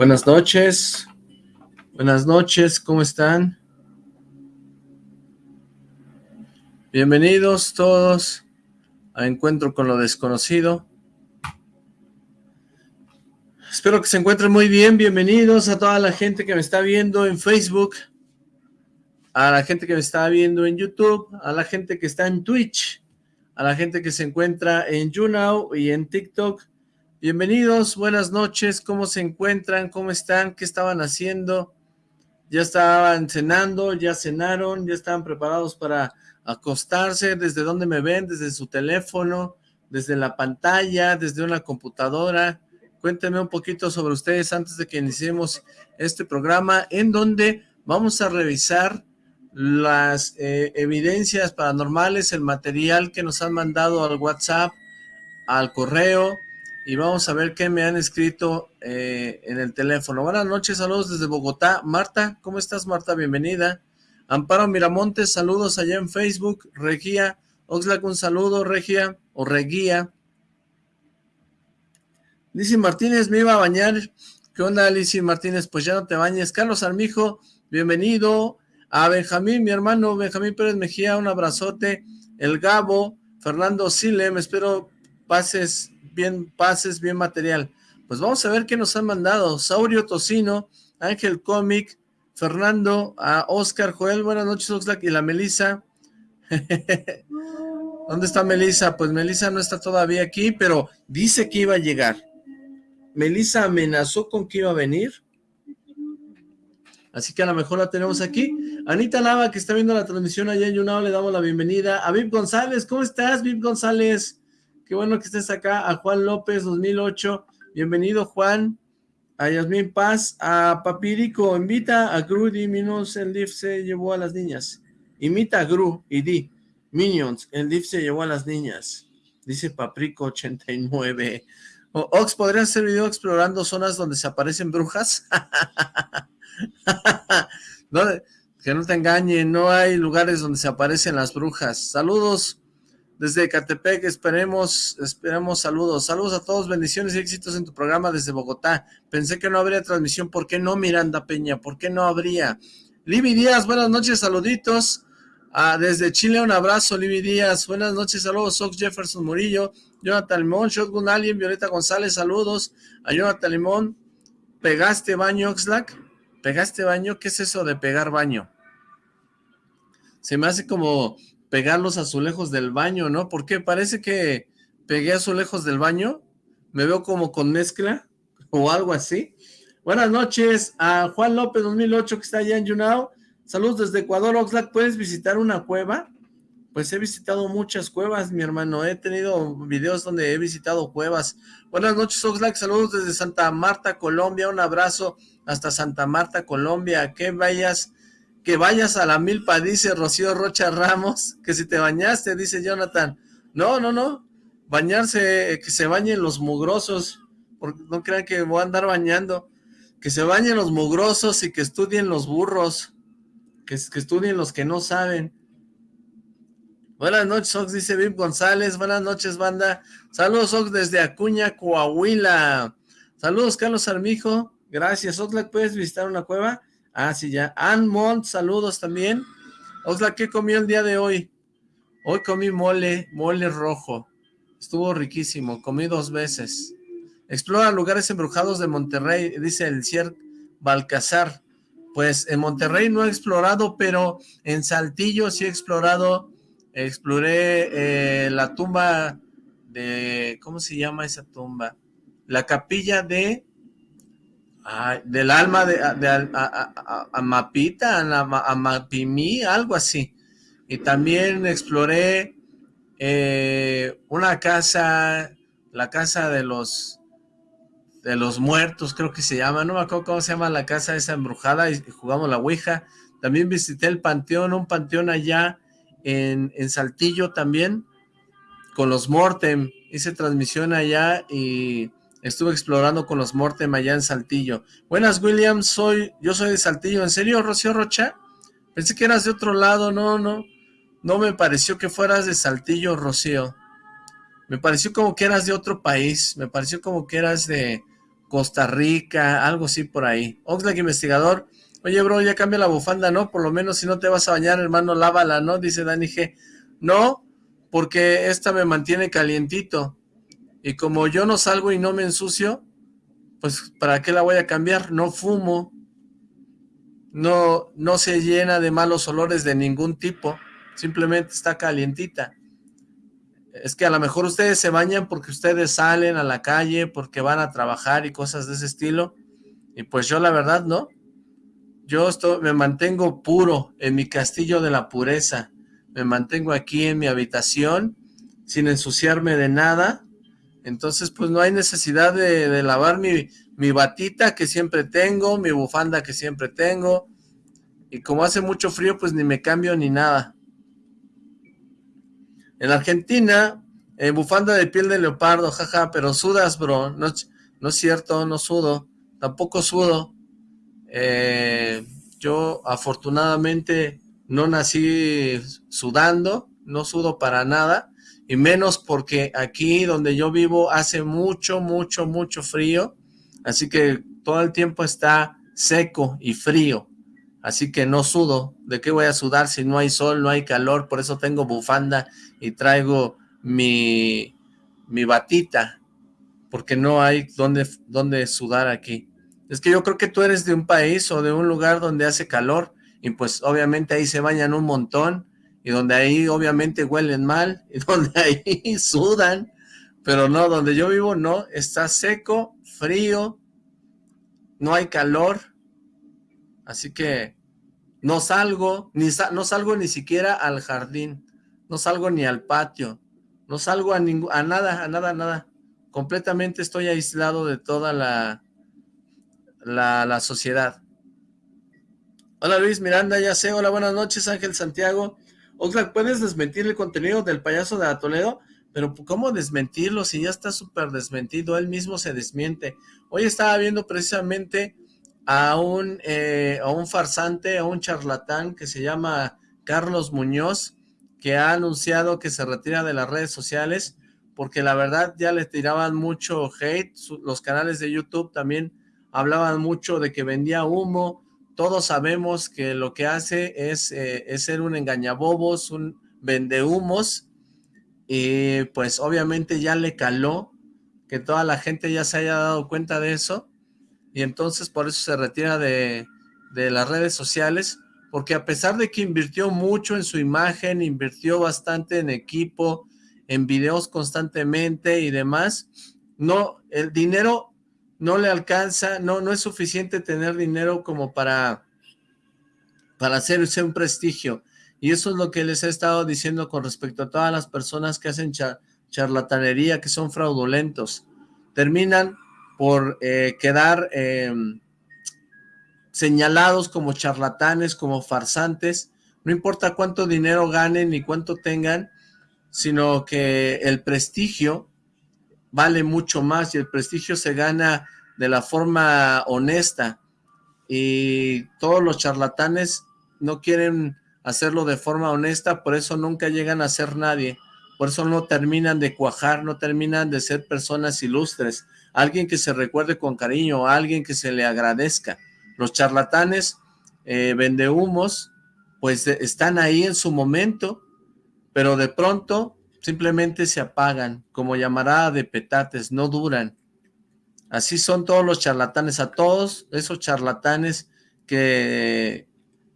Buenas noches. Buenas noches, ¿cómo están? Bienvenidos todos a Encuentro con lo Desconocido. Espero que se encuentren muy bien. Bienvenidos a toda la gente que me está viendo en Facebook, a la gente que me está viendo en YouTube, a la gente que está en Twitch, a la gente que se encuentra en YouNow y en TikTok. Bienvenidos, buenas noches, ¿cómo se encuentran? ¿Cómo están? ¿Qué estaban haciendo? ¿Ya estaban cenando? ¿Ya cenaron? ¿Ya estaban preparados para acostarse? ¿Desde dónde me ven? ¿Desde su teléfono? ¿Desde la pantalla? ¿Desde una computadora? Cuéntenme un poquito sobre ustedes antes de que iniciemos este programa en donde vamos a revisar las eh, evidencias paranormales, el material que nos han mandado al WhatsApp, al correo, y vamos a ver qué me han escrito eh, en el teléfono. Buenas noches, saludos desde Bogotá. Marta, ¿cómo estás, Marta? Bienvenida. Amparo Miramontes, saludos allá en Facebook. Regia, Oxlack, un saludo, Regia, o Reguía. Lizzy Martínez, me iba a bañar. ¿Qué onda, Lizzy Martínez? Pues ya no te bañes. Carlos Armijo, bienvenido. A Benjamín, mi hermano, Benjamín Pérez Mejía, un abrazote. El Gabo, Fernando Silem, espero pases bien pases, bien material. Pues vamos a ver qué nos han mandado. Saurio Tocino, Ángel Comic, Fernando, a Oscar, Joel, buenas noches, Oxlack, y la Melisa. ¿Dónde está Melisa? Pues Melisa no está todavía aquí, pero dice que iba a llegar. Melisa amenazó con que iba a venir. Así que a lo mejor la tenemos aquí. Anita Lava, que está viendo la transmisión allá en Yunao, le damos la bienvenida. A Viv González, ¿cómo estás, Viv González? Qué bueno que estés acá. A Juan López 2008. Bienvenido, Juan. A Yasmín Paz. A Papirico. Invita a Gru. Di Minions. El DIF se llevó a las niñas. Imita a Gru y di. Minions. El DIF se llevó a las niñas. Dice Paprico 89. Ox, ¿podría hacer video explorando zonas donde se aparecen brujas? que no te engañen, no hay lugares donde se aparecen las brujas. Saludos, desde Catepec, esperemos, esperemos saludos. Saludos a todos, bendiciones y éxitos en tu programa desde Bogotá. Pensé que no habría transmisión, ¿por qué no, Miranda Peña? ¿Por qué no habría? Libby Díaz, buenas noches, saluditos. Ah, desde Chile, un abrazo, Libby Díaz. Buenas noches, saludos, Sox Jefferson Murillo, Jonathan Limón, Shotgun Alien, Violeta González, saludos. A Jonathan Limón, ¿pegaste baño, Oxlack? ¿Pegaste baño? ¿Qué es eso de pegar baño? Se me hace como pegar los azulejos del baño, ¿no? Porque parece que pegué azulejos del baño, me veo como con mezcla o algo así. Buenas noches a Juan López 2008 que está allá en Yunao. Saludos desde Ecuador, Oxlack. ¿Puedes visitar una cueva? Pues he visitado muchas cuevas, mi hermano. He tenido videos donde he visitado cuevas. Buenas noches, Oxlack. Saludos desde Santa Marta, Colombia. Un abrazo hasta Santa Marta, Colombia. Que vayas que vayas a la milpa, dice Rocío Rocha Ramos, que si te bañaste, dice Jonathan. No, no, no, bañarse, que se bañen los mugrosos, porque no crean que voy a andar bañando, que se bañen los mugrosos y que estudien los burros, que, estudien los que no saben. Buenas noches, Ox, dice Viv González, buenas noches, banda. Saludos, Ox, desde Acuña, Coahuila. Saludos, Carlos Armijo, gracias. Oxlack, ¿puedes visitar una cueva? Ah, sí, ya. Anmont, saludos también. Osla, ¿qué comió el día de hoy? Hoy comí mole, mole rojo. Estuvo riquísimo, comí dos veces. Explora lugares embrujados de Monterrey, dice el Cier Balcazar. Pues en Monterrey no he explorado, pero en Saltillo sí he explorado. Exploré eh, la tumba de... ¿Cómo se llama esa tumba? La capilla de del alma de, Amapita, Amapimí, algo así. Y también exploré eh, una casa, la casa de los de los muertos, creo que se llama, no me acuerdo cómo se llama la casa esa embrujada, y jugamos la Ouija. También visité el panteón, un panteón allá en, en Saltillo también, con los Mortem, hice transmisión allá y estuve explorando con los Mortem allá en Saltillo. Buenas, William, soy, yo soy de Saltillo. ¿En serio, Rocío Rocha? Pensé que eras de otro lado, no, no. No me pareció que fueras de Saltillo, Rocío. Me pareció como que eras de otro país. Me pareció como que eras de Costa Rica, algo así por ahí. Oxlack Investigador. Oye, bro, ya cambia la bufanda, ¿no? Por lo menos si no te vas a bañar, hermano, lávala, ¿no? Dice Dani G. No, porque esta me mantiene calientito. Y como yo no salgo y no me ensucio, pues ¿para qué la voy a cambiar? No fumo, no, no se llena de malos olores de ningún tipo, simplemente está calientita. Es que a lo mejor ustedes se bañan porque ustedes salen a la calle, porque van a trabajar y cosas de ese estilo, y pues yo la verdad no. Yo estoy, me mantengo puro en mi castillo de la pureza, me mantengo aquí en mi habitación sin ensuciarme de nada, entonces pues no hay necesidad de, lavar mi, mi batita que siempre tengo, mi bufanda que siempre tengo, y como hace mucho frío pues ni me cambio ni nada. En Argentina, en bufanda de piel de leopardo, jaja, pero sudas bro, no, no es cierto, no sudo, tampoco sudo, eh, yo afortunadamente no nací sudando, no sudo para nada, y menos porque aquí donde yo vivo hace mucho, mucho, mucho frío, así que todo el tiempo está seco y frío, así que no sudo, ¿de qué voy a sudar si no hay sol, no hay calor? Por eso tengo bufanda y traigo mi, mi batita, porque no hay donde, donde sudar aquí. Es que yo creo que tú eres de un país o de un lugar donde hace calor, y pues obviamente ahí se bañan un montón, y donde ahí obviamente huelen mal, y donde ahí sudan, pero no, donde yo vivo no, está seco, frío, no hay calor, así que no salgo, ni no salgo ni siquiera al jardín, no salgo ni al patio, no salgo a, a nada, a nada, a nada, completamente estoy aislado de toda la, la, la sociedad. Hola Luis Miranda, ya sé, hola, buenas noches Ángel Santiago, Oxlack, ¿puedes desmentir el contenido del payaso de Toledo? Pero ¿cómo desmentirlo si ya está súper desmentido? Él mismo se desmiente. Hoy estaba viendo precisamente a un, eh, a un farsante, a un charlatán que se llama Carlos Muñoz, que ha anunciado que se retira de las redes sociales, porque la verdad ya le tiraban mucho hate, los canales de YouTube también hablaban mucho de que vendía humo, todos sabemos que lo que hace es, eh, es ser un engañabobos, un vendehumos, y pues obviamente ya le caló que toda la gente ya se haya dado cuenta de eso, y entonces por eso se retira de, de las redes sociales, porque a pesar de que invirtió mucho en su imagen, invirtió bastante en equipo, en videos constantemente y demás, no, el dinero no le alcanza, no, no es suficiente tener dinero como para, para hacerse un prestigio. Y eso es lo que les he estado diciendo con respecto a todas las personas que hacen charlatanería, que son fraudulentos. Terminan por eh, quedar em, señalados como charlatanes, como farsantes. No importa cuánto dinero ganen ni cuánto tengan, sino que el prestigio vale mucho más y el prestigio se gana de la forma honesta. Y todos los charlatanes no quieren hacerlo de forma honesta, por eso nunca llegan a ser nadie, por eso no terminan de cuajar, no terminan de ser personas ilustres, alguien que se recuerde con cariño, alguien que se le agradezca. Los charlatanes, eh, vendehumos, pues están ahí en su momento, pero de pronto simplemente se apagan, como llamará de petates, no duran. Así son todos los charlatanes, a todos esos charlatanes que,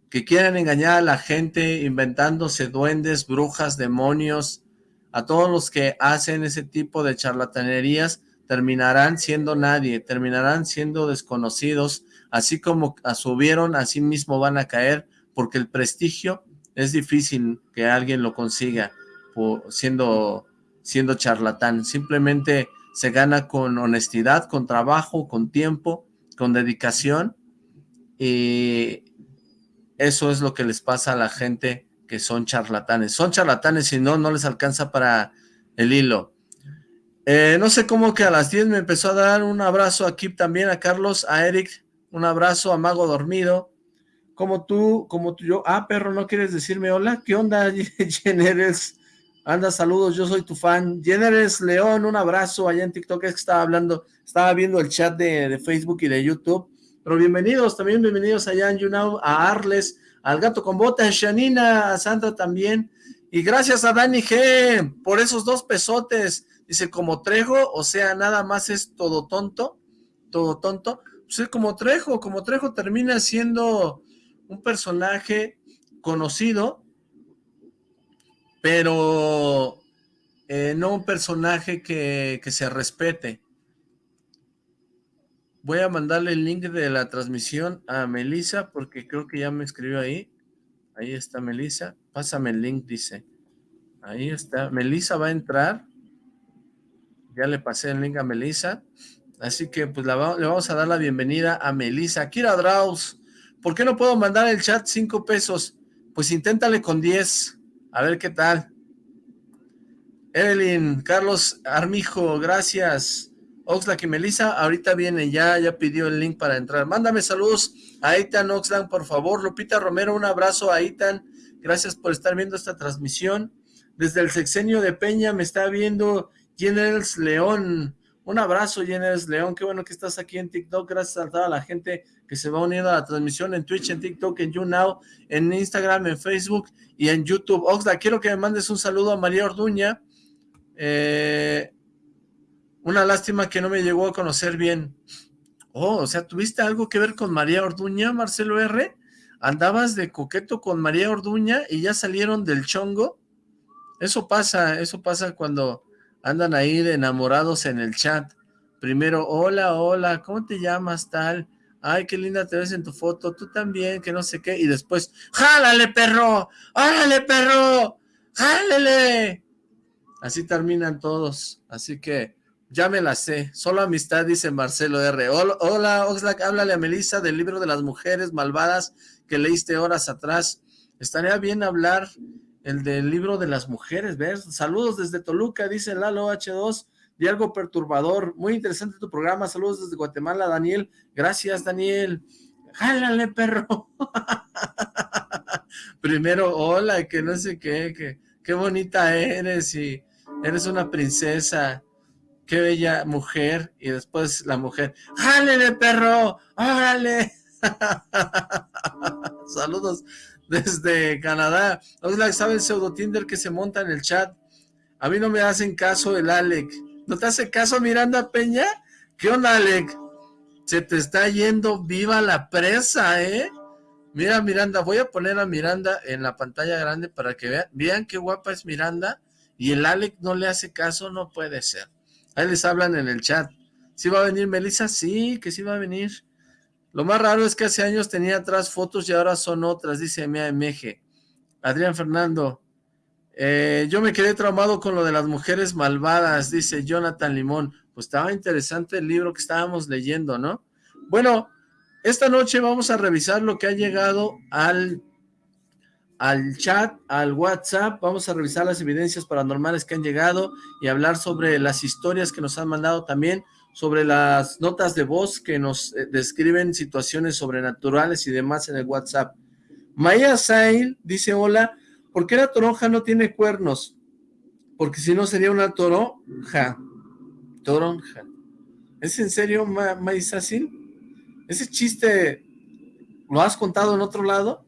que quieren engañar a la gente inventándose duendes, brujas, demonios, a todos los que hacen ese tipo de charlatanerías terminarán siendo nadie, terminarán siendo desconocidos, así como subieron, así mismo van a caer, porque el prestigio es difícil que alguien lo consiga siendo, siendo charlatán. Simplemente se gana con honestidad, con trabajo, con tiempo, con dedicación y eso es lo que les pasa a la gente que son charlatanes. Son charlatanes y no, no les alcanza para el hilo. Eh, no sé cómo que a las 10 me empezó a dar un abrazo aquí también, a Carlos, a Eric, un abrazo, a Mago Dormido, como tú, como tú, yo, ah, perro, ¿no quieres decirme hola? ¿Qué onda, Generes? Anda, saludos, yo soy tu fan. Generes León, un abrazo allá en TikTok, es que estaba hablando, estaba viendo el chat de, de Facebook y de YouTube, pero bienvenidos, también bienvenidos allá en YouNow, a Arles, al Gato con Botas, Shanina, a Sandra también, y gracias a Dani G por esos dos pesotes, Dice, como Trejo, o sea, nada más es todo tonto, todo tonto. Pues es como Trejo, como Trejo termina siendo un personaje conocido, pero eh, no un personaje que, que se respete. Voy a mandarle el link de la transmisión a Melissa, porque creo que ya me escribió ahí. Ahí está Melissa. Pásame el link, dice. Ahí está. Melissa va a entrar ya le pasé el link a Melissa. Así que pues le vamos a dar la bienvenida a Melissa. Kira Draus, ¿por qué no puedo mandar el chat 5 pesos? Pues inténtale con 10, a ver qué tal. Evelyn, Carlos Armijo, gracias. Oxlack y Melissa, ahorita viene ya, ya pidió el link para entrar. Mándame saludos a Itan Oxlack, por favor. Lupita Romero, un abrazo a Itan. Gracias por estar viendo esta transmisión. Desde el sexenio de Peña me está viendo Jeners León, un abrazo Jeners León, qué bueno que estás aquí en TikTok, gracias a toda la gente que se va uniendo a la transmisión en Twitch, en TikTok, en YouNow, en Instagram, en Facebook y en YouTube. Oxla, quiero que me mandes un saludo a María Orduña, eh, una lástima que no me llegó a conocer bien. Oh, o sea, ¿tuviste algo que ver con María Orduña, Marcelo R? ¿Andabas de coqueto con María Orduña y ya salieron del chongo? Eso pasa, eso pasa cuando andan ahí de enamorados en el chat. Primero, hola, hola, ¿cómo te llamas tal? Ay, qué linda te ves en tu foto, tú también, que no sé qué. Y después, ¡jálale, perro! ¡Jálale, perro! ¡Jálale! Así terminan todos. Así que ya me la sé. Solo amistad, dice Marcelo R. Hola, hola Oxlack, háblale a Melissa del libro de las mujeres malvadas que leíste horas atrás. Estaría bien hablar el del libro de las mujeres, ¿ves? Saludos desde Toluca, dice Lalo H2, de algo perturbador, muy interesante tu programa, saludos desde Guatemala, Daniel, gracias Daniel, jálale perro, primero hola, que no sé qué, que qué bonita eres y eres una princesa, qué bella mujer, y después la mujer, jálale perro, órale, saludos desde Canadá. Oxlack, ¿sabe el pseudo Tinder que se monta en el chat? A mí no me hacen caso el Alec. ¿No te hace caso Miranda Peña? ¿Qué onda, Alec? Se te está yendo viva la presa, ¿eh? Mira, Miranda, voy a poner a Miranda en la pantalla grande para que vean, vean qué guapa es Miranda y el Alec no le hace caso, no puede ser. Ahí les hablan en el chat. ¿Sí va a venir Melissa? Sí, que sí va a venir. Lo más raro es que hace años tenía atrás fotos y ahora son otras, dice Meje. Adrián Fernando. Eh, yo me quedé traumado con lo de las mujeres malvadas, dice Jonathan Limón. Pues estaba interesante el libro que estábamos leyendo, ¿no? Bueno, esta noche vamos a revisar lo que ha llegado al, al chat, al WhatsApp. Vamos a revisar las evidencias paranormales que han llegado y hablar sobre las historias que nos han mandado también sobre las notas de voz que nos eh, describen situaciones sobrenaturales y demás en el WhatsApp. Maya Sail dice, hola, ¿por qué la toronja no tiene cuernos? Porque si no sería una toronja. Toronja. ¿Es en serio, Maya Sail? ¿Ese chiste lo has contado en otro lado?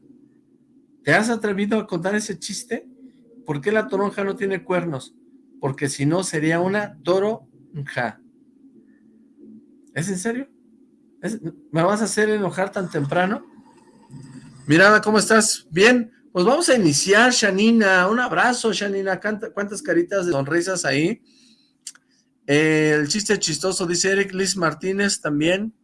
¿Te has atrevido a contar ese chiste? ¿Por qué la toronja no tiene cuernos? Porque si no sería una toronja. ¿Es en serio? ¿Me vas a hacer enojar tan temprano? Mirada, ¿cómo estás? ¿Bien? Pues vamos a iniciar, Shanina. Un abrazo, Shanina. ¿Cuántas caritas de sonrisas ahí? el chiste chistoso, dice Eric Liz Martínez también.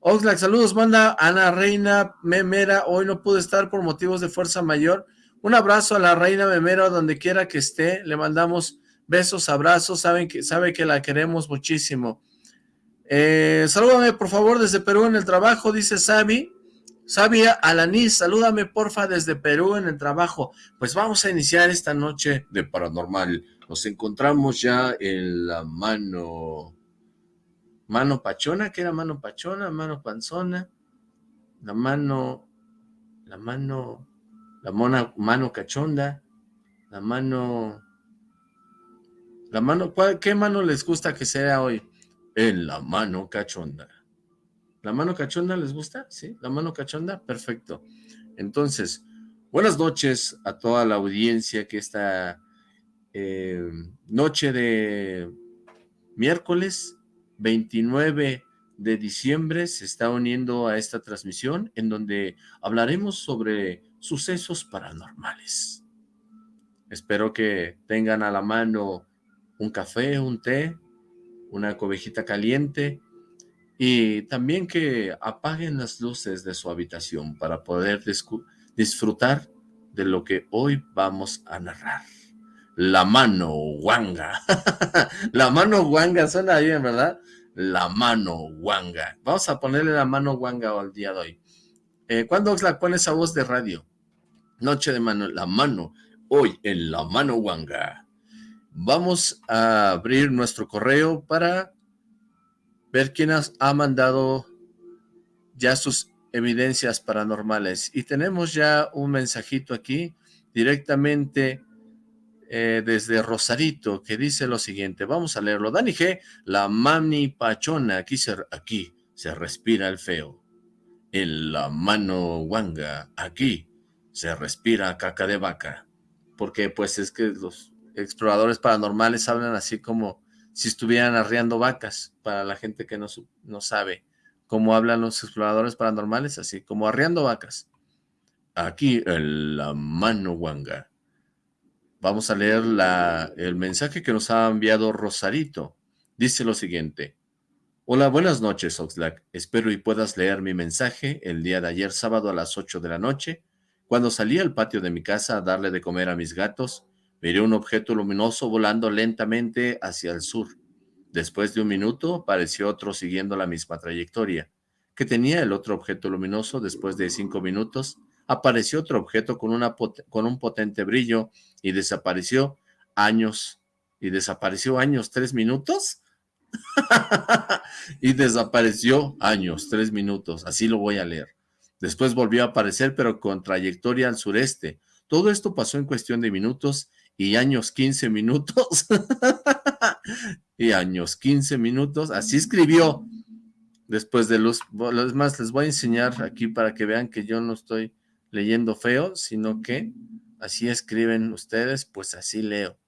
Oxlack, saludos, manda Ana Reina Memera. Hoy no pude estar por motivos de fuerza mayor. Un abrazo a la Reina Memera donde quiera que esté. Le mandamos besos, abrazos. Saben que, sabe que la queremos muchísimo. Eh, salúdame por favor desde Perú en el trabajo, dice Sabi. Sabi Alanis, salúdame porfa desde Perú en el trabajo. Pues vamos a iniciar esta noche de Paranormal Nos encontramos ya en la mano... Mano pachona, ¿qué era mano pachona? Mano panzona. La mano... La mano... La mona, mano cachonda. La mano... La mano... ¿Qué mano les gusta que sea hoy? En la mano cachonda. ¿La mano cachonda les gusta? ¿Sí? ¿La mano cachonda? Perfecto. Entonces, buenas noches a toda la audiencia que esta eh, noche de miércoles 29 de diciembre se está uniendo a esta transmisión en donde hablaremos sobre sucesos paranormales. Espero que tengan a la mano un café, un té, una cobejita caliente y también que apaguen las luces de su habitación para poder disfrutar de lo que hoy vamos a narrar. La mano guanga. la mano guanga suena bien, ¿verdad? La mano guanga. Vamos a ponerle la mano guanga al día de hoy. Eh, ¿Cuándo la pone esa voz de radio? Noche de mano, la mano. Hoy en la mano guanga. Vamos a abrir nuestro correo para ver quién ha mandado ya sus evidencias paranormales. Y tenemos ya un mensajito aquí directamente eh, desde Rosarito que dice lo siguiente. Vamos a leerlo. Dani G, la mani pachona, aquí se, aquí se respira el feo. En la mano guanga, aquí se respira caca de vaca. Porque pues es que los exploradores paranormales hablan así como si estuvieran arriando vacas, para la gente que no, no sabe cómo hablan los exploradores paranormales, así como arriando vacas. Aquí en la mano guanga. Vamos a leer la, el mensaje que nos ha enviado Rosarito. Dice lo siguiente. Hola, buenas noches, Oxlack. Espero y puedas leer mi mensaje el día de ayer sábado a las 8 de la noche. Cuando salí al patio de mi casa a darle de comer a mis gatos, Miré un objeto luminoso volando lentamente hacia el sur. Después de un minuto, apareció otro siguiendo la misma trayectoria. que tenía el otro objeto luminoso? Después de cinco minutos, apareció otro objeto con, un potente brillo y desapareció años. ¿Y desapareció años? ¿Tres minutos? y desapareció años, tres minutos. Así lo voy a leer. Después volvió a aparecer, pero con trayectoria al sureste. Todo esto pasó en cuestión de minutos y años 15 minutos. y años 15 minutos. Así escribió después de los... Es más, les voy a enseñar aquí para que vean que yo no estoy leyendo feo, sino que así escriben ustedes, pues así leo.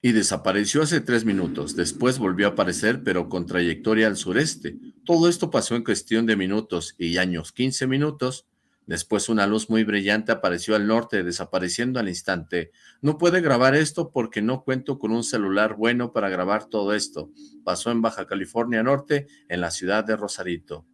Y desapareció hace tres minutos. Después volvió a aparecer, pero con trayectoria al sureste. Todo esto pasó en cuestión de minutos y años 15 minutos Después una luz muy brillante apareció al norte, desapareciendo al instante. No puede grabar esto porque no cuento con un celular bueno para grabar todo esto. Pasó en Baja California Norte, en la ciudad de Rosarito.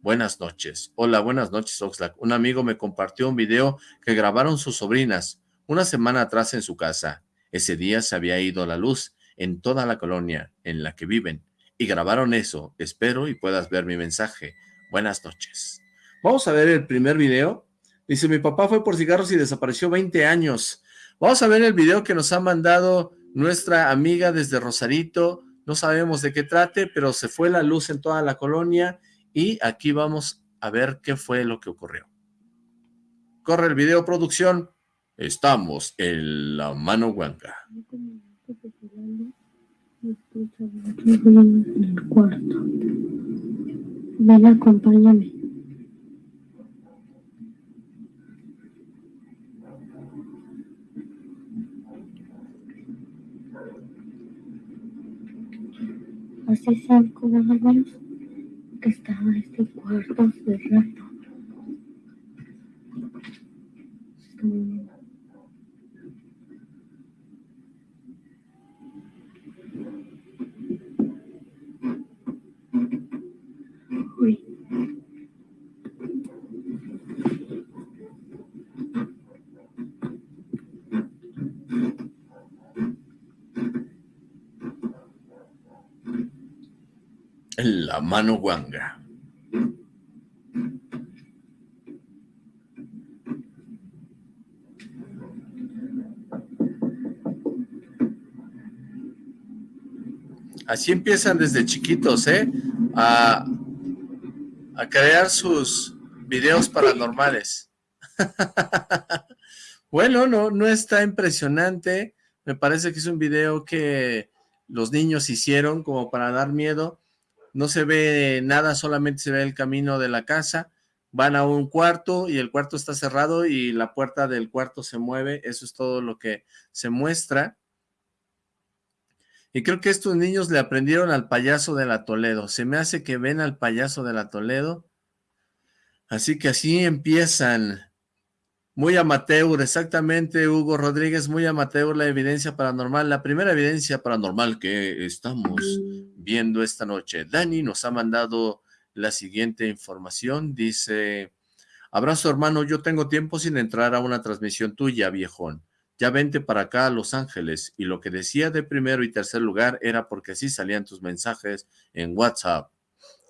Buenas noches. Hola, buenas noches, Oxlack. Un amigo me compartió un video que grabaron sus sobrinas una semana atrás en su casa. Ese día se había ido la luz en toda la colonia en la que viven. Y grabaron eso. Espero y puedas ver mi mensaje. Buenas noches. Vamos a ver el primer video. Dice, mi papá fue por cigarros y desapareció 20 años. Vamos a ver el video que nos ha mandado nuestra amiga desde Rosarito. No sabemos de qué trate, pero se fue la luz en toda la colonia y aquí vamos a ver qué fue lo que ocurrió. Corre el video, producción. Estamos en la mano huanca. Ven, acompáñame. Hace cinco años que estaba este cuarto cerrado. La mano guanga. Así empiezan desde chiquitos, ¿eh? A, a crear sus videos paranormales. bueno, no, no está impresionante. Me parece que es un video que los niños hicieron como para dar miedo no se ve nada, solamente se ve el camino de la casa. Van a un cuarto y el cuarto está cerrado y la puerta del cuarto se mueve. Eso es todo lo que se muestra. Y creo que estos niños le aprendieron al payaso de la Toledo. Se me hace que ven al payaso de la Toledo. Así que así empiezan. Muy amateur, exactamente, Hugo Rodríguez, muy amateur la evidencia paranormal. La primera evidencia paranormal que estamos viendo esta noche. Dani nos ha mandado la siguiente información. Dice, abrazo hermano, yo tengo tiempo sin entrar a una transmisión tuya, viejón ya vente para acá a Los Ángeles. Y lo que decía de primero y tercer lugar era porque así salían tus mensajes en WhatsApp.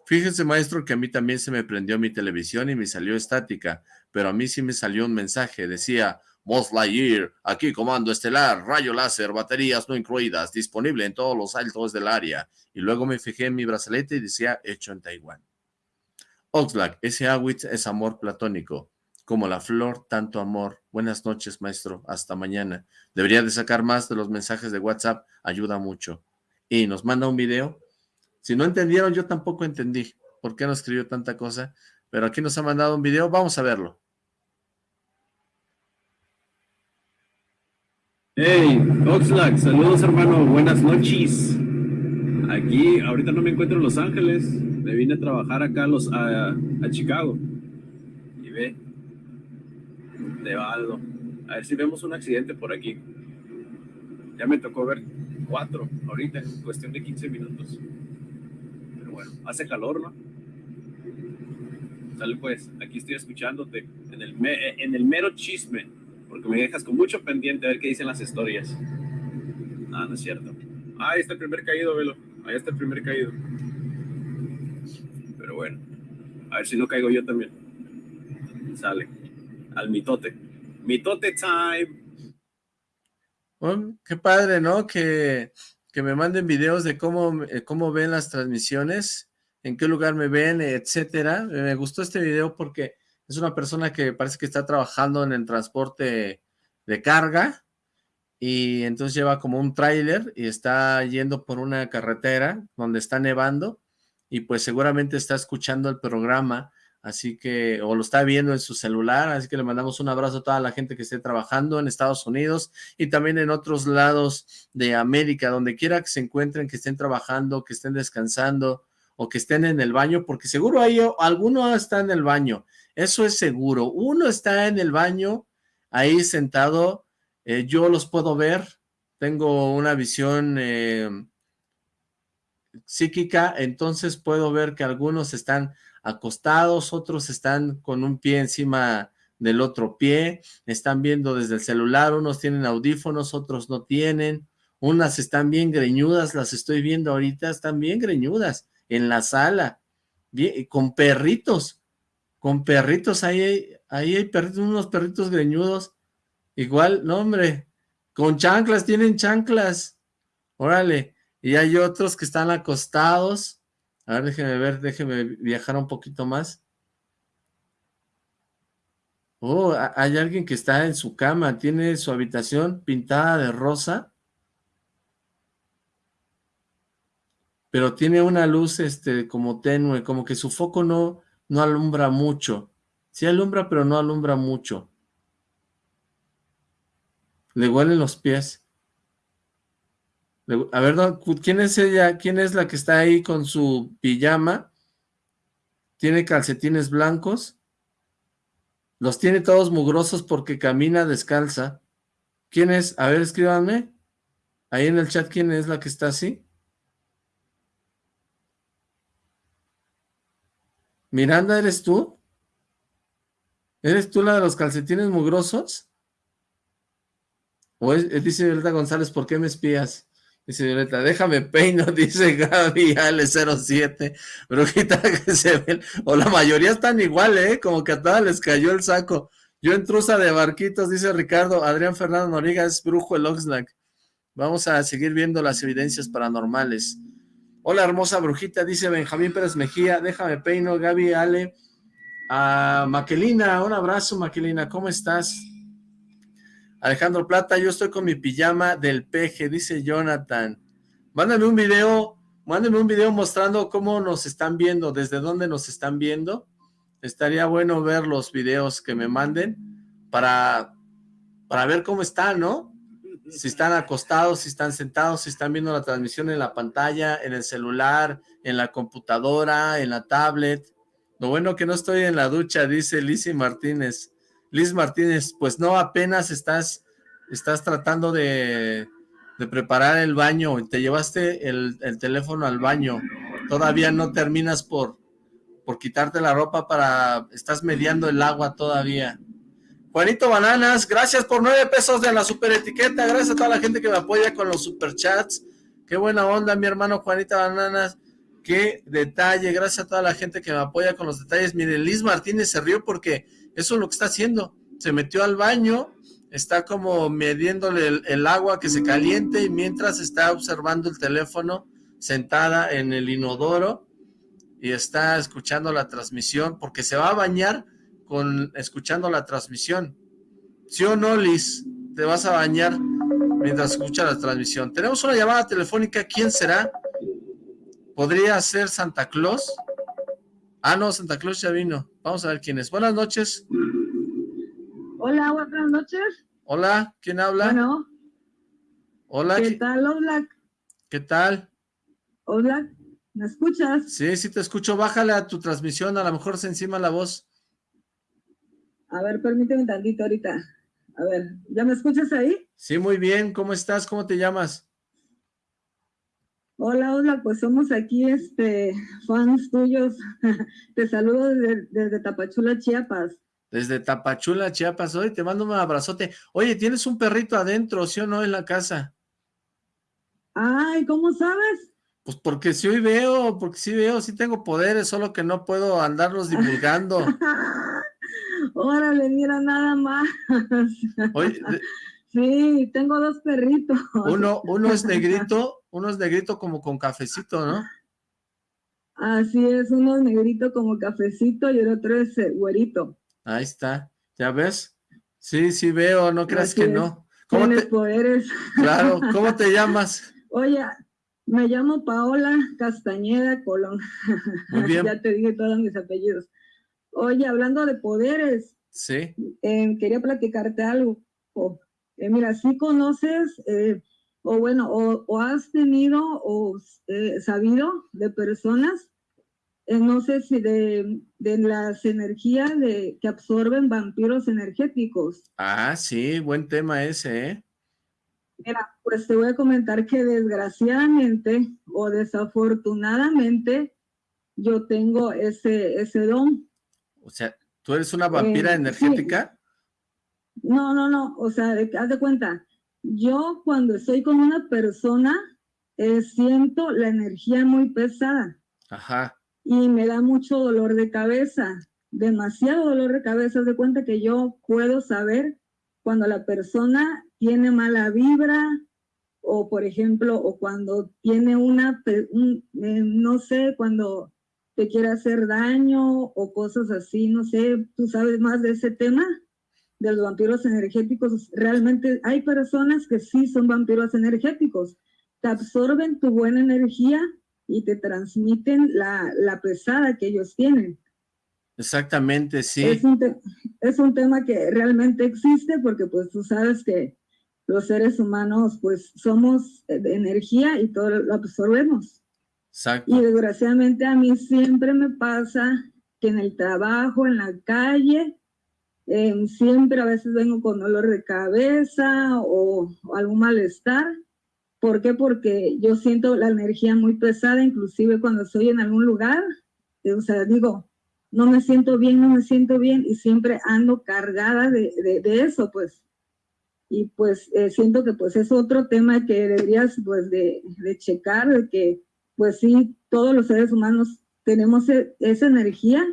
Fíjese, maestro, que a mí también se me prendió mi televisión y me salió estática, pero a mí sí me salió un mensaje, decía, Moth Lightyear, aquí comando estelar, rayo láser, baterías no incluidas, disponible en todos los altos del área. Y luego me fijé en mi brazalete y decía, hecho en Taiwán. Oxlack, ese Awitz es amor platónico como la flor, tanto amor. Buenas noches, maestro. Hasta mañana. Debería de sacar más de los mensajes de WhatsApp. Ayuda mucho. Y nos manda un video. Si no entendieron, yo tampoco entendí por qué no escribió tanta cosa. Pero aquí nos ha mandado un video. Vamos a verlo. Hey, Oxlack, saludos hermano, buenas noches. Aquí, ahorita no me encuentro en Los Ángeles, me vine a trabajar acá a, los, a, Chicago. Y ve, de. A ver si vemos un accidente por aquí. Ya me tocó ver cuatro ahorita en cuestión de 15 minutos. Bueno, hace calor, ¿no? Sale pues, aquí estoy escuchándote en el, en el mero chisme, porque me dejas con mucho pendiente a ver qué dicen las historias. Ah, no es cierto. Ah, ahí está el primer caído, velo. Ahí está el primer caído. Pero bueno, a ver si no caigo yo también. Sale al mitote. Mitote time. qué padre, ¿no? Que, que me manden videos de cómo, eh, cómo ven las transmisiones, en qué lugar me ven, etcétera. Me gustó este video porque es una persona que parece que está trabajando en el transporte de carga y entonces lleva como un tráiler y está yendo por una carretera donde está nevando y pues seguramente está escuchando el programa así que, o lo está viendo en su celular, así que le mandamos un abrazo a toda la gente que esté trabajando en Estados Unidos y también en otros lados de América, donde quiera que se encuentren, que estén trabajando, que estén descansando o que estén en el baño, porque seguro hay alguno está en el baño, eso es seguro, uno está en el baño ahí sentado, eh, yo los puedo ver, tengo una visión eh, psíquica, entonces puedo ver que algunos están acostados, otros están con un pie encima del otro pie, están viendo desde el celular, unos tienen audífonos, otros no tienen, unas están bien greñudas, las estoy viendo ahorita, están bien greñudas, en la sala, con perritos, con perritos, ahí hay, ahí hay perritos, unos perritos greñudos, igual, no hombre, con chanclas, tienen chanclas, órale, y hay otros que están acostados, a ver, déjeme ver, déjeme viajar un poquito más. Oh, hay alguien que está en su cama, tiene su habitación pintada de rosa. Pero tiene una luz este como tenue, como que su foco no, no alumbra mucho. Sí alumbra, pero no alumbra mucho. Le huelen los pies. A ver, ¿quién es ella? ¿Quién es la que está ahí con su pijama? ¿Tiene calcetines blancos? Los tiene todos mugrosos porque camina descalza. ¿Quién es? A ver, escríbanme. Ahí en el chat, ¿quién es la que está así? Miranda, ¿eres tú? ¿Eres tú la de los calcetines mugrosos? O es, dice Violeta González, ¿por qué me espías? Dice Violeta, déjame peino, dice Gaby Ale07, brujita que se o la mayoría están igual, ¿eh? Como que a todas les cayó el saco. Yo entrusa de barquitos, dice Ricardo, Adrián Fernando Noriga es brujo el Oxlack. Vamos a seguir viendo las evidencias paranormales. Hola, hermosa brujita, dice Benjamín Pérez Mejía, déjame peino, Gaby, Ale, a Maquelina, un abrazo, Maquelina, ¿cómo estás? Alejandro Plata, yo estoy con mi pijama del peje, dice Jonathan. Mándame un video, mándame un video mostrando cómo nos están viendo, desde dónde nos están viendo. Estaría bueno ver los videos que me manden para, para ver cómo están, ¿no? si están acostados, si están sentados, si están viendo la transmisión en la pantalla, en el celular, en la computadora, en la tablet. Lo bueno que no estoy en la ducha, dice Lizzy Martínez. Liz Martínez, pues no, apenas estás, estás tratando de, preparar el baño te llevaste el, el, teléfono al baño. Todavía no terminas por, por quitarte la ropa para... Estás mediando el agua todavía. Juanito Bananas, gracias por nueve pesos de la super etiqueta, gracias a toda la gente que me apoya con los superchats, qué buena onda mi hermano Juanito Bananas, qué detalle, gracias a toda la gente que me apoya con los detalles, miren, Liz Martínez se rió porque eso es lo que está haciendo, se metió al baño, está como midiéndole el, agua que se caliente y mientras está observando el teléfono sentada en el inodoro y está escuchando la transmisión porque se va a bañar con escuchando la transmisión. ¿Sí o no, Liz? Te vas a bañar mientras escucha la transmisión. Tenemos una llamada telefónica. ¿Quién será? ¿Podría ser Santa Claus? Ah, no, Santa Claus ya vino. Vamos a ver quién es. Buenas noches. Hola, buenas noches. Hola, ¿quién habla? Bueno. Hola. ¿Qué tal, Hola? ¿Qué tal? Hola, ¿me escuchas? Sí, sí te escucho. Bájale a tu transmisión, a lo mejor se encima la voz. A ver, permíteme tantito ahorita. A ver, ¿ya me escuchas ahí? Sí, muy bien. ¿Cómo estás? ¿Cómo te llamas? Hola, hola, pues somos aquí, este, fans tuyos. te saludo desde, desde, Tapachula, Chiapas. Desde Tapachula, Chiapas. Oye, te mando un abrazote. Oye, ¿tienes un perrito adentro, sí o no, en la casa? Ay, ¿cómo sabes? Pues porque sí hoy veo, porque sí veo, sí tengo poderes, solo que no puedo andarlos divulgando. Órale, mira nada más. Oye, sí, tengo dos perritos. Uno, uno es negrito, uno es negrito como con cafecito, ¿no? Así es, uno es negrito como cafecito y el otro es eh, güerito. Ahí está, ¿ya ves? Sí, sí veo, no creas que no. ¿Cómo te... poderes. Claro, ¿cómo te llamas? Oye, me llamo Paola Castañeda Colón. Muy bien. ya te dije todos mis apellidos. Oye, hablando de poderes, sí. Eh, quería platicarte algo. Eh, mira, si conoces, eh, o bueno, o, o, has tenido o sabido de personas, no sé si de, de las energías de, que absorben vampiros energéticos. Ah, sí, buen tema ese, ¿eh? Mira, pues te voy a comentar que desgraciadamente o desafortunadamente yo tengo ese, ese don. O sea, ¿tú eres una vampira eh, energética? Sí. No, no, no, o sea, haz de cuenta, yo cuando estoy con una persona, eh, siento la energía muy pesada. Ajá. Y me da mucho dolor de cabeza, demasiado dolor de cabeza. De cuenta que yo puedo saber cuando la persona tiene mala vibra, o por ejemplo, o cuando tiene una, un, eh, no sé, cuando te quiere hacer daño o cosas así, no sé, tú sabes más de ese tema de los vampiros energéticos. Realmente hay personas que sí son vampiros energéticos, te absorben tu buena energía y te transmiten la, la pesada que ellos tienen. Exactamente, sí. Es un, es un tema que realmente existe porque pues tú sabes que los seres humanos pues somos de energía y todo lo absorbemos. Exacto. Y desgraciadamente a mí siempre me pasa que en el trabajo, en la calle, eh, siempre a veces vengo con dolor de cabeza o, algún malestar. ¿Por qué? Porque yo siento la energía muy pesada, inclusive cuando estoy en algún lugar, eh, o sea, digo, no me siento bien, no me siento bien, y siempre ando cargada de, de, de eso, pues. Y pues eh, siento que pues es otro tema que deberías pues de, de checar, de que pues sí, todos los seres humanos tenemos e, esa energía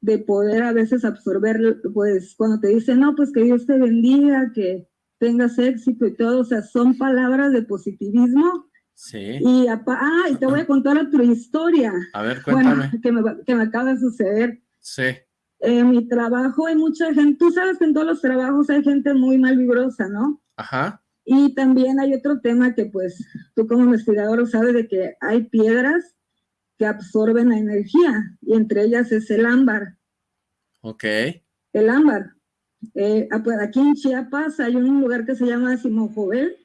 de poder a veces absorber, pues cuando te dicen, no, pues que Dios te bendiga, que tengas éxito y todo, o sea, son palabras de positivismo Sí. Y, ah, y te voy a contar otra historia. A ver, cuéntame. que, me, que me acaba de suceder. Sí. En mi trabajo hay mucha gente, tú sabes que en todos los trabajos hay gente muy mal vibrosa, ¿no? Ajá. Y también hay otro tema que pues tú como investigador sabes de que hay piedras que absorben la energía y entre ellas es el ámbar. Ok. El ámbar. Eh, ah, pues, aquí en Chiapas hay un lugar que se llama Simojovel,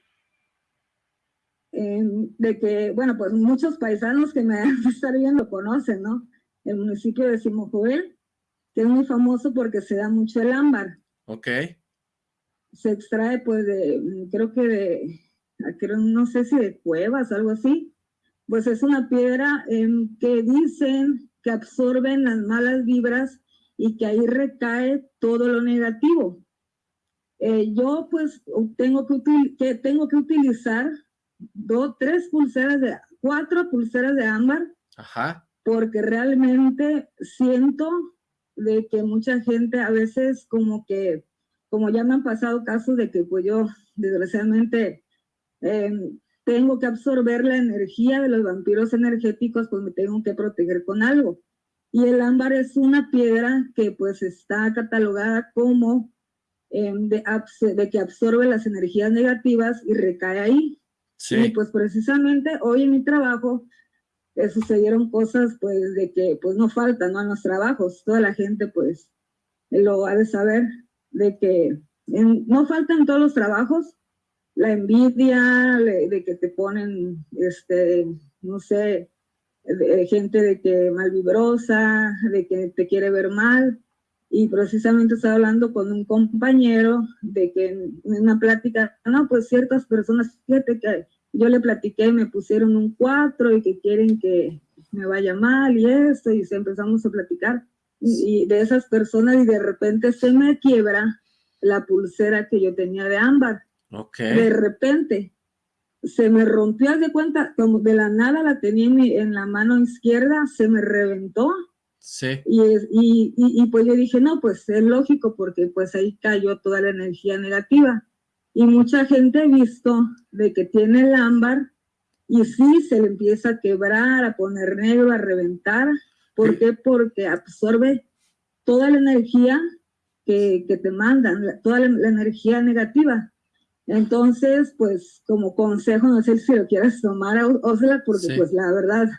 de que, bueno, pues muchos paisanos que me han estar viendo conocen, ¿no? El municipio de Simojovel, que es muy famoso porque se da mucho el ámbar. Ok. Se extrae, pues, de, creo que de, creo, no sé si de cuevas, algo así. Pues es una piedra que dicen que absorben las malas vibras y que ahí recae todo lo negativo. Eh, yo pues tengo que, que, tengo que utilizar dos, tres pulseras de, cuatro pulseras de ámbar, Ajá. porque realmente siento de que mucha gente a veces como que, como ya me han pasado casos de que pues yo desgraciadamente em, tengo que absorber la energía de los vampiros energéticos, pues me tengo que proteger con algo. Y el ámbar es una piedra que pues está catalogada como em, de, de, que absorbe las energías negativas y recae ahí. Sí. Y pues precisamente hoy en mi trabajo eh, sucedieron cosas pues de que pues no faltan ¿no? en los trabajos. Toda la gente pues lo ha de saber de que en, no faltan todos los trabajos la envidia de que te ponen, este, no sé, de, gente de que malvibrosa, de que te quiere ver mal. Y precisamente estaba hablando con un compañero de que en una plática, no, pues ciertas personas, fíjate que yo le platiqué, me pusieron un cuatro y que quieren que me vaya mal y esto, y empezamos a platicar. Y, y de esas personas y de repente se me quiebra la pulsera que yo tenía de ámbar de repente se me rompió, de cuenta, como de la nada la tenía en, la mano izquierda, se me reventó. Sí. Y, y, y, pues yo dije, no, pues es lógico porque pues ahí cayó toda la energía negativa. Y mucha gente ha visto de que tiene el ámbar y sí se le empieza a quebrar, a poner negro, a reventar. ¿Por qué? Porque absorbe toda la energía que, que te mandan, toda la energía negativa. Entonces, pues como consejo, no sé si lo quieras tomar, Osla, porque pues la verdad,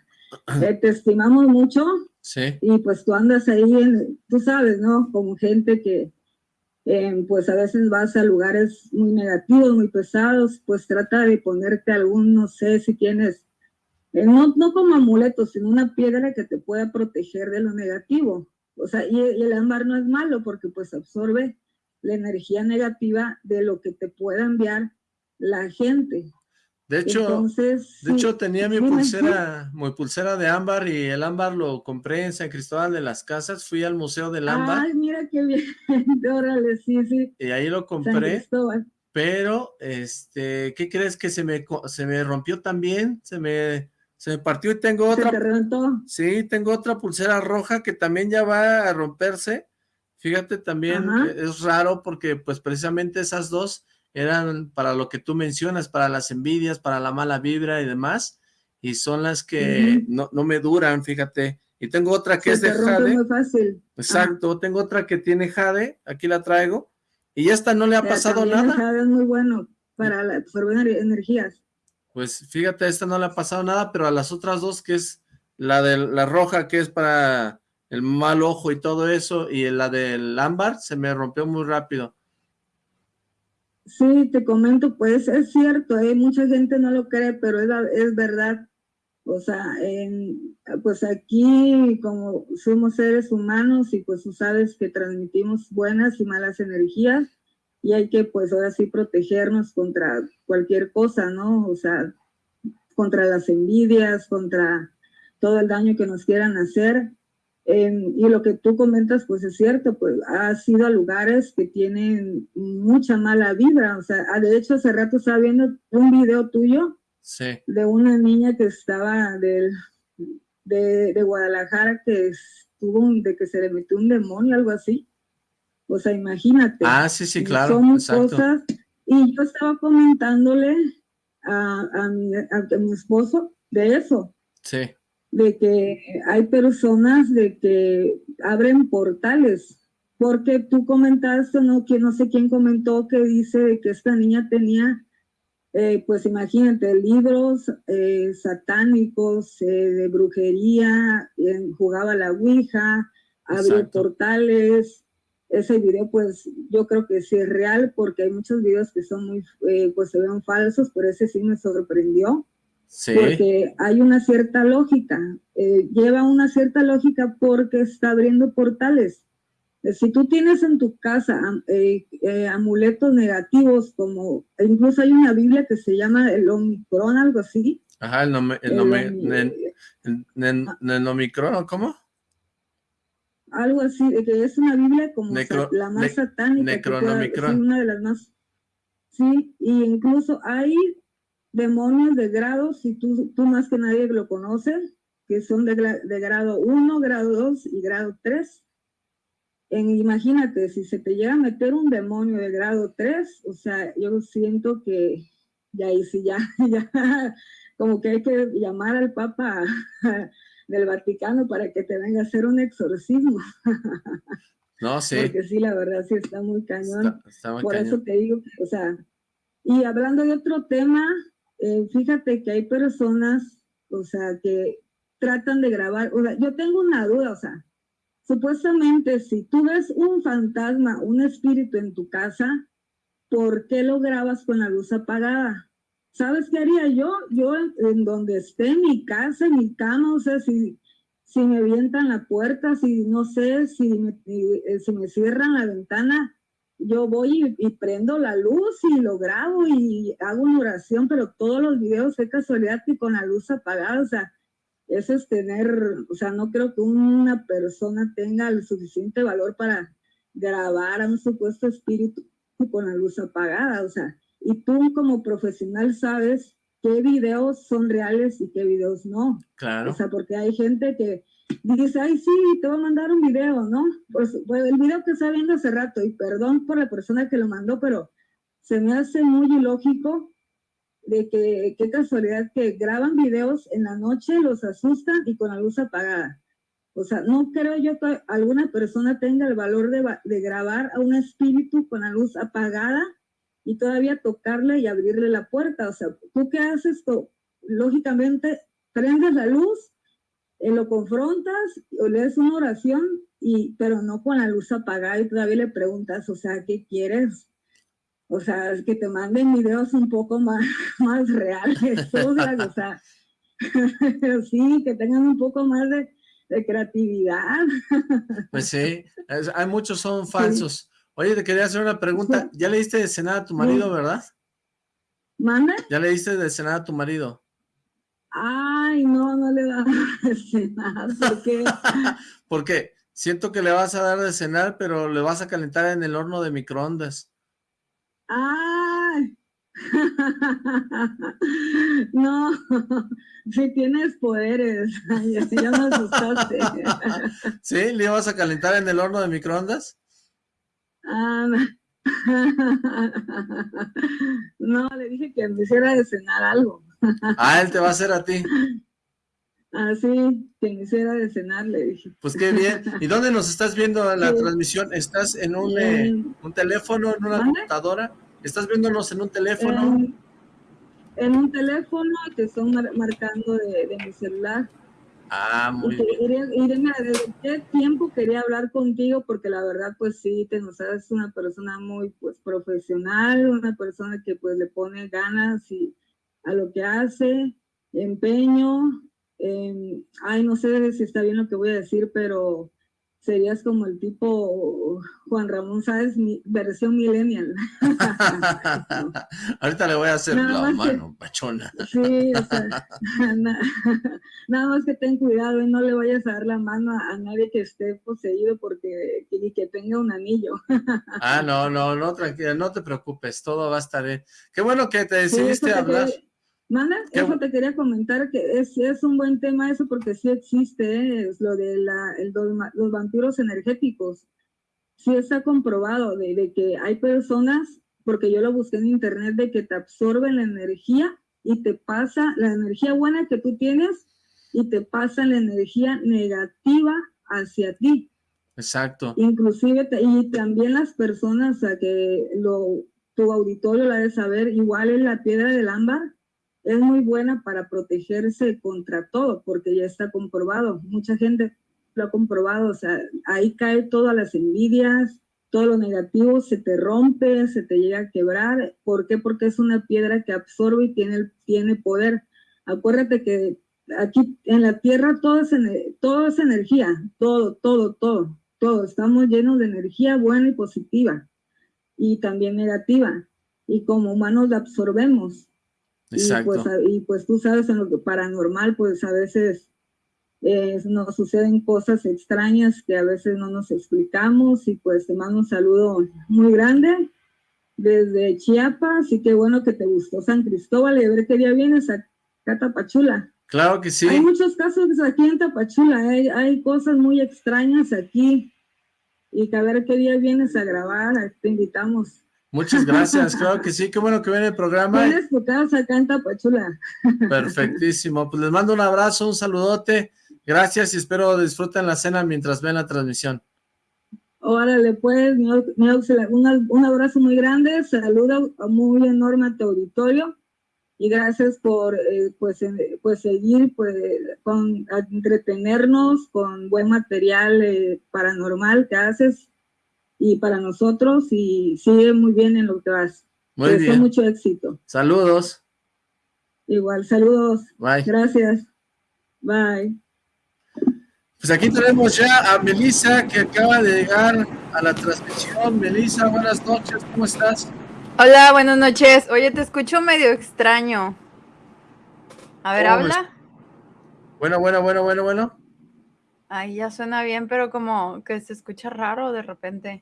eh, te estimamos mucho. Sí. Y pues tú andas ahí, en, tú sabes, ¿no? Como gente que, eh, pues a veces vas a lugares muy negativos, muy pesados, pues trata de ponerte algún, no sé si tienes, eh, no, no como amuleto, sino una piedra que te pueda proteger de lo negativo. O sea, y, y el ámbar no es malo porque pues absorbe la energía negativa de lo que te pueda enviar la gente. De hecho, de hecho tenía mi pulsera, mi pulsera de ámbar y el ámbar lo compré en San Cristóbal de las Casas, fui al Museo del Ámbar. Ay, mira qué bien, órale, sí, sí. Y ahí lo compré, pero, este, ¿qué crees que se me, se me rompió también? Se me, se me partió y tengo otra. ¿Se te reventó? Sí, tengo otra pulsera roja que también ya va a romperse Fíjate también, es raro porque pues precisamente esas dos eran para lo que tú mencionas, para las envidias, para la mala vibra y demás, y son las que no, no, me duran, fíjate. Y tengo otra que es de jade. Muy fácil. Exacto, tengo otra que tiene jade, aquí la traigo, y esta no le ha pasado nada. Jade es muy bueno para absorber energías. Pues fíjate, esta no le ha pasado nada, pero a las otras dos, que es la de la roja, que es para el mal ojo y todo eso, y la del ámbar se me rompió muy rápido. Sí, te comento, pues es cierto, ¿eh? mucha gente no lo cree, pero es, es verdad. O sea, pues aquí como somos seres humanos y pues tú sabes que transmitimos buenas y malas energías y hay que pues ahora sí protegernos contra cualquier cosa, ¿no? O sea, contra las envidias, contra todo el daño que nos quieran hacer y lo que tú comentas, pues es cierto, pues has ido a lugares que tienen mucha mala vibra. O sea, ah, de hecho, hace rato estaba viendo un video tuyo de una niña que estaba de, de, Guadalajara que estuvo, de que se le metió un demonio, algo así. O sea, imagínate. Ah, sí, sí, claro. Son cosas. Y yo estaba comentándole a, mi, a mi esposo de eso. Sí. De que hay personas de que abren portales porque tú comentaste, no, que no sé quién comentó que dice que esta niña tenía, eh, pues imagínate, libros eh, satánicos eh, de brujería, jugaba la ouija, abrió portales, ese video pues yo creo que sí es real porque hay muchos videos que son muy, pues se ven falsos, pero ese sí me sorprendió. Sí. Porque hay una cierta lógica, lleva una cierta lógica porque está abriendo portales si tú tienes en tu casa eh, eh, amuletos negativos, como incluso hay una Biblia que se llama el Omicron, algo así. Ajá, el, el, Omicron, ¿cómo? Algo así, que es una Biblia como la más satánica. Necronomicron. una de las más. Sí, y incluso hay demonios de grados, y tú, tú más que nadie lo conoces, que son de, de grado 1, grado 2 y grado 3 imagínate, si se te llega a meter un demonio de grado 3, o sea, yo siento que ya ahí sí, ya, ya, como que hay que llamar al Papa del Vaticano para que te venga a hacer un exorcismo. No, sí. Porque sí, la verdad sí está muy cañón. Por eso te digo, o sea, y hablando de otro tema, eh, fíjate que hay personas, o sea, que tratan de grabar, o sea, yo tengo una duda, o sea, Supuestamente, si tú ves un fantasma, un espíritu en tu casa, ¿por qué lo grabas con la luz apagada? ¿Sabes qué haría yo? Yo en donde esté, mi casa, mi cama, o sea, si, si me avientan la puerta, si no sé, si me, si me cierran la ventana, yo voy y, prendo la luz y lo grabo y hago una oración, pero todos los videos es casualidad que con la luz apagada, o sea, eso es tener, o sea, no creo que una persona tenga el suficiente valor para grabar a un supuesto espíritu con la luz apagada, o sea, y tú como profesional sabes qué videos son reales y qué videos no. Claro. O sea, porque hay gente que dice, ay, sí, te voy a mandar un video, ¿no? Pues, pues el video que está viendo hace rato, y perdón por la persona que lo mandó, pero se me hace muy ilógico de que qué casualidad que graban videos en la noche, los asustan y con la luz apagada. O sea, no creo yo que alguna persona tenga el valor de, de grabar a un espíritu con la luz apagada y todavía tocarle y abrirle la puerta. O sea, ¿tú qué haces? Lógicamente, prendes la luz, eh, lo confrontas o lees una oración, y, pero no con la luz apagada y todavía le preguntas, o sea, ¿qué quieres? o sea, que te manden videos un poco más, más reales, o sea, sí, que tengan un poco más de, creatividad. Pues sí, hay muchos son falsos. Oye, te quería hacer una pregunta, ¿ya le diste de cenar a tu marido, verdad? ¿Manda? ¿Ya le diste de cenar a tu marido? Ay, no, no le da de cenar, ¿por qué? Porque siento que le vas a dar de cenar, pero le vas a calentar en el horno de microondas. ¡Ay! no, si tienes poderes, ya me asustaste. ¿Sí? ¿Le ibas a calentar en el horno de microondas? Ah, no, le dije que me hiciera de cenar algo. ah, él te va a hacer a ti. Ah, sí, hiciera de cenar, le dije. Pues qué bien. ¿Y dónde nos estás viendo la transmisión? ¿Estás en un, eh, un teléfono, en una computadora? ¿Estás viéndonos en un teléfono? En, un teléfono que estoy marcando de, mi celular. Ah, muy bien. Irene, ¿desde qué tiempo quería hablar contigo? Porque la verdad, pues sí, te nos sabes una persona muy pues profesional, una persona que pues le pone ganas y a lo que hace, empeño. Ay, no sé si está bien lo que voy a decir, pero serías como el tipo Juan Ramón ¿sabes? mi versión millennial. Ahorita le voy a hacer la mano, pachona. Sí, o sea, nada más que ten cuidado y no le vayas a dar la mano a, nadie que esté poseído porque y que tenga un anillo. ah, no, no, no, tranquila, no te preocupes, todo va a estar bien. Qué bueno que te decidiste hablar. Manda, eso te quería comentar, que es, es un buen tema eso porque sí existe, ¿eh? es lo de la, el, los vampiros energéticos. Sí está comprobado de, de, que hay personas, porque yo lo busqué en internet, de que te absorben la energía y te pasa la energía buena que tú tienes y te pasa la energía negativa hacia ti. Exacto. Inclusive, y también las personas a que lo, tu auditorio la de saber, igual es la piedra del ámbar, es muy buena para protegerse contra todo, porque ya está comprobado. Mucha gente lo ha comprobado, o sea, ahí cae todas las envidias, todo lo negativo se te rompe, se te llega a quebrar. ¿Por qué? Porque es una piedra que absorbe y tiene, tiene poder. Acuérdate que aquí en la tierra todo es, todo es energía, todo, todo, todo, todo. Estamos llenos de energía buena y positiva y también negativa. Y como humanos la absorbemos. Exacto. Y pues, y pues tú sabes, en lo que paranormal, pues a veces eh, nos suceden cosas extrañas que a veces no nos explicamos. Y pues te mando un saludo muy grande desde Chiapas. Y qué bueno que te gustó San Cristóbal y a ver qué día vienes a Catapachula. Claro que sí. Hay muchos casos aquí en Tapachula, hay, hay cosas muy extrañas aquí y que a ver qué día vienes a grabar, te invitamos. Muchas gracias, claro que sí, qué bueno que viene el programa. Tienes tu casa acá en Tapachula. Perfectísimo, pues les mando un abrazo, un saludote, gracias y espero disfruten la cena mientras ven la transmisión. Órale, pues, un, un abrazo muy grande, saludo muy enorme a tu auditorio y gracias por eh, pues, pues seguir pues, con entretenernos con buen material eh, paranormal que haces y para nosotros y sigue muy bien en lo que vas. Muy bien. mucho éxito. Saludos. Igual, saludos. Bye. Gracias. Bye. Pues aquí tenemos ya a Melissa que acaba de llegar a la transmisión. Melissa, buenas noches, ¿cómo estás? Hola, buenas noches. Oye, te escucho medio extraño. A ver, habla. Bueno, bueno, bueno, bueno, bueno. Ahí ya suena bien, pero como que se escucha raro de repente.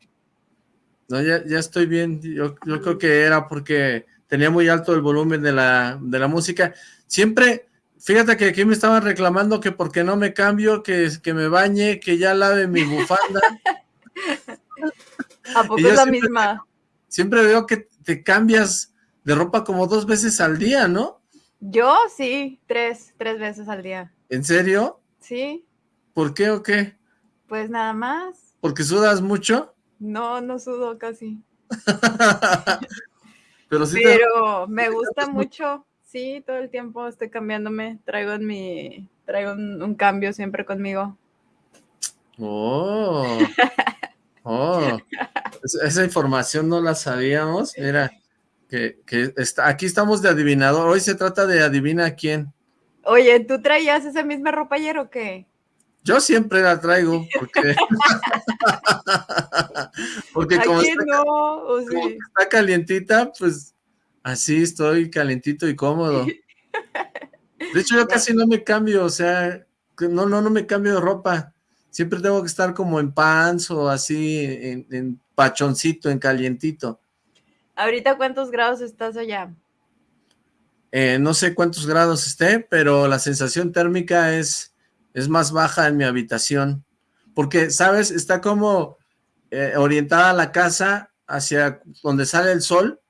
No, ya, ya estoy bien. Yo, yo creo que era porque tenía muy alto el volumen de la, de la música. Siempre, fíjate que aquí me estaban reclamando que porque no me cambio, que, que me bañe, que ya lave mi bufanda. ¿A poco es la misma? Siempre veo que te cambias de ropa como dos veces al día, ¿no? Yo sí, tres, tres veces al día. ¿En serio? Sí. ¿Por qué o qué? Pues nada más. ¿Porque sudas mucho? No, no sudo casi. Pero sí Pero me gusta mucho. Sí, todo el tiempo estoy cambiándome. Traigo en mi, traigo un, cambio siempre conmigo. Oh. Oh. Esa información no la sabíamos. Mira, que, está, aquí estamos de adivinador. Hoy se trata de adivina quién. Oye, ¿tú traías esa misma ropa ayer o qué? Yo siempre la traigo porque, porque como, está, está calientita, pues así estoy calientito y cómodo. De hecho, yo casi no me cambio, o sea, no, no, no me cambio de ropa. Siempre tengo que estar como en pants o así, en, pachoncito, en calientito. ¿Ahorita cuántos grados estás allá? Eh, no sé cuántos grados esté, pero la sensación térmica es, es más baja en mi habitación. Porque, ¿sabes? Está como eh, orientada la casa hacia donde sale el sol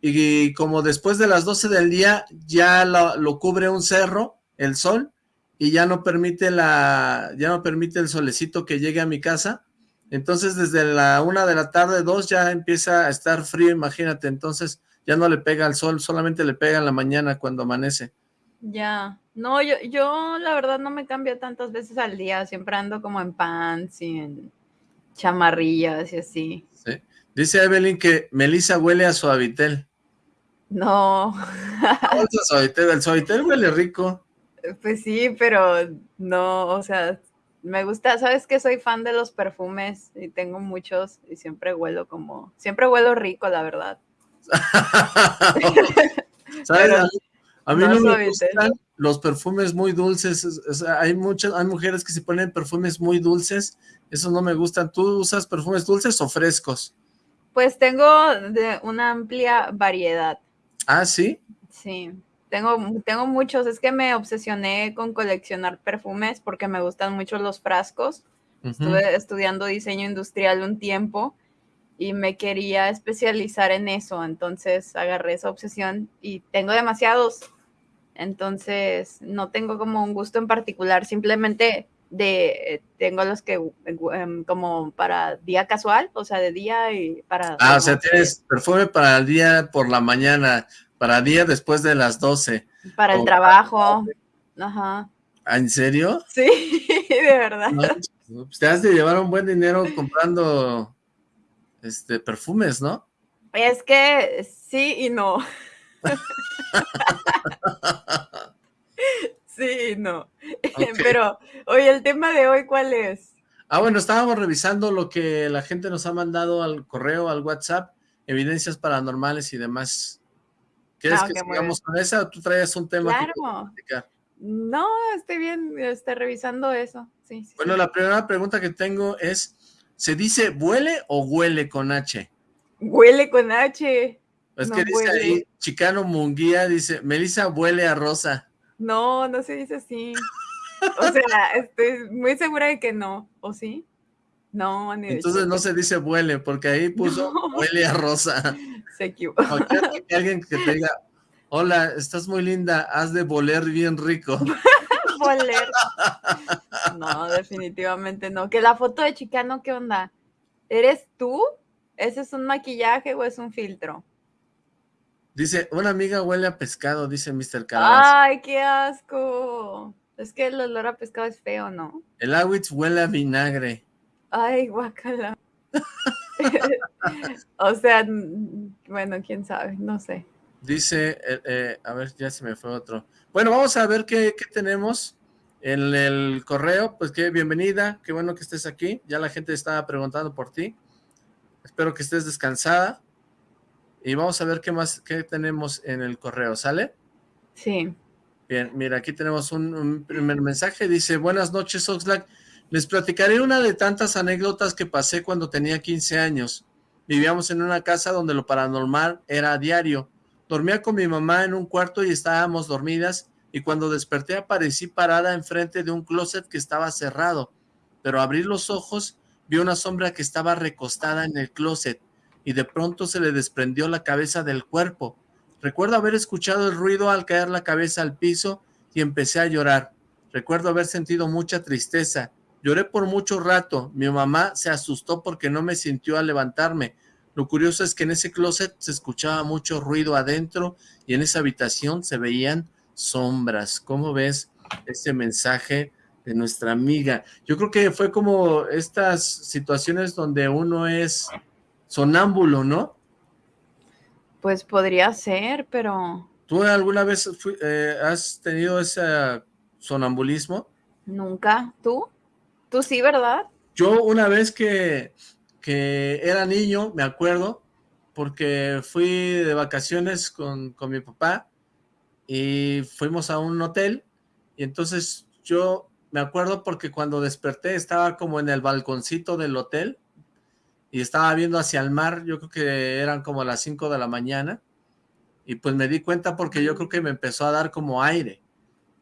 y, como después de las 12 del día ya lo cubre un cerro, el sol, y ya no permite la, ya no permite el solecito que llegue a mi casa. Entonces desde la una de la tarde, dos, ya empieza a estar frío, imagínate. Entonces ya no le pega al sol, solamente le pega en la mañana cuando amanece. Ya, no, yo, yo la verdad no me cambio tantas veces al día, siempre ando como en pants y en chamarrillas y así. Sí. Dice Evelyn que Melissa huele a suavitel. No. suavitel, el suavitel huele rico. Pues sí, pero no, o sea, me gusta, sabes que soy fan de los perfumes y tengo muchos y siempre huelo como, siempre huelo rico, la verdad. ¿Sabes? a, mí no me gustan los perfumes muy dulces, hay muchas, hay mujeres que se ponen perfumes muy dulces, eso no me gustan. ¿Tú usas perfumes dulces o frescos? Pues tengo de una amplia variedad. ¿Ah, sí? Sí. Tengo, tengo muchos, es que me obsesioné con coleccionar perfumes porque me gustan mucho los frascos. Estuve estudiando diseño industrial un tiempo y me quería especializar en eso, entonces agarré esa obsesión y tengo demasiados. Entonces, no tengo como un gusto en particular, simplemente de tengo los que em, como para día casual, o sea, de día y para... Ah, o sea, tienes perfume para el día por la mañana, para día después de las 12. Para el trabajo, ajá. ¿Ah, ¿En serio? Sí, de verdad. Pues, te has de llevar un buen dinero comprando este perfumes, ¿no? Es que sí y no. sí, no. Pero, oye, el tema de hoy, ¿cuál es? Ah, bueno, estábamos revisando lo que la gente nos ha mandado al correo, al WhatsApp, evidencias paranormales y demás. ¿Quieres ah, que sigamos con esa o tú traías un tema claro. No, estoy bien, estoy revisando eso. Sí, bueno, la primera pregunta que tengo es, ¿se dice huele o huele con H? Huele con H. Es que dice ahí, Chicano Munguía, dice, Melissa huele a rosa. No, no se dice así. O sea, estoy muy segura de que no, ¿o sí? No, ni Entonces no se dice huele, porque ahí puso huele a rosa. Se equivocó. alguien que te diga, hola, estás muy linda, has de voler bien rico. voler. No, definitivamente no. Que la foto de Chicano, ¿qué onda? ¿Eres tú? ¿Ese es un maquillaje o es un filtro? Dice, una amiga huele a pescado, dice Mr. Calabaza. ¡Ay, qué asco! Es que el olor a pescado es feo, ¿no? El Awitz huele a vinagre. Ay, guacala. o sea, bueno, quién sabe, no sé. Dice, eh, eh, a ver, ya se me fue otro. Bueno, vamos a ver qué, qué tenemos en el correo. Pues qué bienvenida, qué bueno que estés aquí. Ya la gente estaba preguntando por ti. Espero que estés descansada. Y vamos a ver qué más, qué tenemos en el correo, ¿sale? Sí. Bien, mira, aquí tenemos un, primer mensaje. Dice, buenas noches, Oxlack. Les platicaré una de tantas anécdotas que pasé cuando tenía 15 años. Vivíamos en una casa donde lo paranormal era a diario. Dormía con mi mamá en un cuarto y estábamos dormidas y cuando desperté aparecí parada enfrente de un closet que estaba cerrado. Pero abrí los ojos, vi una sombra que estaba recostada en el closet y de pronto se le desprendió la cabeza del cuerpo. Recuerdo haber escuchado el ruido al caer la cabeza al piso y empecé a llorar. Recuerdo haber sentido mucha tristeza. Lloré por mucho rato. Mi mamá se asustó porque no me sintió al levantarme. Lo curioso es que en ese closet se escuchaba mucho ruido adentro y en esa habitación se veían sombras. ¿Cómo ves este mensaje de nuestra amiga? Yo creo que fue como estas situaciones donde uno es sonámbulo, ¿no? Pues podría ser, pero... ¿Tú alguna vez eh, has tenido ese sonambulismo? Nunca. ¿Tú? ¿Tú sí, verdad? Yo una vez que, que era niño, me acuerdo, porque fui de vacaciones con, con mi papá y fuimos a un hotel y entonces yo me acuerdo porque cuando desperté estaba como en el balconcito del hotel y estaba viendo hacia el mar, yo creo que eran como las 5 de la mañana, y pues me di cuenta porque yo creo que me empezó a dar como aire,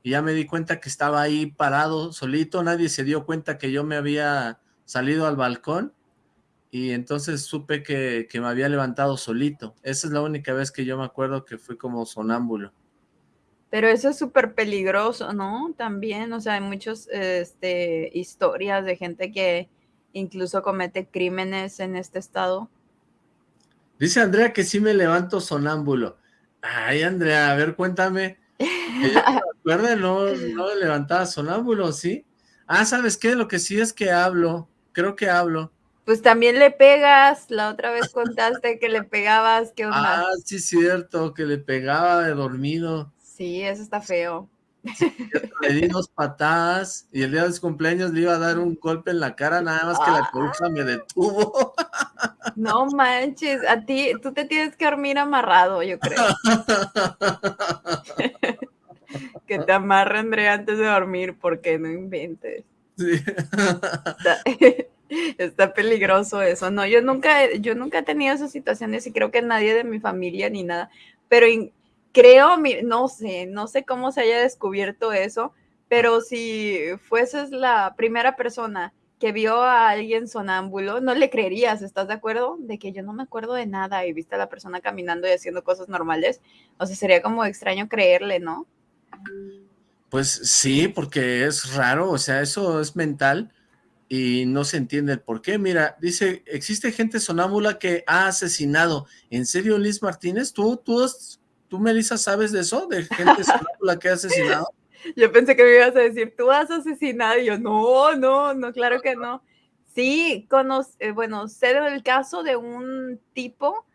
y ya me di cuenta que estaba ahí parado solito, nadie se dio cuenta que yo me había salido al balcón, y entonces supe que, que me había levantado solito. Esa es la única vez que yo me acuerdo que fui como sonámbulo. Pero eso es súper peligroso, ¿no? También, o sea, hay muchas este, historias de gente que incluso comete crímenes en este estado. Dice Andrea que sí me levanto sonámbulo. Ay, Andrea, a ver, cuéntame. ¿Recuerda? No, no levantaba sonámbulo, ¿sí? Ah, ¿sabes qué? Lo que sí es que hablo. Creo que hablo. Pues también le pegas. La otra vez contaste que le pegabas. ¿Qué onda? Ah, sí, cierto, que le pegaba de dormido. Sí, eso está feo. Le di dos patadas y el día de su cumpleaños le iba a dar un golpe en la cara, nada más que la coruja me detuvo. No manches, a ti, tú te tienes que dormir amarrado, yo creo. que te amarre, Andrea, antes de dormir, porque no inventes. Está, peligroso eso. No, yo nunca, yo nunca he tenido esas situaciones y creo que nadie de mi familia ni nada, pero creo, no sé, no sé cómo se haya descubierto eso, pero si fueses la primera persona que vio a alguien sonámbulo, no le creerías, ¿estás de acuerdo? De que yo no me acuerdo de nada y viste a la persona caminando y haciendo cosas normales, o sea, sería como extraño creerle, ¿no? Pues sí, porque es raro, o sea, eso es mental y no se entiende el por qué. Mira, dice, existe gente sonámbula que ha asesinado. ¿En serio, Liz Martínez? ¿Tú, tú, tú Melissa, sabes de eso? ¿De gente sonámbula que ha asesinado? Yo pensé que me ibas a decir, tú has asesinado. Y yo, no, no, no, claro que no. Sí, conoce, eh, bueno, sé del caso de un tipo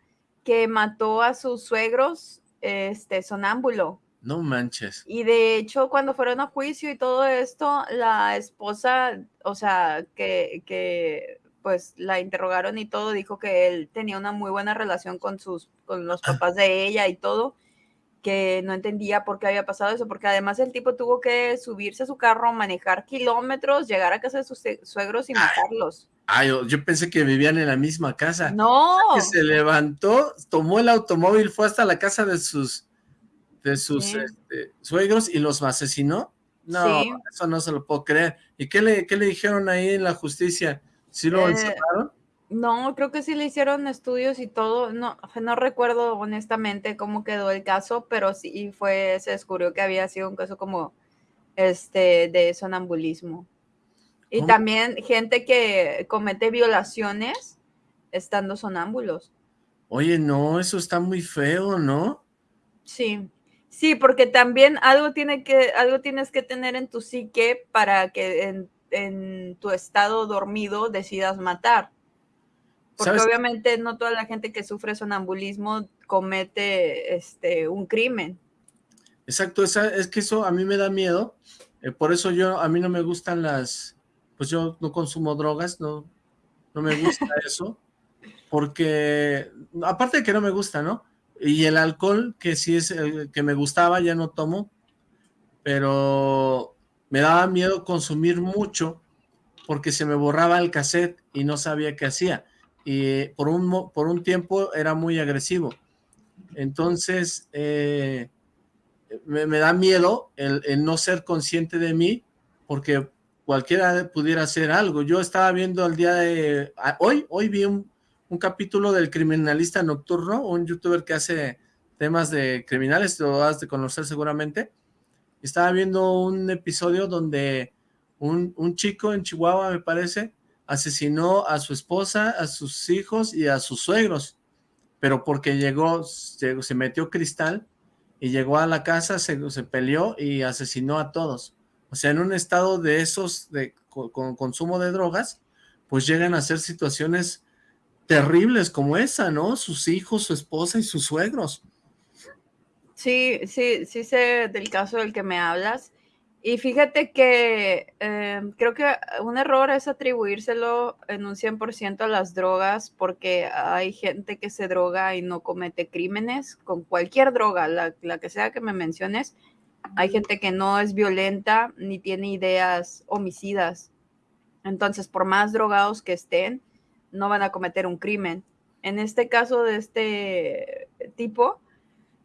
que mató a sus suegros, este, sonámbulo. No manches. Y de hecho, cuando fueron a juicio y todo esto, la esposa, o sea, que, que pues la interrogaron y todo, dijo que él tenía una muy buena relación con sus, con los ah. papás de ella y todo, que no entendía por qué había pasado eso, porque además el tipo tuvo que subirse a su carro, manejar kilómetros, llegar a casa de sus suegros y matarlos. Ay, yo, pensé que vivían en la misma casa. No. Que se levantó, tomó el automóvil, fue hasta la casa de sus de sus este, suegros y los asesinó. No, eso no se lo puedo creer. ¿Y qué le, qué le dijeron ahí en la justicia? ¿Sí lo eh, encerraron? No, creo que sí le hicieron estudios y todo. No, no recuerdo honestamente cómo quedó el caso, pero sí fue, se descubrió que había sido un caso como este de sonambulismo. Y también gente que comete violaciones estando sonámbulos. Oye, no, eso está muy feo, ¿no? Sí. Sí, porque también algo, tiene que, algo tienes que tener en tu psique para que en, en tu estado dormido decidas matar. Porque obviamente no toda la gente que sufre sonambulismo comete este, un crimen. Exacto, es que eso a mí me da miedo. Eh, por eso yo, a mí no me gustan las, pues yo no consumo drogas, no, no me gusta eso. Porque, aparte de que no me gusta, ¿no? Y el alcohol, que sí es el que me gustaba, ya no tomo, pero me daba miedo consumir mucho porque se me borraba el cassette y no sabía qué hacía. Y por un, por un tiempo era muy agresivo. Entonces, eh, me, da miedo el, no ser consciente de mí porque cualquiera pudiera hacer algo. Yo estaba viendo el día de... Hoy, hoy vi un, un capítulo del Criminalista Nocturno, un youtuber que hace temas de criminales, lo has de conocer seguramente. Estaba viendo un episodio donde un, chico en Chihuahua, me parece, asesinó a su esposa, a sus hijos y a sus suegros, pero porque llegó, se, metió cristal y llegó a la casa, se, se, peleó y asesinó a todos. O sea, en un estado de esos, de, con consumo de drogas, pues llegan a ser situaciones terribles como esa, ¿no? Sus hijos, su esposa y sus suegros. Sí, sí, sí sé del caso del que me hablas. Y fíjate que em, creo que un error es atribuírselo en un 100% a las drogas, porque hay gente que se droga y no comete crímenes con cualquier droga, la, la que sea que me menciones. Hay gente que no es violenta ni tiene ideas homicidas. Entonces, por más drogados que estén, no van a cometer un crimen. En este caso de este tipo,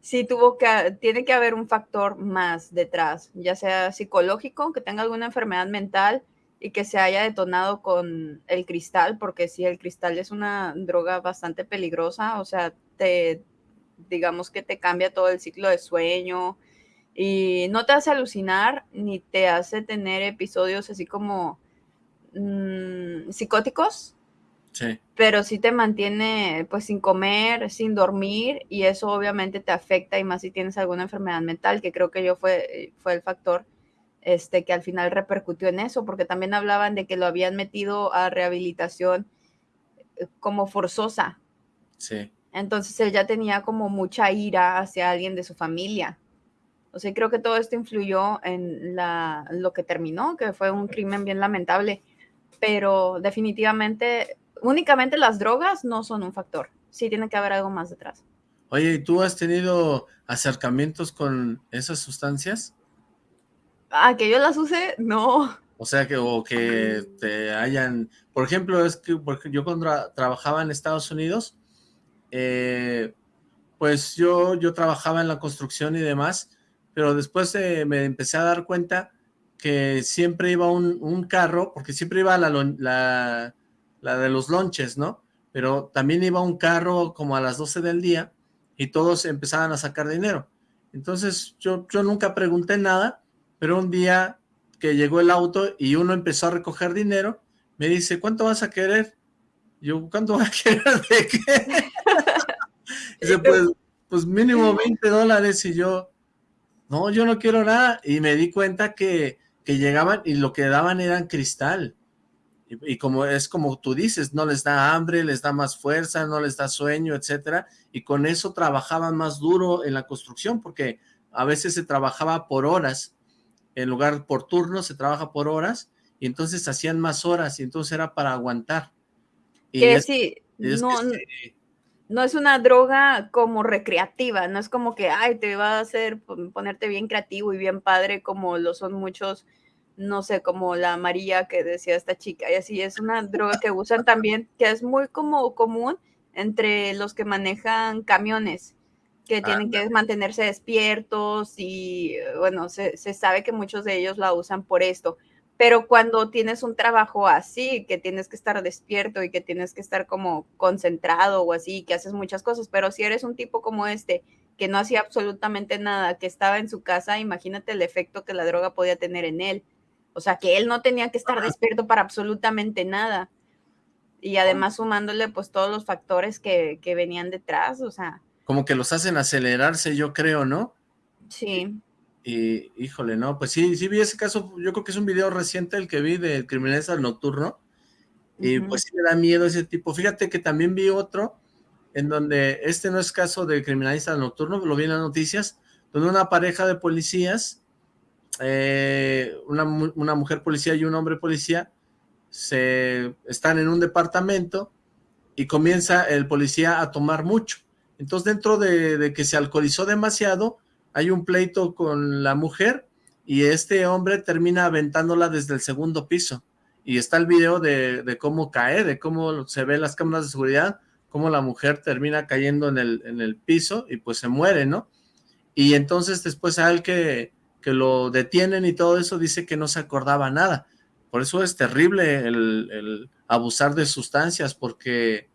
sí tuvo que, tiene que haber un factor más detrás, ya sea psicológico, que tenga alguna enfermedad mental y que se haya detonado con el cristal, porque si el cristal es una droga bastante peligrosa, o sea, te, digamos que te cambia todo el ciclo de sueño y no te hace alucinar ni te hace tener episodios así como mm, psicóticos, pero sí te mantiene pues sin comer, sin dormir y eso obviamente te afecta y más si tienes alguna enfermedad mental, que creo que yo fue, fue el factor este, que al final repercutió en eso, porque también hablaban de que lo habían metido a rehabilitación eh, como forzosa. Sí. Entonces él ya tenía como mucha ira hacia alguien de su familia. O sea, creo que todo esto influyó en la, lo que terminó, que fue un crimen bien lamentable, pero definitivamente únicamente las drogas no son un factor. Sí tiene que haber algo más detrás. Oye, ¿y tú has tenido acercamientos con esas sustancias? Ah, que yo las use, no. O sea, que, o que te hayan... Por ejemplo, es que porque yo cuando trabajaba en Estados Unidos, eh, pues yo, yo trabajaba en la construcción y demás, pero después eh, me empecé a dar cuenta que siempre iba un, carro, porque siempre iba la, la, la de los lonches, ¿no? Pero también iba un carro como a las 12 del día y todos empezaban a sacar dinero. Entonces yo, yo nunca pregunté nada, pero un día que llegó el auto y uno empezó a recoger dinero, me dice, ¿cuánto vas a querer? Yo, ¿cuánto vas a querer de qué? dice, pues, pues mínimo 20 dólares y yo, no, yo no quiero nada. Y me di cuenta que, que llegaban y lo que daban eran cristal. Y, como es como tú dices, no les da hambre, les da más fuerza, no les da sueño, etcétera, y con eso trabajaban más duro en la construcción, porque a veces se trabajaba por horas, en lugar por turnos se trabaja por horas, y entonces hacían más horas, y entonces era para aguantar. Y que sí, no, no es una droga como recreativa, no es como que, ay, te va a hacer ponerte bien creativo y bien padre como lo son muchos no sé, como la María que decía esta chica, y así es una droga que usan también, que es muy como común entre los que manejan camiones, que tienen que mantenerse despiertos y bueno, se, se, sabe que muchos de ellos la usan por esto. Pero cuando tienes un trabajo así, que tienes que estar despierto y que tienes que estar como concentrado o así, que haces muchas cosas, pero si eres un tipo como este, que no hacía absolutamente nada, que estaba en su casa, imagínate el efecto que la droga podía tener en él o sea, que él no tenía que estar despierto para absolutamente nada. Y además sumándole pues todos los factores que, venían detrás, o sea. Como que los hacen acelerarse, yo creo, ¿no? Sí. Y, híjole, no, pues sí, sí vi ese caso, yo creo que es un video reciente el que vi de Criminales Nocturno, y pues sí me da miedo ese tipo. Fíjate que también vi otro, en donde este no es caso de Criminalista Nocturno, lo vi en las noticias, donde una pareja de policías eh, una, mujer policía y un hombre policía se están en un departamento y comienza el policía a tomar mucho. Entonces dentro de, que se alcoholizó demasiado, hay un pleito con la mujer y este hombre termina aventándola desde el segundo piso. Y está el video de, cómo cae, de cómo se ven las cámaras de seguridad, cómo la mujer termina cayendo en el, en el piso y pues se muere, ¿no? Y entonces después al que que lo detienen y todo eso, dice que no se acordaba nada. Por eso es terrible el, abusar de sustancias, porque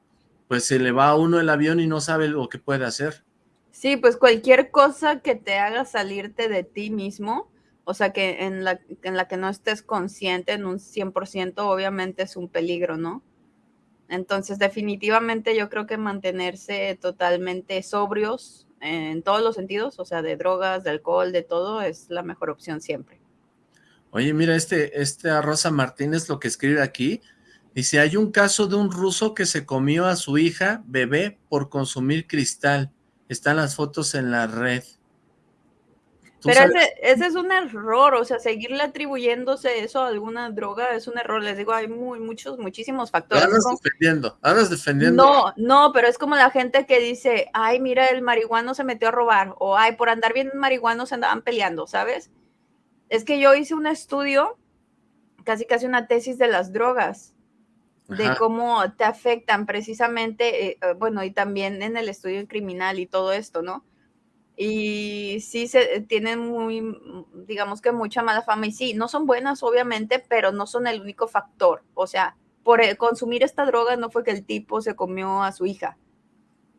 pues se le va a uno el avión y no sabe lo que puede hacer. Sí, pues cualquier cosa que te haga salirte de ti mismo, o sea, que en la, en la que no estés consciente en un 100%, obviamente es un peligro, ¿no? Entonces, definitivamente yo creo que mantenerse totalmente sobrios en todos los sentidos, o sea, de drogas, de alcohol, de todo, es la mejor opción siempre. Oye, mira, este, este Rosa Martínez lo que escribe aquí, dice, hay un caso de un ruso que se comió a su hija bebé por consumir cristal. Están las fotos en la red. Pero ese, ese, es un error, o sea, seguirle atribuyéndose eso a alguna droga es un error. Les digo, hay muy, muchos, muchísimos factores. Andas defendiendo, andas defendiendo. No, no, pero es como la gente que dice, ay, mira, el marihuano se metió a robar, o ay, por andar bien marihuano se andaban peleando, ¿sabes? Es que yo hice un estudio, casi casi una tesis de las drogas, de cómo te afectan precisamente, eh, eh, bueno, y también en el estudio criminal y todo esto, ¿no? Y sí se tienen muy, digamos que mucha mala fama y sí, no son buenas obviamente, pero no son el único factor. O sea, por consumir esta droga no fue que el tipo se comió a su hija.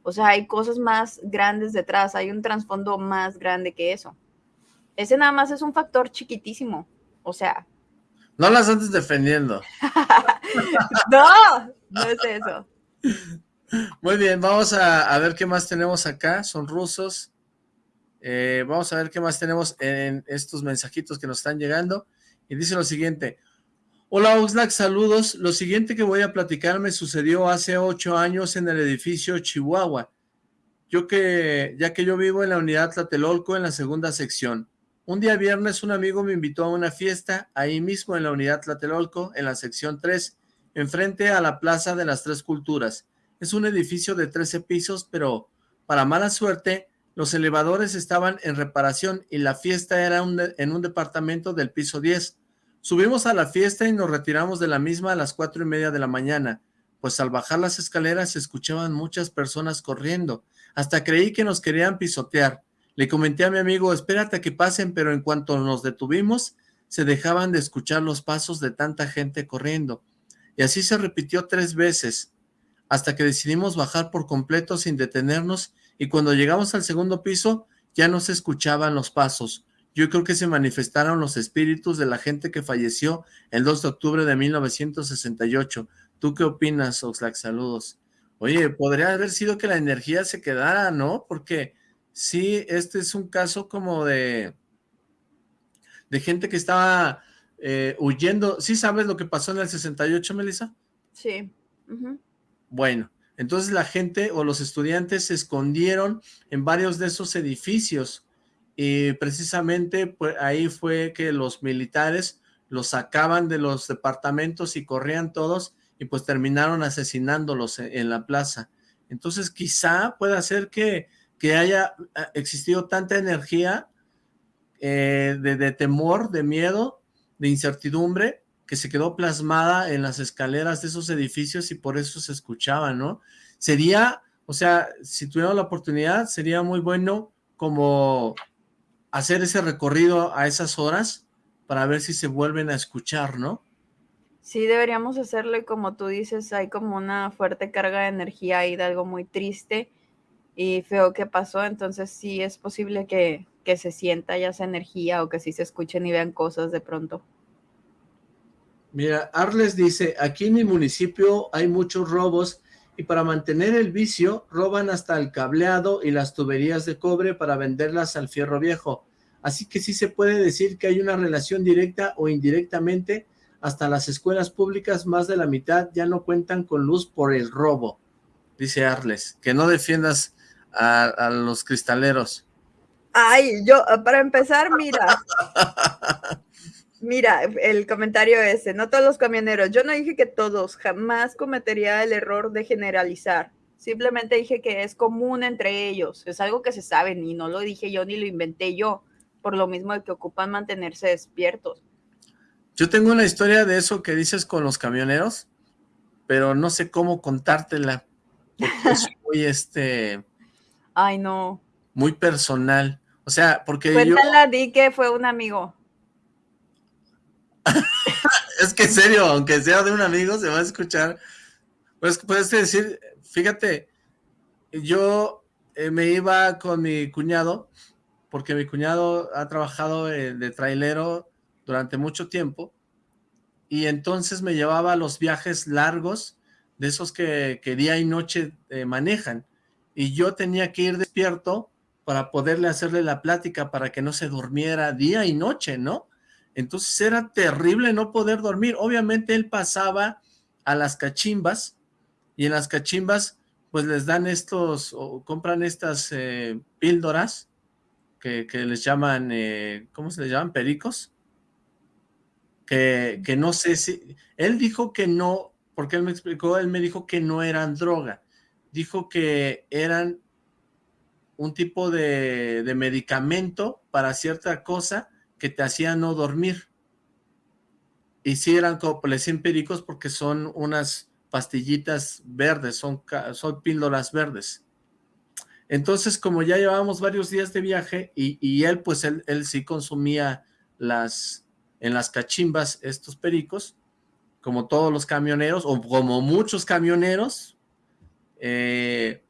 O sea, hay cosas más grandes detrás, hay un trasfondo más grande que eso. Ese nada más es un factor chiquitísimo. O sea. No las andes defendiendo. no, no es eso. Muy bien, vamos a, a ver qué más tenemos acá. Son rusos. Eh, vamos a ver qué más tenemos en estos mensajitos que nos están llegando. Y dice lo siguiente. Hola Oxlack, saludos. Lo siguiente que voy a platicar me sucedió hace ocho años en el edificio Chihuahua. Yo que, ya que yo vivo en la unidad Tlatelolco en la segunda sección. Un día viernes un amigo me invitó a una fiesta ahí mismo en la unidad Tlatelolco en la sección 3, enfrente a la Plaza de las Tres Culturas. Es un edificio de 13 pisos, pero para mala suerte los elevadores estaban en reparación y la fiesta era en un departamento del piso 10. Subimos a la fiesta y nos retiramos de la misma a las cuatro y media de la mañana, pues al bajar las escaleras se escuchaban muchas personas corriendo. Hasta creí que nos querían pisotear. Le comenté a mi amigo, espérate a que pasen, pero en cuanto nos detuvimos, se dejaban de escuchar los pasos de tanta gente corriendo. Y así se repitió tres veces, hasta que decidimos bajar por completo sin detenernos y cuando llegamos al segundo piso, ya no se escuchaban los pasos. Yo creo que se manifestaron los espíritus de la gente que falleció el 2 de octubre de 1968. ¿Tú qué opinas, Oxlack? Saludos. Oye, podría haber sido que la energía se quedara, ¿no? Porque sí, este es un caso como de, de gente que estaba eh, huyendo. ¿Sí sabes lo que pasó en el 68, Melissa? Sí. Bueno, entonces la gente o los estudiantes se escondieron en varios de esos edificios y precisamente pues, ahí fue que los militares los sacaban de los departamentos y corrían todos y pues terminaron asesinándolos en, la plaza. Entonces quizá pueda ser que, que haya eh, existido tanta energía eh, de temor, de miedo, de incertidumbre, que se quedó plasmada en las escaleras de esos edificios y por eso se escuchaba, ¿no? Sería, o sea, si tuviera la oportunidad, sería muy bueno como hacer ese recorrido a esas horas para ver si se vuelven a escuchar, ¿no? Sí, deberíamos hacerlo y como tú dices, hay como una fuerte carga de energía ahí de algo muy triste y feo que pasó, entonces sí es posible que, que se sienta ya esa energía o que sí se escuchen y vean cosas de pronto. Mira, Arles dice, aquí en mi municipio hay muchos robos y para mantener el vicio roban hasta el cableado y las tuberías de cobre para venderlas al fierro viejo. Así que sí se puede decir que hay una relación directa o indirectamente hasta las escuelas públicas, más de la mitad ya no cuentan con luz por el robo, dice Arles. Que no defiendas a, los cristaleros. Ay, yo, para empezar, mira. mira, el comentario ese, no todos los camioneros. Yo no dije que todos, jamás cometería el error de generalizar. Simplemente dije que es común entre ellos. Es algo que se sabe, y no lo dije yo ni lo inventé yo, por lo mismo de que ocupan mantenerse despiertos. Yo tengo una historia de eso que dices con los camioneros, pero no sé cómo contártela. Porque es muy, este... Ay, no. Muy personal. O sea, porque Cuéntala, di que fue un amigo. es que en serio, aunque sea de un amigo, se va a escuchar. Pues puedes decir, fíjate, yo eh, me iba con mi cuñado, porque mi cuñado ha trabajado de trailero durante mucho tiempo y entonces me llevaba a los viajes largos de esos que, día y noche eh, manejan y yo tenía que ir despierto para poderle hacerle la plática para que no se durmiera día y noche, ¿no? Entonces era terrible no poder dormir. Obviamente él pasaba a las cachimbas y en las cachimbas pues les dan estos, o compran estas eh, píldoras que, les llaman, eh, ¿cómo se les llaman? Pericos que, no sé si, él dijo que no, porque él me explicó, él me dijo que no eran droga, dijo que eran un tipo de, medicamento para cierta cosa que te hacía no dormir. Y sí eran como pericos porque son unas pastillitas verdes, son, son píldoras verdes. Entonces, como ya llevábamos varios días de viaje y, y él, pues él, él sí consumía las, en las cachimbas estos pericos, como todos los camioneros, o como muchos camioneros, eh,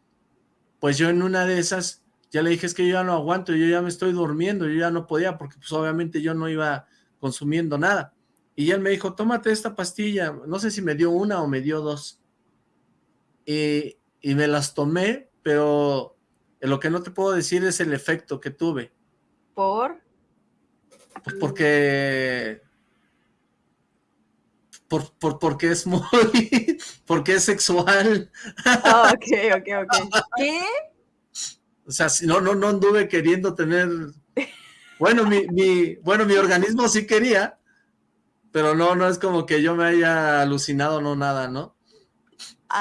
pues yo en una de esas, ya le dije, es que yo ya no aguanto, yo ya me estoy durmiendo, yo ya no podía, porque pues obviamente yo no iba consumiendo nada. Y él me dijo, tómate esta pastilla, no sé si me dio una o me dio dos. Y, y me las tomé, pero lo que no te puedo decir es el efecto que tuve. ¿Por? Pues porque... Por, por, porque es muy... porque es sexual. Ah, ok, ok, ok. ¿Qué? O sea, si no, no, no anduve queriendo tener... Bueno, mi, mi, bueno, mi organismo sí quería, pero no, no es como que yo me haya alucinado, no nada, ¿no?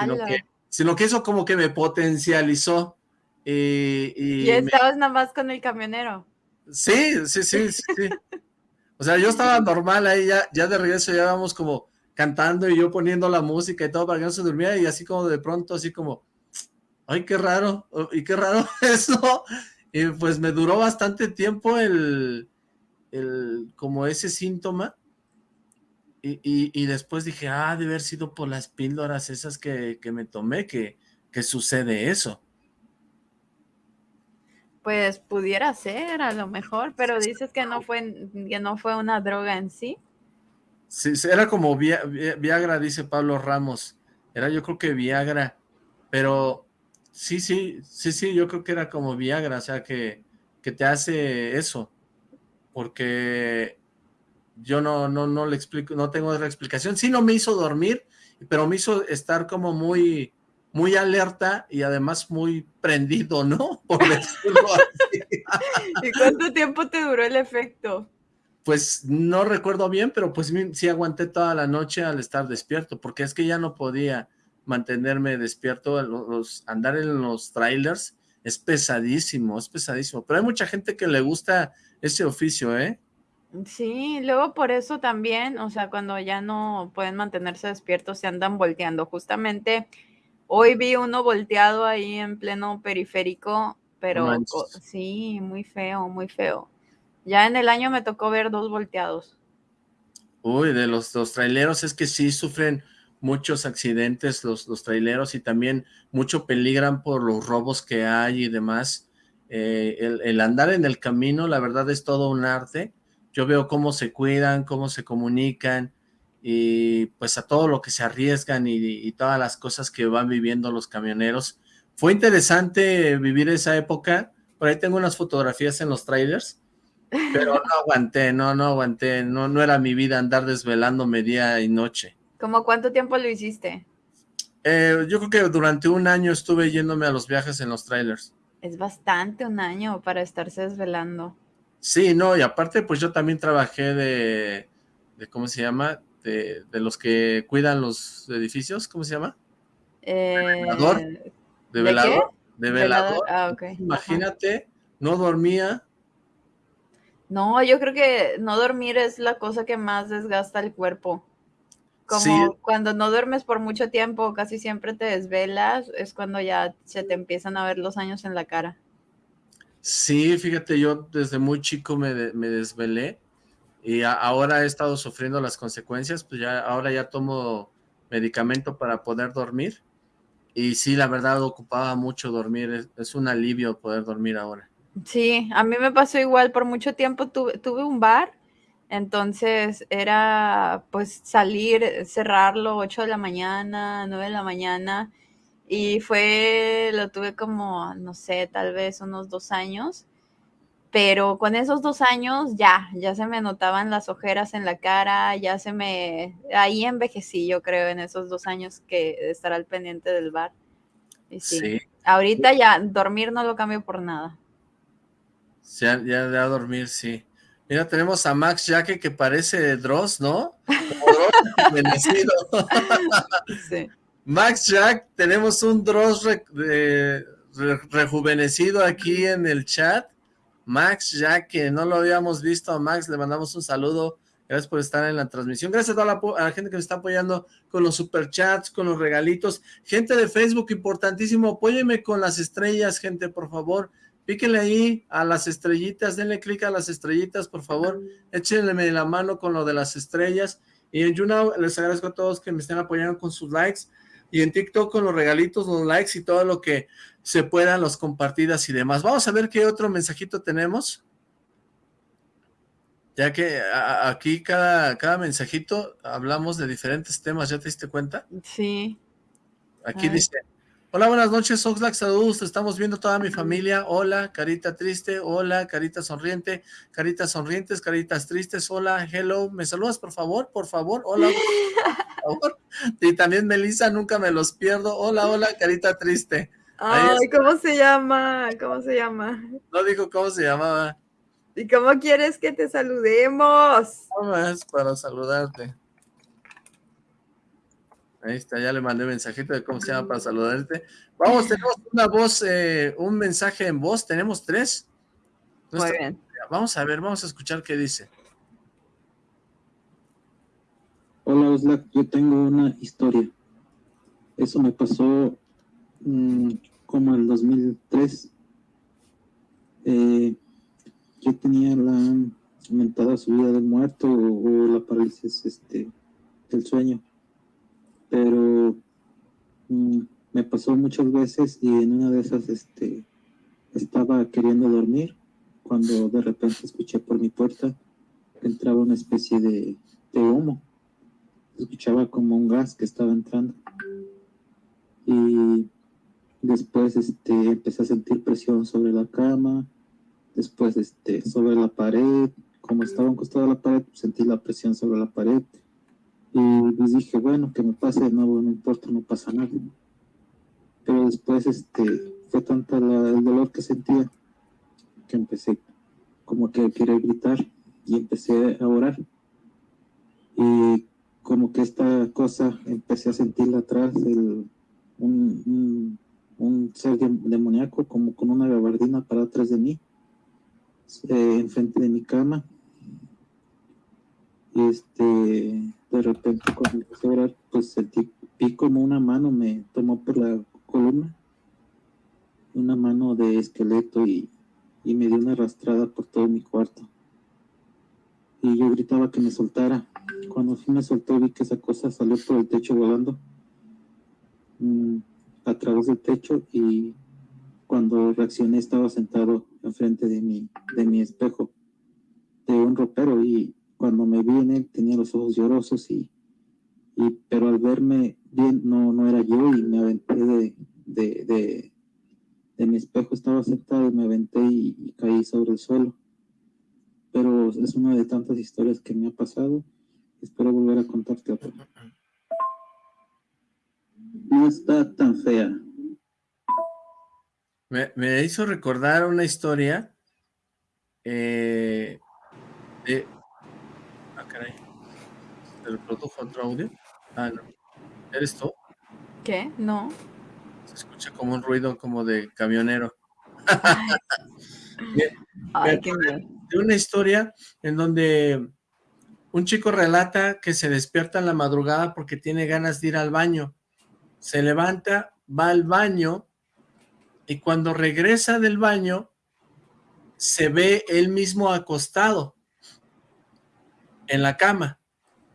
Sino que, sino que, eso como que me potencializó. Y, y, estabas nada más con el camionero. Sí, sí, sí, sí. O sea, yo estaba normal ahí, ya, ya de regreso ya vamos como cantando y yo poniendo la música y todo para que no se durmiera y así como de pronto, así como, ay, qué raro, y qué raro eso. Y pues me duró bastante tiempo el, el como ese síntoma. Y, y, después dije, ah, de haber sido por las píldoras esas que, que me tomé, que, que sucede eso. Pues pudiera ser, a lo mejor, pero dices que no fue, que no fue una droga en sí. Sí, era como Viagra, dice Pablo Ramos. Era yo creo que Viagra, pero sí, sí, sí, sí, yo creo que era como Viagra, o sea, que, que te hace eso, porque yo no, no, no le explico, no tengo otra explicación. Sí, no me hizo dormir, pero me hizo estar como muy, muy alerta y además muy prendido, ¿no? Por decirlo así. ¿Y cuánto tiempo te duró el efecto? Pues no recuerdo bien, pero pues sí aguanté toda la noche al estar despierto, porque es que ya no podía mantenerme despierto, los, andar en los trailers es pesadísimo, es pesadísimo, pero hay mucha gente que le gusta ese oficio, ¿eh? Sí, luego por eso también, o sea, cuando ya no pueden mantenerse despiertos, se andan volteando. Justamente hoy vi uno volteado ahí en pleno periférico, pero sí, muy feo, muy feo. Ya en el año me tocó ver dos volteados. Uy, de los, dos traileros es que sí sufren muchos accidentes los, los traileros y también mucho peligran por los robos que hay y demás. Eh, el, andar en el camino, la verdad es todo un arte. Yo veo cómo se cuidan, cómo se comunican y pues a todo lo que se arriesgan y, todas las cosas que van viviendo los camioneros. Fue interesante vivir esa época. Por ahí tengo unas fotografías en los trailers pero no aguanté, no, no aguanté, no, no era mi vida andar desvelándome día y noche. ¿Cómo cuánto tiempo lo hiciste? Eh, yo creo que durante un año estuve yéndome a los viajes en los trailers. Es bastante un año para estarse desvelando. Sí, no, y aparte pues yo también trabajé de, de ¿cómo se llama? De, de, los que cuidan los edificios, ¿cómo se llama? Eh, ¿De velador? ¿De, velador? De velador. Ah, okay. Imagínate, no dormía, no, yo creo que no dormir es la cosa que más desgasta el cuerpo. Como cuando no duermes por mucho tiempo, casi siempre te desvelas, es cuando ya se te empiezan a ver los años en la cara. Sí, fíjate, yo desde muy chico me, desvelé y ahora he estado sufriendo las consecuencias, pues ya ahora ya tomo medicamento para poder dormir y sí, la verdad ocupaba mucho dormir, es un alivio poder dormir ahora. Sí, a mí me pasó igual, por mucho tiempo tuve, tuve un bar, entonces era pues salir, cerrarlo 8 de la mañana, 9 de la mañana, y fue, lo tuve como, no sé, tal vez unos dos años, pero con esos dos años ya, ya se me notaban las ojeras en la cara, ya se me, ahí envejecí yo creo en esos dos años que estar al pendiente del bar. Y sí. Ahorita ya dormir no lo cambio por nada. Ya, ya de a dormir, sí. Mira, tenemos a Max Jaque que parece Dross, ¿no? rejuvenecido. Max Jack, tenemos un Dross rejuvenecido aquí en el chat. Max Jaque, no lo habíamos visto a Max, le mandamos un saludo. Gracias por estar en la transmisión. Gracias a toda la, a gente que me está apoyando con los superchats, con los regalitos. Gente de Facebook, importantísimo, apóyeme con las estrellas, gente, por favor píquenle ahí a las estrellitas, denle clic a las estrellitas, por favor, échenle la mano con lo de las estrellas, y en YouNow les agradezco a todos que me estén apoyando con sus likes, y en TikTok con los regalitos, los likes y todo lo que se puedan, los compartidas y demás. Vamos a ver qué otro mensajito tenemos. Ya que aquí cada, cada mensajito hablamos de diferentes temas, ¿ya te diste cuenta? Sí. Aquí dice, Hola, buenas noches, Oxlack, saludos, estamos viendo toda mi familia, hola, carita triste, hola, carita sonriente, caritas sonrientes, caritas tristes, hola, hello, ¿me saludas por favor? Por favor, hola, por favor, y también Melissa, nunca me los pierdo, hola, hola, carita triste. Ay, ¿cómo se llama? ¿Cómo se llama? No digo cómo se llamaba. ¿Y cómo quieres que te saludemos? ¿Cómo es para saludarte? Ahí está, ya le mandé mensajito de cómo se llama para saludarte. Vamos, tenemos una voz, eh, un mensaje en voz, tenemos tres. Muy bien. Vamos a ver, vamos a escuchar qué dice. Hola Oslac, yo tengo una historia. Eso me pasó mm, como en 2003. Eh, yo tenía la aumentada subida del muerto o, o la parálisis este, del sueño pero mm, me pasó muchas veces y en una de esas este estaba queriendo dormir cuando de repente escuché por mi puerta que entraba una especie de, de humo. Escuchaba como un gas que estaba entrando. Y después este, empecé a sentir presión sobre la cama, después este, sobre la pared, como estaba encostado a la pared, sentí la presión sobre la pared y les dije, bueno, que me pase de nuevo, no importa, no pasa nada. Pero después este, fue tanta el dolor que sentía que empecé como que a querer gritar y empecé a orar. Y como que esta cosa empecé a sentirla atrás, el, un, un, ser demoníaco como con una gabardina para atrás de mí, eh, enfrente de mi cama y este, de repente cuando empecé a orar, pues sentí, vi como una mano me tomó por la columna, una mano de esqueleto y, y me dio una arrastrada por todo mi cuarto. Y yo gritaba que me soltara. Cuando me soltó vi que esa cosa salió por el techo volando mm, a través del techo y cuando reaccioné estaba sentado enfrente de mi, de mi espejo de un ropero y cuando me vi en él tenía los ojos llorosos y, y pero al verme bien no, no era yo y me aventé de, de, de, mi espejo, estaba sentado y me aventé y, caí sobre el suelo. Pero es una de tantas historias que me ha pasado. Espero volver a contarte otra. No está tan fea. Me, me hizo recordar una historia eh, de. ¿Te lo produjo otro audio? Ah, no. ¿Eres tú? ¿Qué? No. Se escucha como un ruido como de camionero. Ay, qué bien. De una historia en donde un chico relata que se despierta en la madrugada porque tiene ganas de ir al baño. Se levanta, va al baño y cuando regresa del baño se ve él mismo acostado en la cama,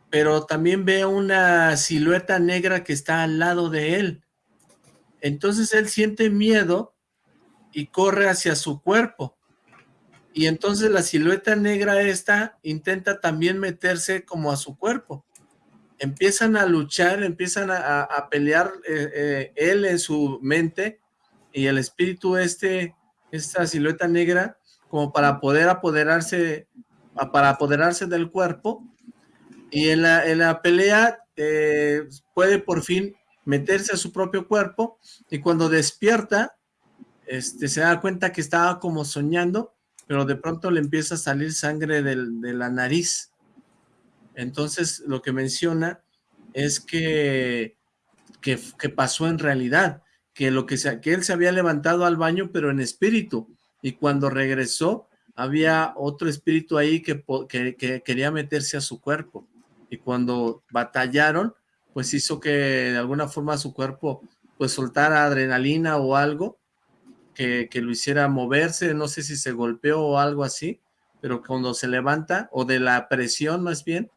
pero también ve una silueta negra que está al lado de él. Entonces él siente miedo y corre hacia su cuerpo. Y entonces la silueta negra esta intenta también meterse como a su cuerpo. Empiezan a luchar, empiezan a, pelear eh, eh, él en su mente y el espíritu este, esta silueta negra, como para poder apoderarse para apoderarse del cuerpo y en la, en la pelea eh, puede por fin meterse a su propio cuerpo y cuando despierta este, se da cuenta que estaba como soñando pero de pronto le empieza a salir sangre de la nariz entonces lo que menciona es que, que, que pasó en realidad que, lo que, se, que él se había levantado al baño pero en espíritu y cuando regresó había otro espíritu ahí que, que, quería meterse a su cuerpo. Y cuando batallaron, pues hizo que de alguna forma su cuerpo pues soltara adrenalina o algo que, que, lo hiciera moverse, no sé si se golpeó o algo así, pero cuando se levanta, o de la presión más bien,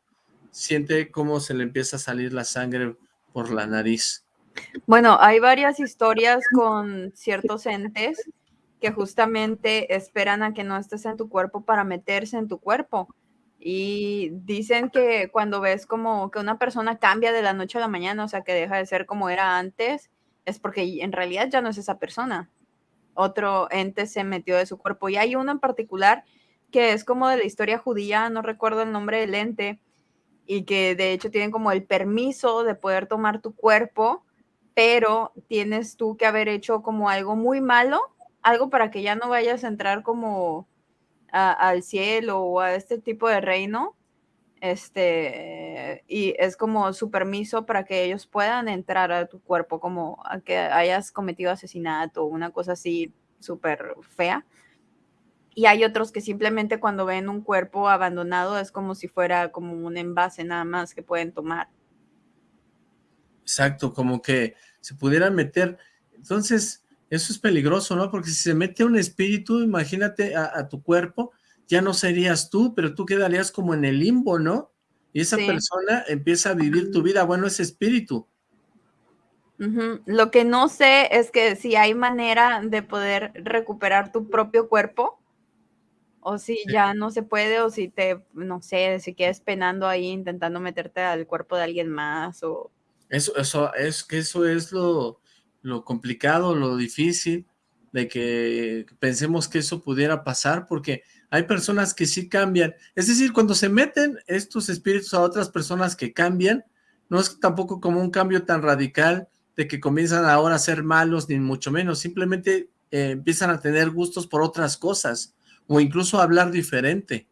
siente cómo se le empieza a salir la sangre por la nariz. Bueno, hay varias historias con ciertos entes que justamente esperan a que no estés en tu cuerpo para meterse en tu cuerpo. Y dicen que cuando ves como que una persona cambia de la noche a la mañana, o sea, que deja de ser como era antes, es porque en realidad ya no es esa persona. Otro ente se metió de su cuerpo. Y hay uno en particular que es como de la historia judía, no recuerdo el nombre del ente, y que de hecho tienen como el permiso de poder tomar tu cuerpo, pero tienes tú que haber hecho como algo muy malo algo para que ya no vayas a entrar como al cielo o a este tipo de reino, este, y es como su permiso para que ellos puedan entrar a tu cuerpo, como a que hayas cometido asesinato o una cosa así súper fea. Y hay otros que simplemente cuando ven un cuerpo abandonado es como si fuera como un envase nada más que pueden tomar. Exacto, como que se pudieran meter. Entonces, eso es peligroso, ¿no? Porque si se mete un espíritu, imagínate a, tu cuerpo, ya no serías tú, pero tú quedarías como en el limbo, ¿no? Y esa persona empieza a vivir tu vida, bueno, ese espíritu. Lo que no sé es que si hay manera de poder recuperar tu propio cuerpo o si ya no se puede o si te, no sé, si quedas penando ahí intentando meterte al cuerpo de alguien más o... Eso, eso es que eso es lo, lo complicado, lo difícil de que pensemos que eso pudiera pasar porque hay personas que sí cambian. Es decir, cuando se meten estos espíritus a otras personas que cambian, no es tampoco como un cambio tan radical de que comienzan ahora a ser malos, ni mucho menos, simplemente eh, empiezan a tener gustos por otras cosas, o incluso a hablar diferente.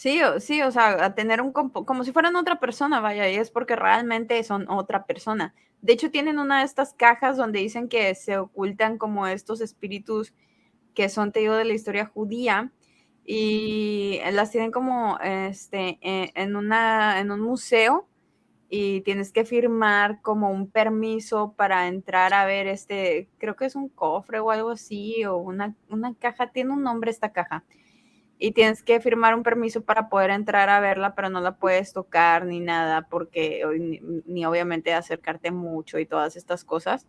Sí, sí, o sea, a tener un, como si fueran otra persona, vaya, y es porque realmente son otra persona. De hecho, tienen una de estas cajas donde dicen que se ocultan como estos espíritus que son, te digo, de la historia judía, y las tienen como este, e, en, una, en un museo, y tienes que firmar como un permiso para entrar a ver este, creo que es un cofre o algo así, o una, una caja, tiene un nombre esta caja. Y tienes que firmar un permiso para poder entrar a verla, pero no la puedes tocar ni nada, porque ni, obviamente acercarte mucho y todas estas cosas.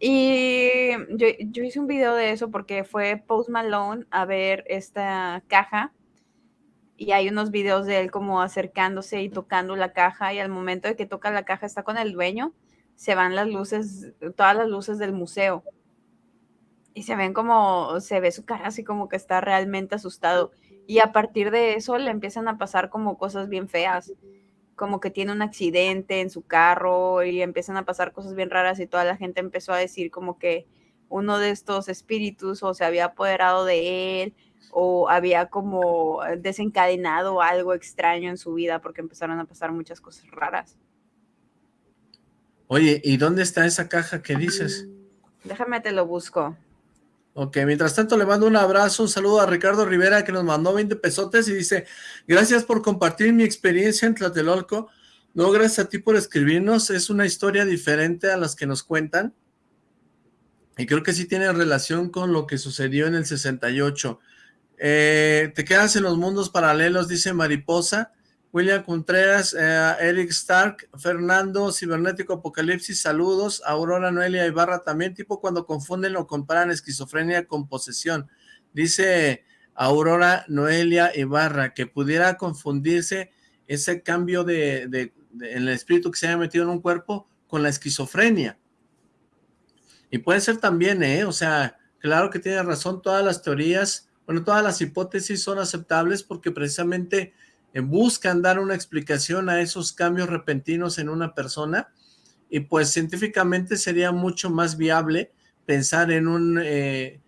Y yo, yo hice un video de eso porque fue Post Malone a ver esta caja y hay unos videos de él como acercándose y tocando la caja y al momento de que toca la caja está con el dueño, se van las luces, todas las luces del museo. Y se ven como, se ve su cara así como que está realmente asustado. Y a partir de eso le empiezan a pasar como cosas bien feas, como que tiene un accidente en su carro y empiezan a pasar cosas bien raras y toda la gente empezó a decir como que uno de estos espíritus o se había apoderado de él o había como desencadenado algo extraño en su vida porque empezaron a pasar muchas cosas raras. Oye, ¿y dónde está esa caja que dices? Déjame te lo busco. Ok, mientras tanto le mando un abrazo, un saludo a Ricardo Rivera que nos mandó 20 pesotes y dice, gracias por compartir mi experiencia en Tlatelolco, no gracias a ti por escribirnos, es una historia diferente a las que nos cuentan y creo que sí tiene relación con lo que sucedió en el 68. Eh, te quedas en los mundos paralelos, dice Mariposa. William Contreras, eh, Eric Stark, Fernando, Cibernético Apocalipsis, saludos. Aurora Noelia Ibarra también, tipo cuando confunden o comparan esquizofrenia con posesión. Dice Aurora Noelia Ibarra que pudiera confundirse ese cambio de, de, en el espíritu que se haya metido en un cuerpo con la esquizofrenia. Y puede ser también, ¿eh? O sea, claro que tiene razón, todas las teorías bueno, todas las hipótesis son aceptables porque precisamente buscan dar una explicación a esos cambios repentinos en una persona y pues científicamente sería mucho más viable pensar en un, eh,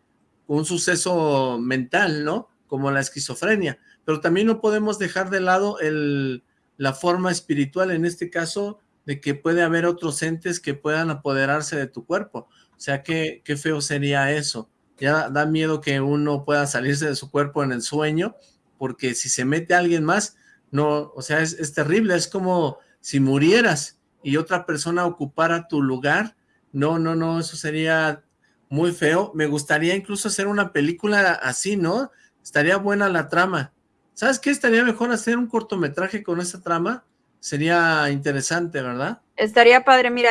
un suceso mental, ¿no? Como la esquizofrenia, pero también no podemos dejar de lado el, la forma espiritual, en este caso, de que puede haber otros entes que puedan apoderarse de tu cuerpo. O sea, qué, qué feo sería eso ya da miedo que uno pueda salirse de su cuerpo en el sueño, porque si se mete alguien más, no, o sea, es, terrible, es como si murieras y otra persona ocupara tu lugar, no, no, no, eso sería muy feo, me gustaría incluso hacer una película así, ¿no? Estaría buena la trama. ¿Sabes qué? Estaría mejor hacer un cortometraje con esa trama, sería interesante, ¿verdad? Estaría padre, mira,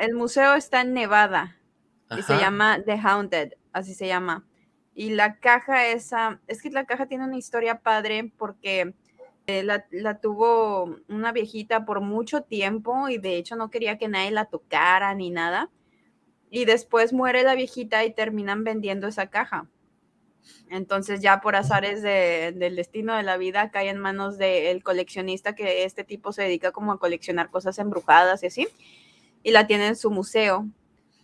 el museo está en Nevada y se llama The Haunted así se llama. Y la caja esa, es que la caja tiene una historia padre porque eh, la, tuvo una viejita por mucho tiempo y de hecho no quería que nadie la tocara ni nada. Y después muere la viejita y terminan vendiendo esa caja. Entonces ya por azares del destino de la vida cae en manos del coleccionista que este tipo se dedica como a coleccionar cosas embrujadas y así. Y la tiene en su museo.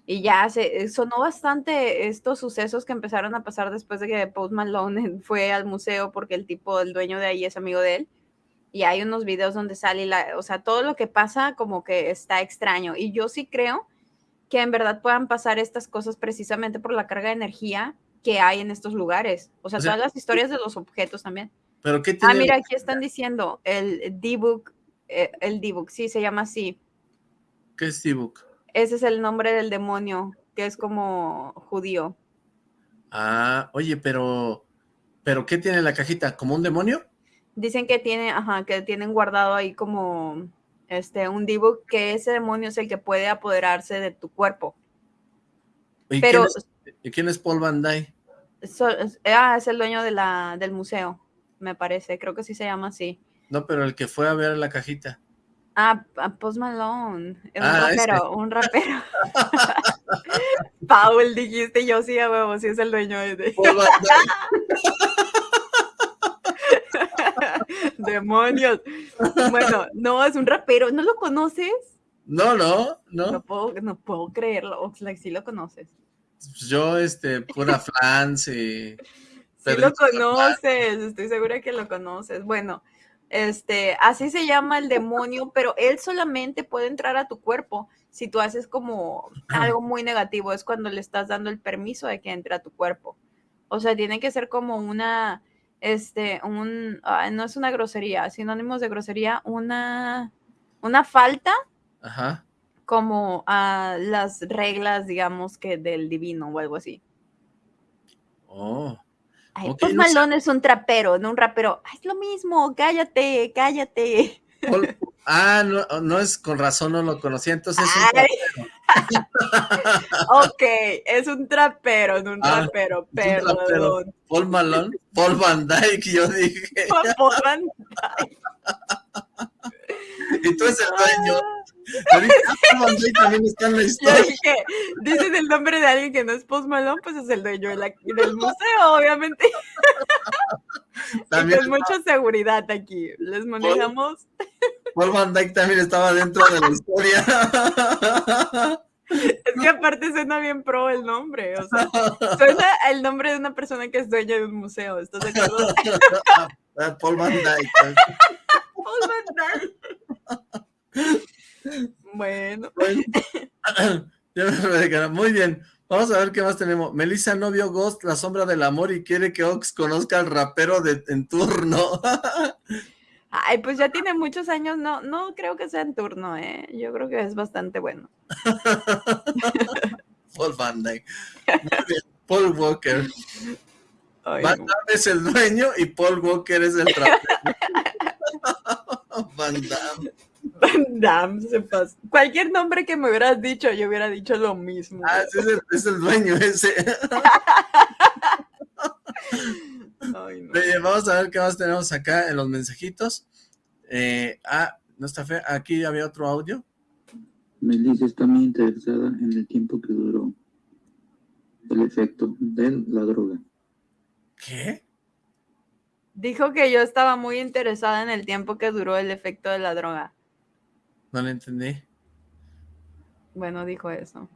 Y ya se eh, sonó bastante estos sucesos que empezaron a pasar después de que Post Malone fue al museo porque el tipo, el dueño de ahí es amigo de él. Y hay unos videos donde sale, la, o sea, todo lo que pasa como que está extraño. Y yo sí creo que en verdad puedan pasar estas cosas precisamente por la carga de energía que hay en estos lugares. O sea, todas las historias de los objetos también. ¿Pero qué Ah, mira, aquí están diciendo el D-Book, eh, el D-Book, sí, se llama así. ¿Qué es D-Book? Ese es el nombre del demonio, que es como judío. Ah, oye, pero, ¿pero qué tiene la cajita? ¿Como un demonio? Dicen que tiene, ajá, que tienen guardado ahí como, este, un Dibu, que ese demonio es el que puede apoderarse de tu cuerpo. ¿Y, Pero- quién, es, quién es Paul Van Dyke? So- ah, es el dueño de la, del museo, me parece, creo que sí se llama así. No, pero el que fue a ver la cajita. Ah, Post Malone, un Ah, ese. rapero, un rapero. Paul, dijiste, yo sí, a huevo, sí es el dueño de... Demonios. Bueno, no, es un rapero, ¿no lo conoces? No, no, No no. puedo, no puedo creerlo, Oxlack, sí lo conoces. Yo, este, pura flans y... Sí lo conoces, estoy segura que lo conoces. Bueno, este, así se llama el demonio, pero él solamente puede entrar a tu cuerpo si tú haces como algo muy negativo, es cuando le estás dando el permiso de que entre a tu cuerpo. O sea, tiene que ser como una, este, un, no es una grosería, sinónimos de grosería, una, una falta Ajá. como a las reglas, digamos, que del divino o algo así. Oh. Ay, Ok, Post no sé. Malone es un trapero, no un rapero. Ay, es lo mismo, cállate, cállate. Ah, no, no es con razón, no lo conocía. Entonces es un Ay. ok, es un trapero, no un Ah, trapero, es un trapero. perdón. Paul Malone, Paul Van Dyke, yo dije. Paul Van- Y tú eres el dueño. Ah, Dyke también está en la historia. dije, dices el nombre de alguien que no es Post Malone, pues es el dueño de la- del museo, obviamente. También con mucha seguridad aquí. Les manejamos. Paul Van Dyke también estaba dentro de la historia. Es que aparte suena bien pro el nombre, o sea, suena el nombre de una persona que es dueña de un museo, ¿estás de acuerdo? Paul Van Dyke. Dyke. Bueno, Bueno. Muy bien. Vamos a ver qué más tenemos. Melissa no vio Ghost, la sombra del amor, y quiere que Ox conozca al rapero de, en turno. ay, pues ya tiene muchos años, no, no creo que sea en turno, ¿eh? Yo creo que es bastante bueno. Paul Van Dyke. Paul Walker. Ay, Van. Damme es el dueño y Paul Walker es el rapero. Van Damme. Van Damme se pasa. Cualquier nombre que me hubieras dicho, yo hubiera dicho lo mismo. Ah, sí, es el, es el dueño ese. Ay, no. Oye, Vamos a ver qué más tenemos acá en los mensajitos. Eh, ah, no está feo. Aquí había otro audio. Melissa está muy interesada en el tiempo que duró el efecto de la droga. ¿Qué? Dijo que yo estaba muy interesada en el tiempo que duró el efecto de la droga. No le entendí. Bueno, dijo eso.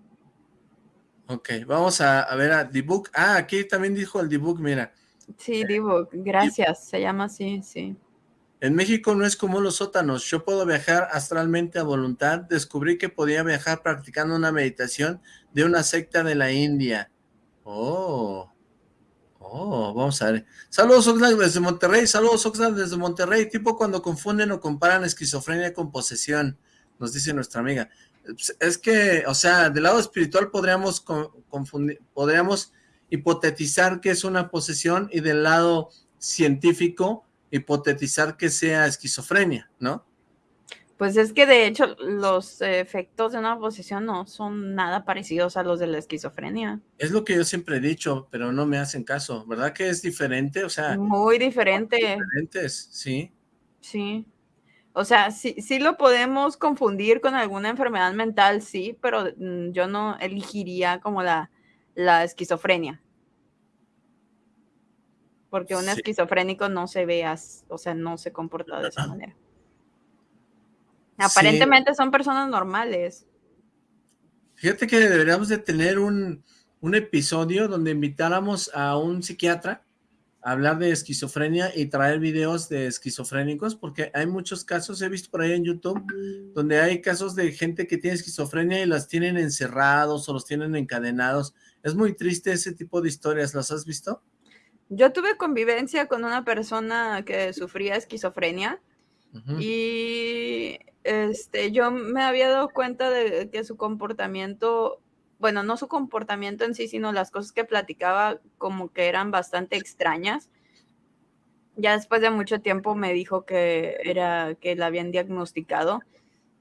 Ok, vamos a, a ver a D-Book. Ah, aquí también dijo el D-Book, mira. Sí, Divo, gracias. Se llama así, sí. En México no es como los sótanos. Yo puedo viajar astralmente a voluntad. Descubrí que podía viajar practicando una meditación de una secta de la India. Oh. Oh, vamos a ver. Saludos Oxlack desde Monterrey. Saludos Oxlack desde Monterrey. Tipo cuando confunden o comparan esquizofrenia con posesión, nos dice nuestra amiga. Es que, o sea, del lado espiritual podríamos co- confundir, podríamos hipotetizar que es una posesión y del lado científico hipotetizar que sea esquizofrenia, ¿no? Pues es que de hecho los efectos de una posesión no son nada parecidos a los de la esquizofrenia. Es lo que yo siempre he dicho, pero no me hacen caso, ¿verdad que es diferente? O sea, Muy diferente, diferentes, sí. sí. O sea, sí, sí lo podemos confundir con alguna enfermedad mental, sí, pero mm, yo no elegiría como la, la esquizofrenia. Porque un Sí. esquizofrénico no se ve, as- o sea, no se comporta de esa manera. Sí. Aparentemente son personas normales. Fíjate que deberíamos de tener un, un episodio donde invitáramos a un psiquiatra a hablar de esquizofrenia y traer videos de esquizofrénicos, porque hay muchos casos, he visto por ahí en YouTube, donde hay casos de gente que tiene esquizofrenia y las tienen encerrados o los tienen encadenados. Es muy triste ese tipo de historias, ¿las has visto? Yo tuve convivencia con una persona que sufría esquizofrenia y este, yo me había dado cuenta de que su comportamiento, bueno, no su comportamiento en sí, sino las cosas que platicaba como que eran bastante extrañas. Ya después de mucho tiempo me dijo que era que la habían diagnosticado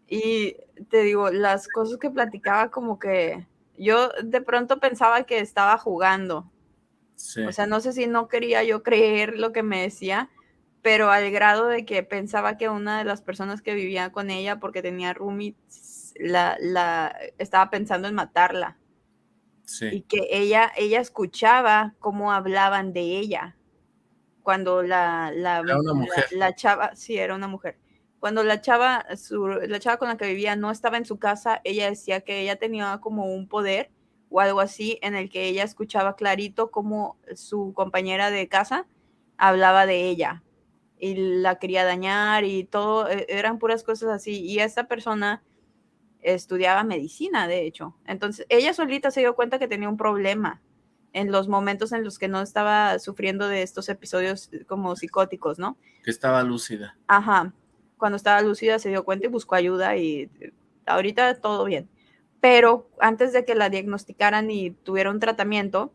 Y te digo, las cosas que platicaba como que yo de pronto pensaba que estaba jugando. O sea, no sé si no quería yo creer lo que me decía, pero al grado de que pensaba que una de las personas que vivía con ella, porque tenía roommates, la, la, estaba pensando en matarla. Y que ella, ella escuchaba cómo hablaban de ella. Cuando la, la, la, chava, sí, era una mujer. Cuando la chava, la chava con la que vivía no estaba en su casa, ella decía que ella tenía como un poder o algo así en el que ella escuchaba clarito cómo su compañera de casa hablaba de ella y la quería dañar y todo, e, eran puras cosas así. Y esta persona estudiaba medicina, de hecho. Entonces, ella solita se dio cuenta que tenía un problema en los momentos en los que no estaba sufriendo de estos episodios eh, como psicóticos, ¿no? Que estaba lúcida. Ajá. Cuando estaba lúcida se dio cuenta y buscó ayuda y eh, ahorita todo bien. Pero antes de que la diagnosticaran y tuviera un tratamiento,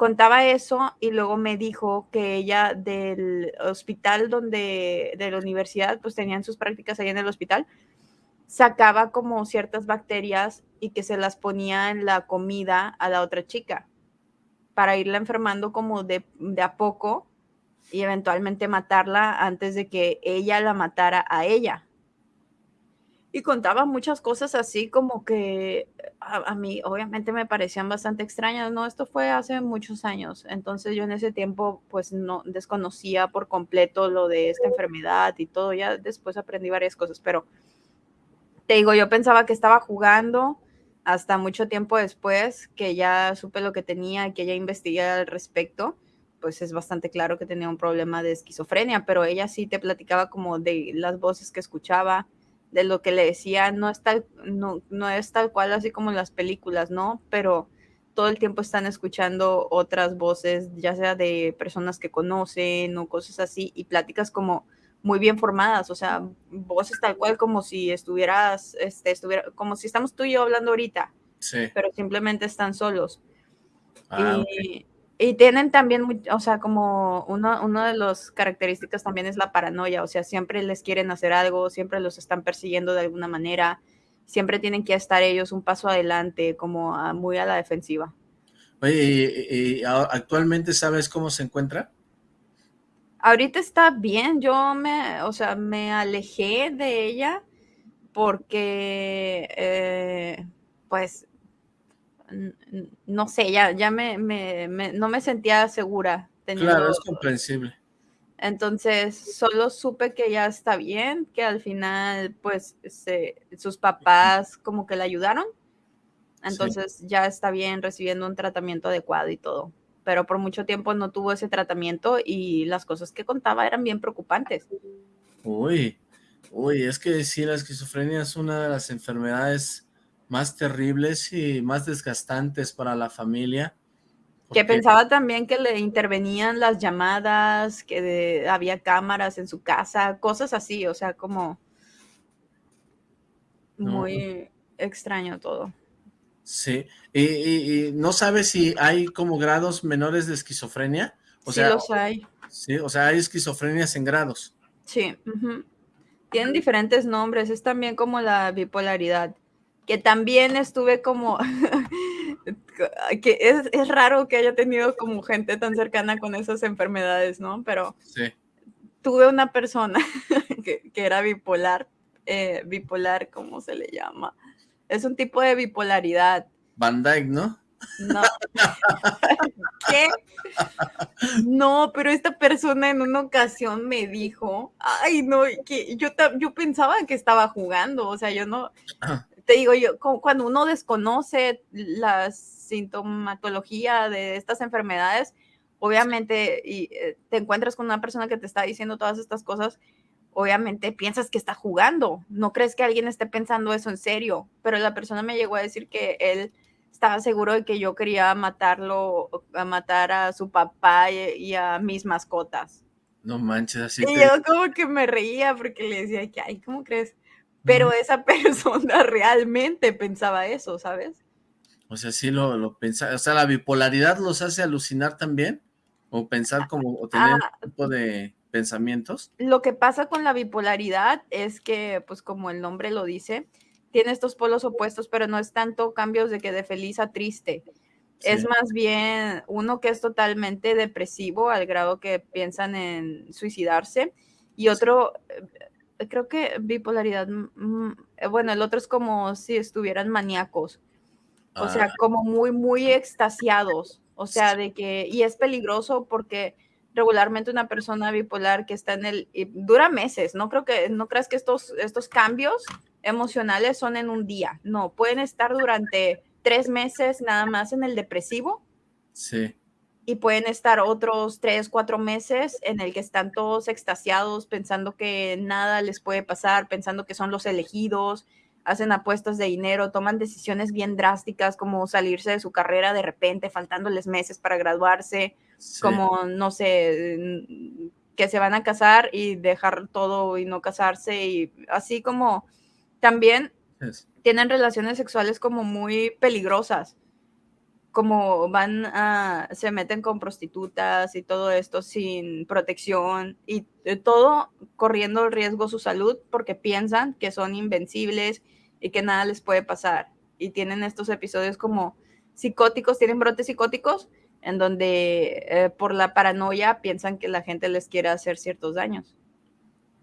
contaba eso y luego me dijo que ella del hospital donde, de la universidad, pues tenían sus prácticas ahí en el hospital, sacaba como ciertas bacterias y que se las ponía en la comida a la otra chica para irla enfermando como de, de a poco y eventualmente matarla antes de que ella la matara a ella y contaba muchas cosas así como que a, mí obviamente me parecían bastante extrañas, ¿no? Esto fue hace muchos años, entonces yo en ese tiempo pues no desconocía por completo lo de esta enfermedad y todo, ya después aprendí varias cosas, pero te digo, yo pensaba que estaba jugando hasta mucho tiempo después que ya supe lo que tenía, que ya investigué al respecto, pues es bastante claro que tenía un problema de esquizofrenia, pero ella sí te platicaba como de las voces que escuchaba, de lo que le decía, no es tal, no, no es tal cual así como en las películas, ¿no? Pero todo el tiempo están escuchando otras voces, ya sea de personas que conocen o cosas así, y pláticas como muy bien formadas, o sea, voces tal cual como si estuvieras, este, estuviera, como si estamos tú y yo hablando ahorita, sí. pero simplemente están solos. Ah, y, y tienen también, o sea, como uno, uno de las características también es la paranoia, o sea, siempre les quieren hacer algo, siempre los están persiguiendo de alguna manera, siempre tienen que estar ellos un paso adelante, como muy a la defensiva. Oye, ¿y, actualmente sabes cómo se encuentra? Ahorita está bien, yo me, o sea, me alejé de ella porque, eh, pues, no sé, ya, ya me, no me sentía segura. Claro, es comprensible. Entonces, solo supe que ya está bien, que al final, pues, sus papás como que le ayudaron. Entonces, ya está bien recibiendo un tratamiento adecuado y todo. Pero por mucho tiempo no tuvo ese tratamiento y las cosas que contaba eran bien preocupantes. Uy, uy, es que sí, la esquizofrenia es una de las enfermedades más terribles y más desgastantes para la familia. Que pensaba también que le intervenían las llamadas, que había cámaras en su casa, cosas así, o sea, como muy extraño todo. Sí, y, no sabes si hay como grados menores de esquizofrenia. O sí, los hay. Sí, o sea, hay esquizofrenias en grados. Sí, tienen diferentes nombres, es también como la bipolaridad que también estuve como, que es, raro que haya tenido como gente tan cercana con esas enfermedades, ¿no? Pero tuve una persona que, era bipolar, eh, bipolar, ¿cómo se le llama? Es un tipo de bipolaridad. Van Dyke, ¿no? No. ¿Qué? No, pero esta persona en una ocasión me dijo, ay, no, que yo, yo pensaba que estaba jugando, o sea, yo no, te digo yo, cuando uno desconoce la sintomatología de estas enfermedades, obviamente y, eh, te encuentras con una persona que te está diciendo todas estas cosas, obviamente piensas que está jugando, no crees que alguien esté pensando eso en serio, pero la persona me llegó a decir que él estaba seguro de que yo quería matarlo, a matar a su papá y, a mis mascotas. No manches, así. Y yo como que me reía porque le decía que, ay, ¿cómo crees? Pero esa persona realmente pensaba eso, ¿sabes? O sea, sí lo, lo pensaba, o sea, la bipolaridad los hace alucinar también, o pensar como, o tener un ah, tipo de... pensamientos. Lo que pasa con la bipolaridad es que, pues como el nombre lo dice, tiene estos polos opuestos, pero no es tanto cambios de que de feliz a triste. Es más bien uno que es totalmente depresivo al grado que piensan en suicidarse y otro, creo que bipolaridad, mm, mm, eh, bueno, el otro es como si estuvieran maníacos, o sea, ah. como muy, muy extasiados, o sea, de que, y es peligroso porque regularmente una persona bipolar que está en el, dura meses, no creo que, no creas que estos, estos cambios emocionales son en un día, no, pueden estar durante tres meses nada más en el depresivo. Sí. Y pueden estar otros tres, cuatro meses en el que están todos extasiados, pensando que nada les puede pasar, pensando que son los elegidos, hacen apuestas de dinero, toman decisiones bien drásticas como salirse de su carrera de repente, faltándoles meses para graduarse, como, no sé, que se van a casar y dejar todo y no casarse, y así como también tienen relaciones sexuales como muy peligrosas, como van a, se meten con prostitutas y todo esto sin protección y todo corriendo el riesgo su salud porque piensan que son invencibles y que nada les puede pasar. Y tienen estos episodios como psicóticos, tienen brotes psicóticos en donde eh, por la paranoia piensan que la gente les quiere hacer ciertos daños.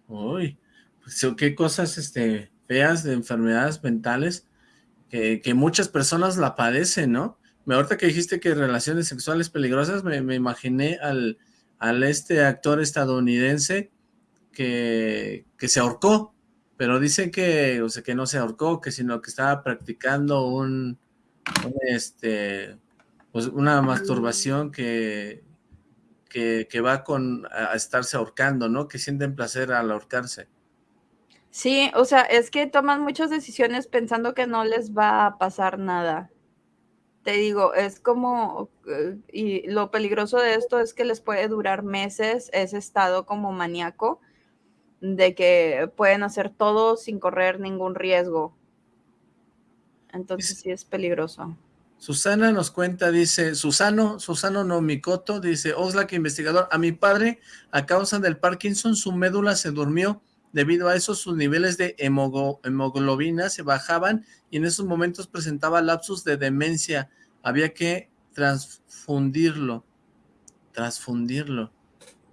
Uy, pues qué cosas este, feas de enfermedades mentales que, muchas personas la padecen, ¿no? Me ahorita que dijiste que relaciones sexuales peligrosas, me, imaginé al, al, este actor estadounidense que, que se ahorcó, pero dicen que, o sea, que no se ahorcó, que sino que estaba practicando un, este, pues una masturbación que, que, que, va con a estarse ahorcando, ¿no? Que sienten placer al ahorcarse. Sí, o sea, es que toman muchas decisiones pensando que no les va a pasar nada. Te digo, es como, eh, y lo peligroso de esto es que les puede durar meses ese estado como maníaco, de que pueden hacer todo sin correr ningún riesgo. Entonces sí es peligroso. Susana nos cuenta, dice, Susano, Susano Nomikoto, dice, Oxlack investigador, a mi padre, a causa del Parkinson, su médula se durmió Debido a eso, sus niveles de hemoglobina se bajaban y en esos momentos presentaba lapsus de demencia. Había que transfundirlo, transfundirlo,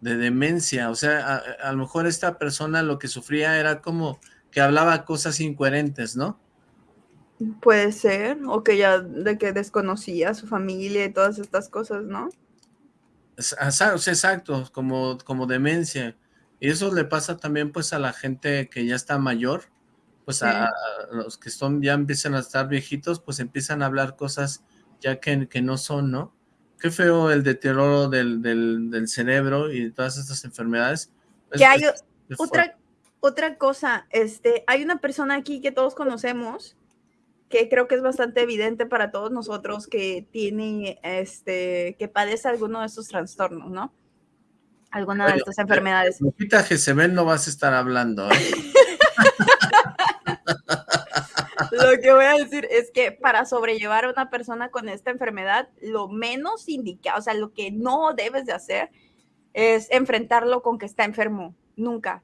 de demencia. O sea, a, lo mejor esta persona lo que sufría era como que hablaba cosas incoherentes, ¿no? Puede ser, o que ya de que desconocía a su familia y todas estas cosas, ¿no? Exacto, como, como demencia. Y eso le pasa también pues a la gente que ya está mayor, pues a, los que son ya empiezan a estar viejitos, pues empiezan a hablar cosas ya que, que no son, ¿no? Qué feo el deterioro del, del, cerebro y todas estas enfermedades. Que hay otra, otra cosa, este, hay una persona aquí que todos conocemos, que creo que es bastante evidente para todos nosotros que tiene, este, que padece alguno de estos trastornos, ¿no? alguna de estas enfermedades. Lupita Jezebel no vas a estar hablando. ¿eh? lo que voy a decir es que para sobrellevar a una persona con esta enfermedad, lo menos indicado, o sea, lo que no debes de hacer es enfrentarlo con que está enfermo, nunca.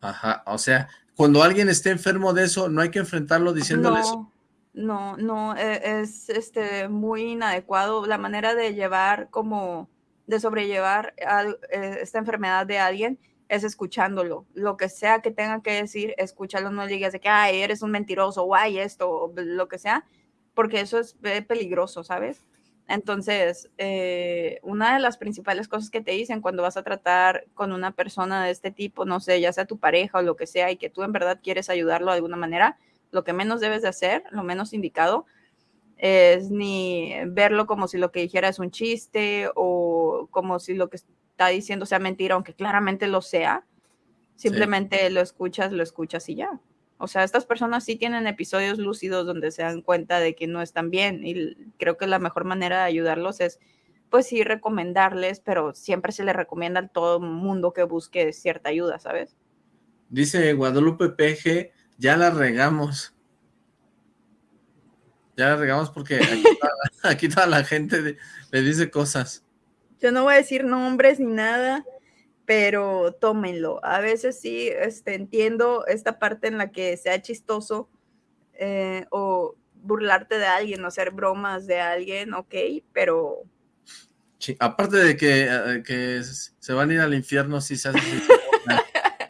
Ajá, o sea, cuando alguien esté enfermo de eso, no hay que enfrentarlo diciéndole eso. No, no, e, es este muy inadecuado la manera de llevar como de sobrellevar eh, esta enfermedad de alguien es escuchándolo. Lo que sea que tenga que decir, escúchalo, no digas de que, ay, eres un mentiroso, o ay, esto, lo que sea, porque eso es eh, peligroso, ¿sabes? Entonces, eh, una de las principales cosas que te dicen cuando vas a tratar con una persona de este tipo, no sé, ya sea tu pareja o lo que sea, y que tú en verdad quieres ayudarlo de alguna manera, lo que menos debes de hacer, lo menos indicado, es ni verlo como si lo que dijera es un chiste o como si lo que está diciendo sea mentira, aunque claramente lo sea. Simplemente lo escuchas, lo escuchas y ya. O sea, estas personas sí tienen episodios lúcidos donde se dan cuenta de que no están bien y creo que la mejor manera de ayudarlos es, pues sí, recomendarles, pero siempre se les recomienda a todo mundo que busque cierta ayuda, ¿sabes? Dice Guadalupe PG, ya la regamos. Ya la regamos porque aquí toda, la gente le dice cosas. Yo no voy a decir nombres ni nada, pero tómenlo. A veces sí este, entiendo esta parte en la que sea chistoso eh, o burlarte de alguien o hacer bromas de alguien, ok, pero... Sí, aparte de que, eh, que, se van a ir al infierno si se hace...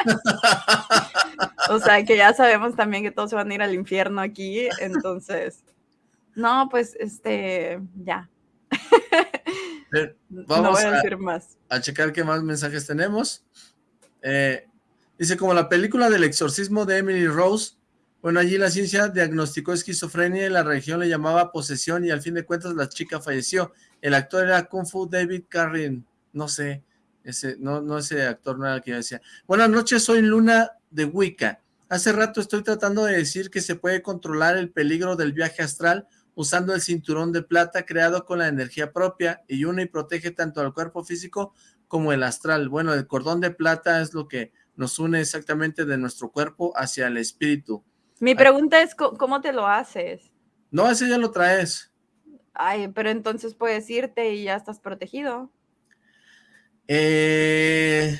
o sea, que ya sabemos también que todos se van a ir al infierno aquí, entonces... No, pues, este, ya. Vamos no voy a, decir más. a checar qué más mensajes tenemos. Eh, dice, como la película del exorcismo de Emily Rose, bueno, allí la ciencia diagnosticó esquizofrenia y la región le llamaba posesión y al fin de cuentas la chica falleció. El actor era Kung Fu David Carrin, no sé, ese, no, no ese actor no era el que yo decía. Buenas noches, soy Luna de Wicca. Hace rato estoy tratando de decir que se puede controlar el peligro del viaje astral usando el cinturón de plata creado con la energía propia y une y protege tanto al cuerpo físico como el astral. Bueno, el cordón de plata es lo que nos une exactamente de nuestro cuerpo hacia el espíritu. Mi pregunta es, ¿cómo te lo haces? No, ese ya lo traes. Ay, pero entonces puedes irte y ya estás protegido. Eh,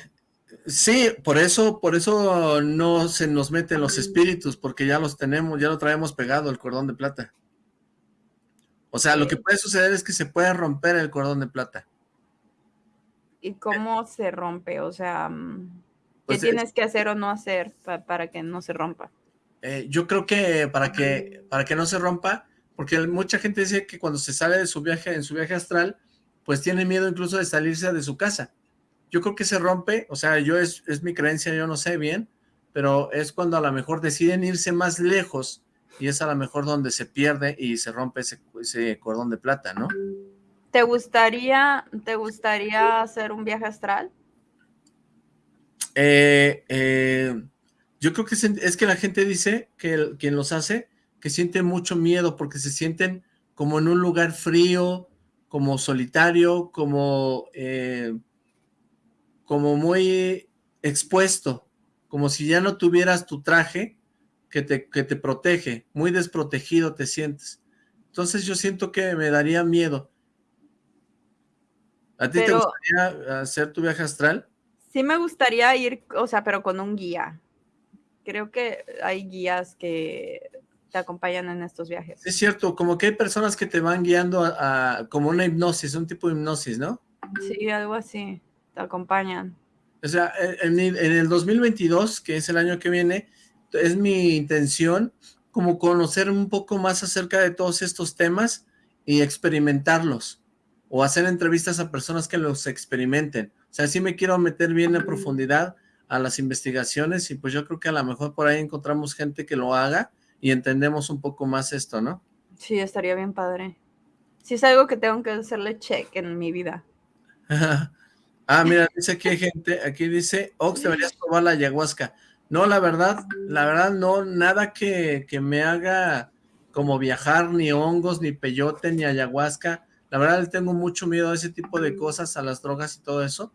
sí, por eso, por eso no se nos meten los espíritus, porque ya los tenemos, ya lo traemos pegado el cordón de plata. O sea, lo que puede suceder es que se puede romper el cordón de plata. ¿Y cómo se rompe? O sea, mm, ¿qué pues tienes que hacer o no hacer para que no se rompa? Eh, yo creo que para que para que no se rompa, porque mucha gente dice que cuando se sale de su viaje, en su viaje astral, pues tiene miedo incluso de salirse de su casa. Yo creo que se rompe, o sea, yo es, es mi creencia, yo no sé bien, pero es cuando a lo mejor deciden irse más lejos y es a lo mejor donde se pierde y se rompe ese, cordón de plata, ¿no? ¿Te gustaría, ¿Te gustaría hacer un viaje astral? Eh, eh, yo creo que es, que la gente dice que quien los hace, que siente mucho miedo porque se sienten como en un lugar frío, como solitario, como, eh, como muy expuesto, como si ya no tuvieras tu traje que te, que te protege, muy desprotegido te sientes. Entonces yo siento que me daría miedo. ¿A ti te gustaría hacer tu viaje astral? Sí me gustaría ir, o sea, pero con un guía. Creo que hay guías que te acompañan en estos viajes. Es cierto, como que hay personas que te van guiando a, como una hipnosis, un tipo de hipnosis, ¿no? Sí, algo así, te acompañan. O sea, en, en el 2022, que es el año que viene, es mi intención como conocer un poco más acerca de todos estos temas y experimentarlos o hacer entrevistas a personas que los experimenten. O sea, sí me quiero meter bien en profundidad a las investigaciones y pues yo creo que a lo mejor por ahí encontramos gente que lo haga y entendemos un poco más esto, ¿no? Sí, estaría bien padre. Sí es algo que tengo que hacerle check en mi vida. ah, mira, dice aquí hay gente, aquí dice, Ox, deberías probar la ayahuasca. No, la verdad, la verdad no, nada que, me haga como viajar, ni hongos, ni peyote, ni ayahuasca. La verdad le tengo mucho miedo a ese tipo de cosas, a las drogas y todo eso.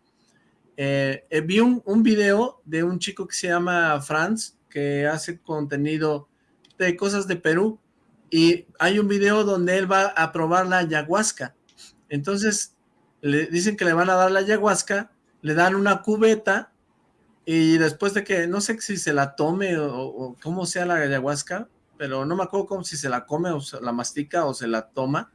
Eh, eh, vi un, un, video de un chico que se llama Franz, que hace contenido de cosas de Perú, y hay un video donde él va a probar la ayahuasca. Entonces, le dicen que le van a dar la ayahuasca, le dan una cubeta y después de que, no sé si se la tome o, cómo sea la ayahuasca, pero no me acuerdo cómo si se la come o se la mastica o se la toma,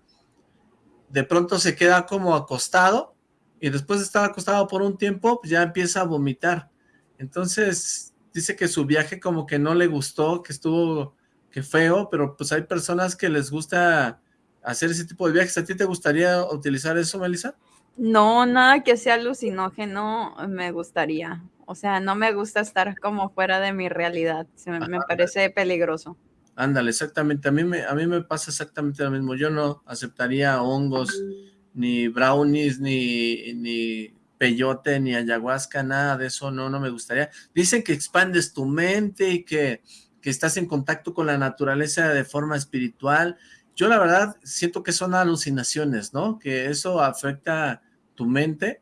de pronto se queda como acostado y después de estar acostado por un tiempo pues ya empieza a vomitar. Entonces dice que su viaje como que no le gustó, que estuvo que feo, pero pues hay personas que les gusta hacer ese tipo de viajes. ¿A ti te gustaría utilizar eso, Melissa? No, nada que sea alucinógeno me gustaría. O sea, no me gusta estar como fuera de mi realidad. me, parece peligroso. Ándale, exactamente. A mí, me, a mí me pasa exactamente lo mismo. Yo no aceptaría hongos, ni brownies, ni, ni peyote, ni ayahuasca, nada de eso. No, no me gustaría. Dicen que expandes tu mente y que, que estás en contacto con la naturaleza de forma espiritual. Yo la verdad siento que son alucinaciones, ¿no? Que eso afecta tu mente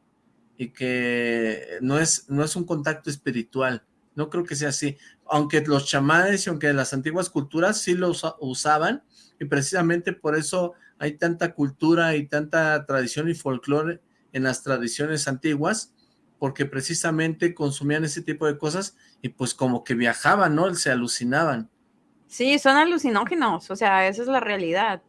y que no es, no es un contacto espiritual. No creo que sea así. Aunque los chamanes y aunque las antiguas culturas sí lo usaban, y precisamente por eso hay tanta cultura y tanta tradición y folclore en las tradiciones antiguas, porque precisamente consumían ese tipo de cosas y pues como que viajaban, ¿no? Se alucinaban. Sí, son alucinógenos, o sea, esa es la realidad.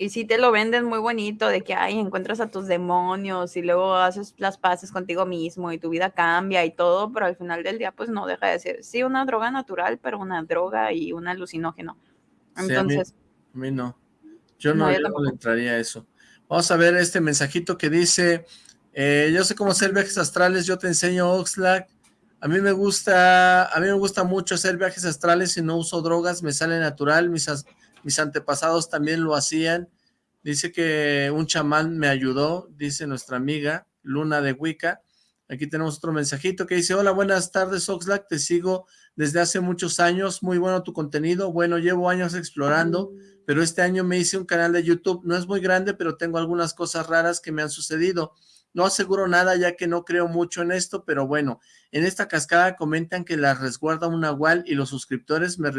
Y sí te lo venden muy bonito de que, ay, encuentras a tus demonios y luego haces las paces contigo mismo y tu vida cambia y todo, pero al final del día pues no deja de ser, sí, una droga natural, pero una droga y un alucinógeno. Entonces... a, mí, no. Yo no, yo no le entraría a eso. Vamos a ver este mensajito que dice, eh, yo sé cómo hacer viajes astrales, yo te enseño Oxlack. A mí me gusta, a mí me gusta mucho hacer viajes astrales y no uso drogas, me sale natural, mis, mis antepasados también lo hacían. Dice que un chamán me ayudó, dice nuestra amiga Luna de Wicca. Aquí tenemos otro mensajito que dice, hola, buenas tardes Oxlack, te sigo desde hace muchos años, muy bueno tu contenido, bueno, llevo años explorando, pero este año me hice un canal de YouTube, no es muy grande, pero tengo algunas cosas raras que me han sucedido. No aseguro nada ya que no creo mucho en esto, pero bueno, en esta cascada comentan que la resguarda un nahual y los suscriptores me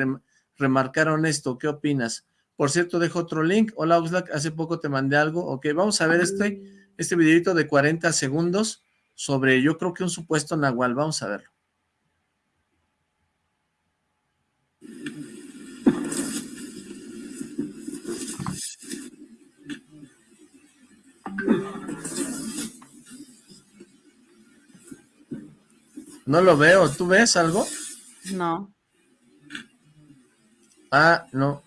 remarcaron esto. ¿Qué opinas? Por cierto, dejo otro link. Hola Oxlack, hace poco te mandé algo. Ok, vamos a ver este, este videito de 40 segundos sobre, yo creo que un supuesto nahual. Vamos a verlo. No lo veo. ¿Tú ves algo? No. Ah, no.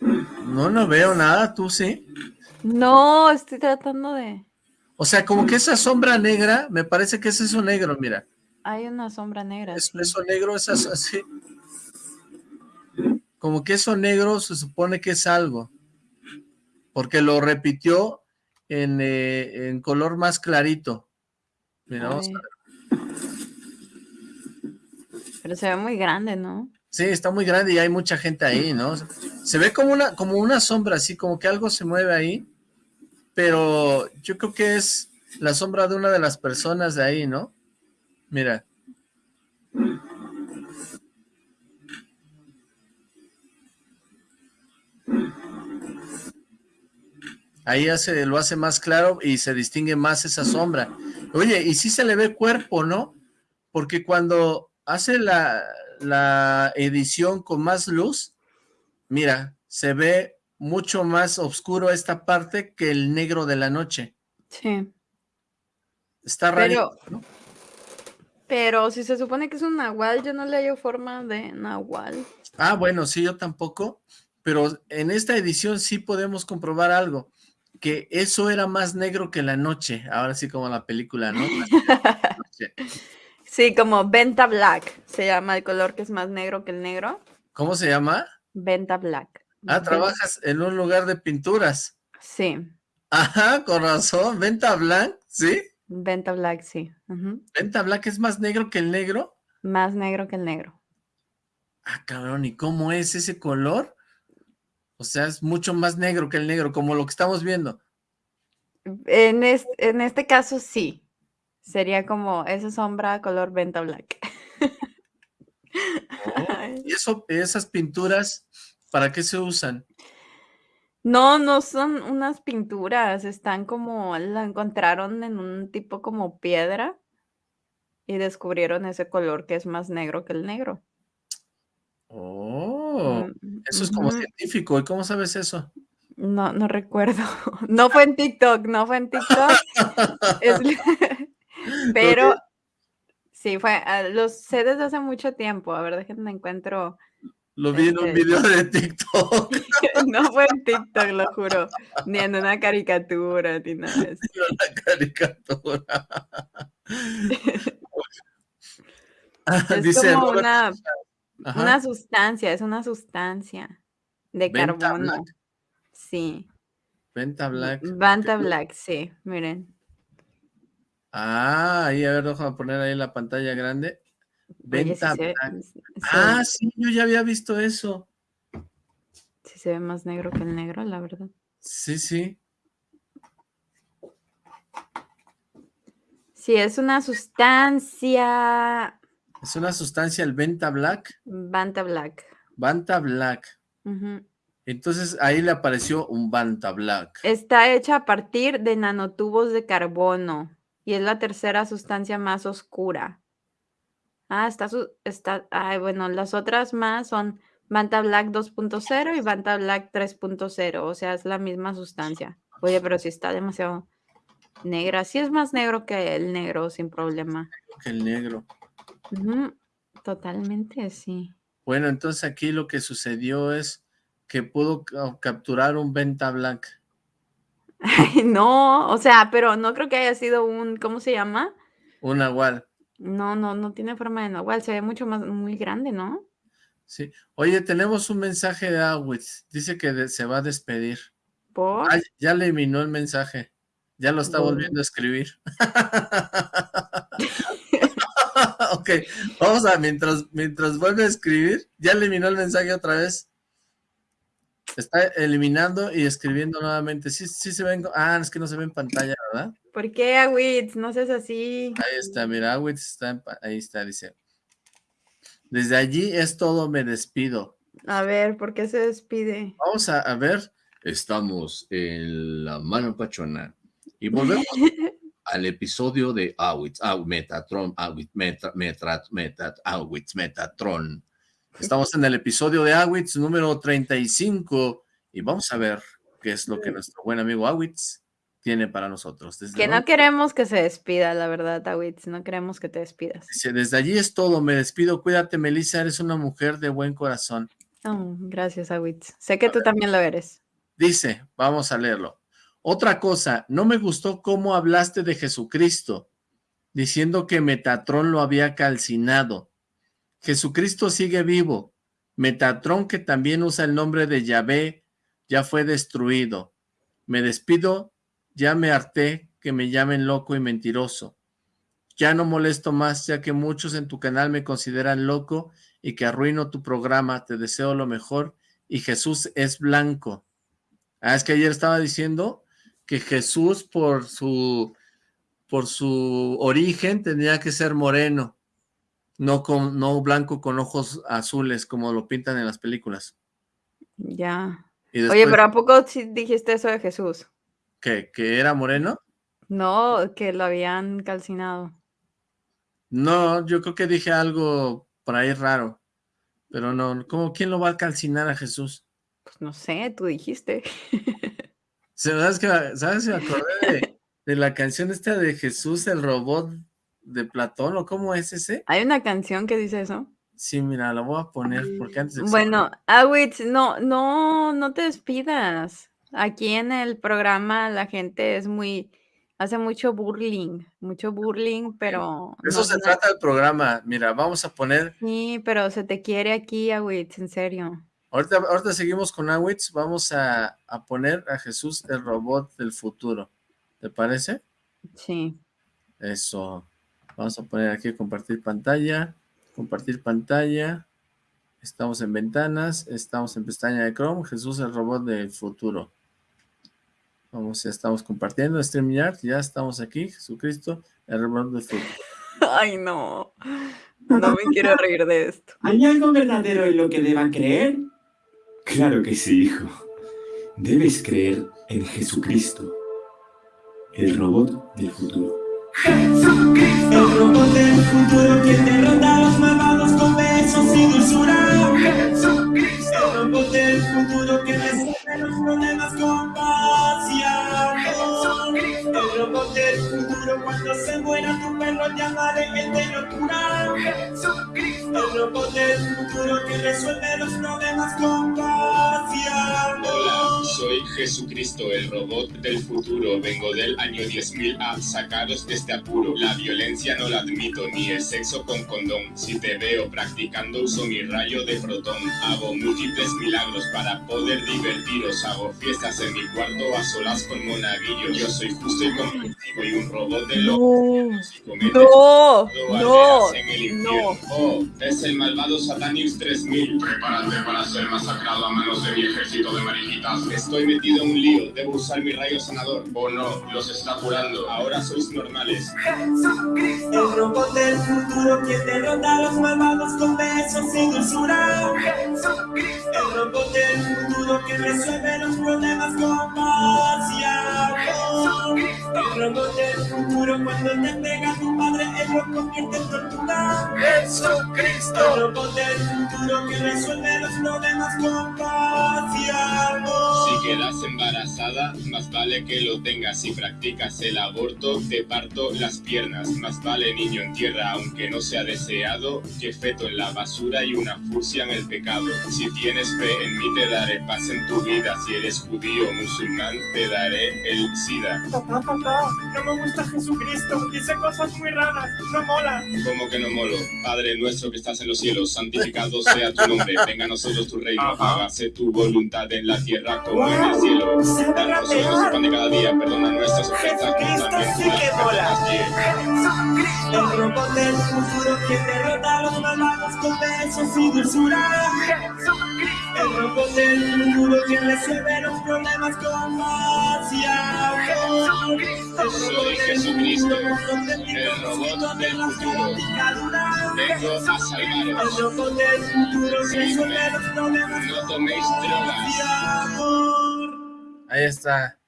No, no veo nada, ¿tú sí? No, estoy tratando de... O sea, como que esa sombra negra, me parece que es eso negro, mira. Hay una sombra negra. Es, Eso negro es así. Como que eso negro se supone que es algo. Porque lo repitió en, eh, en color más clarito. Mira, vamos a ver. Se ve muy grande, ¿no? Sí, está muy grande y hay mucha gente ahí, ¿no? Se ve como una, como una sombra, así como que algo se mueve ahí, pero yo creo que es la sombra de una de las personas de ahí, ¿no? Mira. Ahí hace, lo hace más claro y se distingue más esa sombra. Oye, y sí se le ve cuerpo, ¿no? Porque cuando hace la, edición con más luz, mira, se ve mucho más oscuro esta parte que el negro de la noche. Sí. Está raro. Pero, pero si se supone que es un nahual, yo no le hallo forma de nahual. Ah, bueno, sí, yo tampoco. Pero en esta edición sí podemos comprobar algo. Que eso era más negro que la noche. Ahora sí como la película, ¿no? Sí, como Venta Black se llama el color que es más negro que el negro. ¿Cómo se llama? Venta Black. Ah, trabajas en un lugar de pinturas. Sí. Ajá, con razón. Venta Black, ¿sí? Venta Black, sí. ¿Venta Black es más negro que el negro? Más negro que el negro. Ah, cabrón, ¿y cómo es ese color? O sea, es mucho más negro que el negro, como lo que estamos viendo. En, en este caso, sí. Sería como esa sombra color venta black. Oh, ¿Y eso, esas pinturas, para qué se usan? No, no son unas pinturas, están como, la encontraron en un tipo como piedra y descubrieron ese color que es más negro que el negro. Oh, mm, eso es como científico. ¿Y cómo sabes eso? No, no recuerdo. No fue en TikTok, no fue en TikTok. es, pero sí, fue, ah, los sé desde hace mucho tiempo. A ver, déjenme encuentro. Lo vi en un este video de TikTok. no fue en TikTok, lo juro. Ni en una caricatura, ni nada de eso. Una caricatura. es Dice, como una, una, sustancia, es una sustancia de carbono. Sí. Venta Black. Venta Black, sí, miren. Ah, ahí, a ver, déjame poner ahí la pantalla grande. Venta Ah, sí, yo ya había visto eso. Sí se ve más negro que el negro, la verdad. Sí, sí. Sí, es una sustancia. Es una sustancia el Venta Black. Vanta Black. Vanta Black. Entonces ahí le apareció un Banta Black. Está hecha a partir de nanotubos de carbono y es la tercera sustancia más oscura. Ah, está, está, ay, bueno, las otras más son Banta Black 2.0 y Banta Black 3.0, o sea, es la misma sustancia. Oye, pero si está demasiado negra, sí es más negro que el negro, sin problema. Que el negro. Totalmente, sí. Bueno, entonces aquí lo que sucedió es que pudo capturar un Venta Black. No, o sea, pero no creo que haya sido un, ¿cómo se llama? Un nahual. No, no, no tiene forma de nahual, se ve mucho más, muy grande, ¿no? Sí. Oye, tenemos un mensaje de Awitz, dice que se va a despedir. ¿Por? ya le eliminó el mensaje, ya lo está volviendo a escribir. ok, vamos a, mientras, mientras vuelve a escribir, ya eliminó el mensaje otra vez. Está eliminando y escribiendo nuevamente. Sí, sí se ven. Ah, es que no se ve en pantalla, ¿verdad? ¿Por qué, Awitz? No seas así. Ahí está, mira, Awitz está, ahí está, dice. Desde allí es todo, me despido. A ver, ¿por qué se despide? Vamos a, ver. Estamos en la mano pachona. Y volvemos al episodio de Awitz, Metatron, Awitz, Awitz, Metatron. Estamos en el episodio de Awitz número 35 y vamos a ver qué es lo que nuestro buen amigo Awitz tiene para nosotros. que no queremos que se despida, la verdad, Awitz, no queremos que te despidas. desde allí es todo, me despido, cuídate, Melissa, eres una mujer de buen corazón. Oh, gracias, Awitz. Sé que tú también lo eres. Dice, vamos a leerlo. Otra cosa, no me gustó cómo hablaste de Jesucristo, diciendo que Metatron lo había calcinado. Jesucristo sigue vivo. Metatron, que también usa el nombre de Yahvé, ya fue destruido. Me despido, ya me harté que me llamen loco y mentiroso. Ya no molesto más, ya que muchos en tu canal me consideran loco y que arruino tu programa. Te deseo lo mejor y Jesús es blanco. Ah, es que ayer estaba diciendo que Jesús por su, por su origen tenía que ser moreno no, con, no blanco con ojos azules como lo pintan en las películas. Ya. Oye, pero ¿a poco dijiste eso de Jesús? ¿Que, ¿Que era moreno? No, que lo habían calcinado. No, yo creo que dije algo por ahí raro. Pero no, ¿cómo, ¿quién lo va a calcinar a Jesús? Pues no sé, tú dijiste. ¿Sabes que ¿Sabes? Me acordé de, de la canción esta de Jesús, el robot de Platón, ¿o cómo es ese? ¿Hay una canción que dice eso? Sí, mira, la voy a poner porque antes... Bueno, Awitz, no, no, no te despidas. Aquí en el programa la gente es muy, hace mucho burling, mucho burling, pero... Eso se trata del programa, mira, vamos a poner... Sí, pero se te quiere aquí, Awitz, en serio. Ahorita, ahorita seguimos con Awitz, vamos a, a poner a Jesús el robot del futuro, ¿te parece? Sí. Eso. Vamos a poner aquí compartir pantalla, compartir pantalla. Estamos en ventanas, estamos en pestaña de Chrome, Jesús el robot del futuro. Vamos, ya estamos compartiendo StreamYard, ya estamos aquí, Jesucristo, el robot del futuro. Ay, no, no me quiero reír de esto. ¿Hay algo verdadero en lo que deban creer? Claro que sí, hijo. Debes creer en Jesucristo, el robot del futuro. Jesucristo. El robot del futuro que derrota a los malvados con besos y dulzura. Jesucristo. El robot del futuro que resuelve los problemas con paz y amor. El robot del futuro cuando se muera tu perro llamaré el de locura. Jesucristo. El robot del futuro que resuelve los problemas con paz y amor. Soy Jesucristo, el robot del futuro. Vengo del año 10.000 a sacaros de este apuro. La violencia no la admito, ni el sexo con condón. Si te veo practicando, uso mi rayo de protón. Hago múltiples milagros para poder divertiros. Hago fiestas en mi cuarto a solas con monaguillo. Yo soy justo y competitivo y un robot de loco. No, no, no, en el no. Oh, es el malvado Satanius 3000. Prepárate para ser masacrado a manos de mi ejército de mariquitas. Estoy metido en un lío, debo usar mi rayo sanador. O no, los está curando. Ahora sois normales. Jesucristo. El robot del futuro que derrota a los malvados con besos y dulzura. Jesucristo. El robot del futuro que resuelve los problemas con paz y amor. El robot del futuro cuando te pega tu padre, él lo convierte en tortuga. Jesucristo. El robot del futuro que resuelve los problemas con paz y amor. Si quedas embarazada, más vale que lo tengas. Si practicas el aborto, te parto las piernas. Más vale niño en tierra, aunque no sea deseado, que feto en la basura y una fusia en el pecado. Si tienes fe en mí, te daré paz en tu vida. Si eres judío o musulmán, te daré el SIDA. Papá, papá, no me gusta Jesucristo. Dice cosas muy raras. No mola. ¿Cómo que no molo? Padre nuestro que estás en los cielos, santificado sea tu nombre. Venga a nosotros tu reino, hágase tu voluntad en la tierra como en el cielo. Danos hoy pan de cada día, perdona nuestras ofensas, también tú las perdonas. Yeah. El robot del futuro que derrota a los malvados con besos y dulzura. El robot del futuro que resuelve los problemas con paz y amor. El Soy Jesucristo, el robot del futuro. Vengo a El salvaros. robot del futuro que resuelve los problemas No con toméis drogas. amor. Ahí está.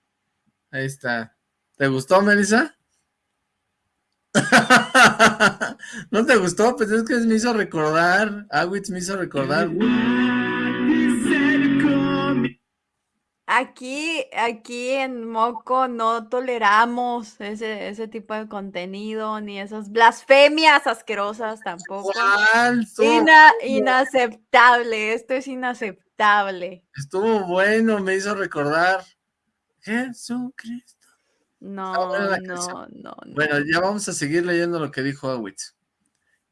Ahí está. ¿Te gustó, Melissa? ¿No te gustó? Pues es que me hizo recordar. Awitz me hizo recordar. Aquí, aquí en Moco no toleramos ese, ese tipo de contenido, ni esas blasfemias asquerosas tampoco. Ina- inaceptable, esto es inaceptable. Estuvo bueno, me hizo recordar. Jesucristo. No, no, no, no. Bueno, ya vamos a seguir leyendo lo que dijo Awitz.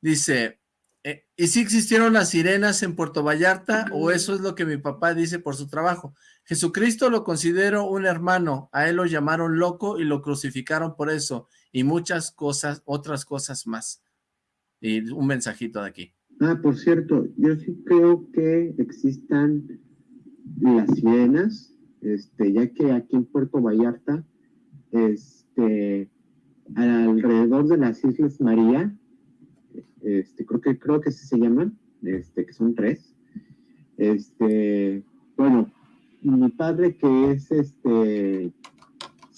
Dice, eh, ¿y si existieron las sirenas en Puerto Vallarta o eso es lo que mi papá dice por su trabajo? Jesucristo lo considero un hermano, a él lo llamaron loco y lo crucificaron por eso y muchas cosas, otras cosas más. Y un mensajito de aquí. Ah, por cierto, yo sí creo que existan las sirenas, este, ya que aquí en Puerto Vallarta, este, alrededor de las Islas María, este, creo que creo que se llaman, este, que son tres. Este, bueno, mi padre que es este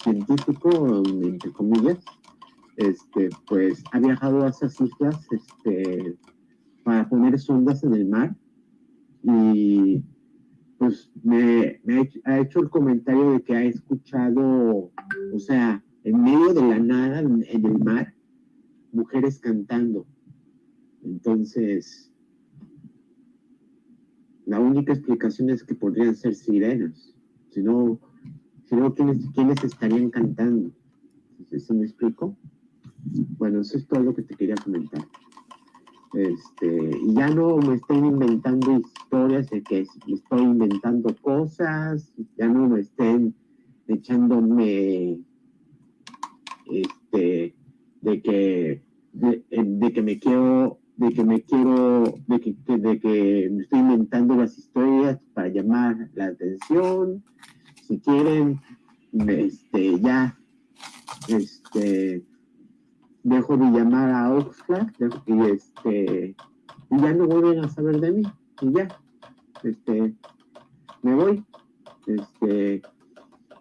científico, entre comillas, este, pues ha viajado a esas islas, este, para poner sondas en el mar y pues me, ha, hecho, el comentario de que ha escuchado, o sea, en medio de la nada, en, en el mar, mujeres cantando. Entonces, la única explicación es que podrían ser sirenas. Si no, si no ¿quiénes, quiénes estarían cantando? ¿Sí me explico? Bueno, eso es todo lo que te quería comentar. Este, ya no me estén inventando historias de que estoy inventando cosas, ya no me estén echándome este de que de, de que me quiero de que me quiero de que, que- de que me estoy inventando las historias para llamar la atención si quieren este ya este dejo de llamar a dejo- y este y ya no vuelven a saber de mí y ya este me voy este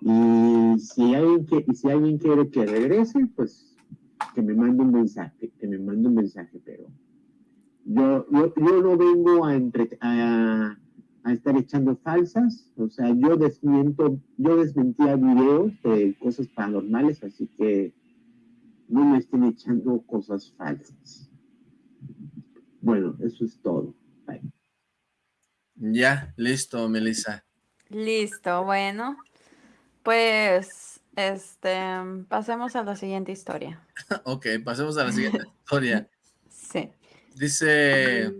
y si alguien que y si alguien quiere que regrese pues que me mande un mensaje que me mande un mensaje pero yo yo, yo no vengo a, entre- a a estar echando falsas o sea yo desmiento yo desmentía videos de cosas paranormales así que no me estén echando cosas falsas. Bueno, eso es todo. Bye. Ya, listo, Melissa. Listo, bueno. Pues, este, pasemos a la siguiente historia. ok, pasemos a la siguiente historia. Sí. Dice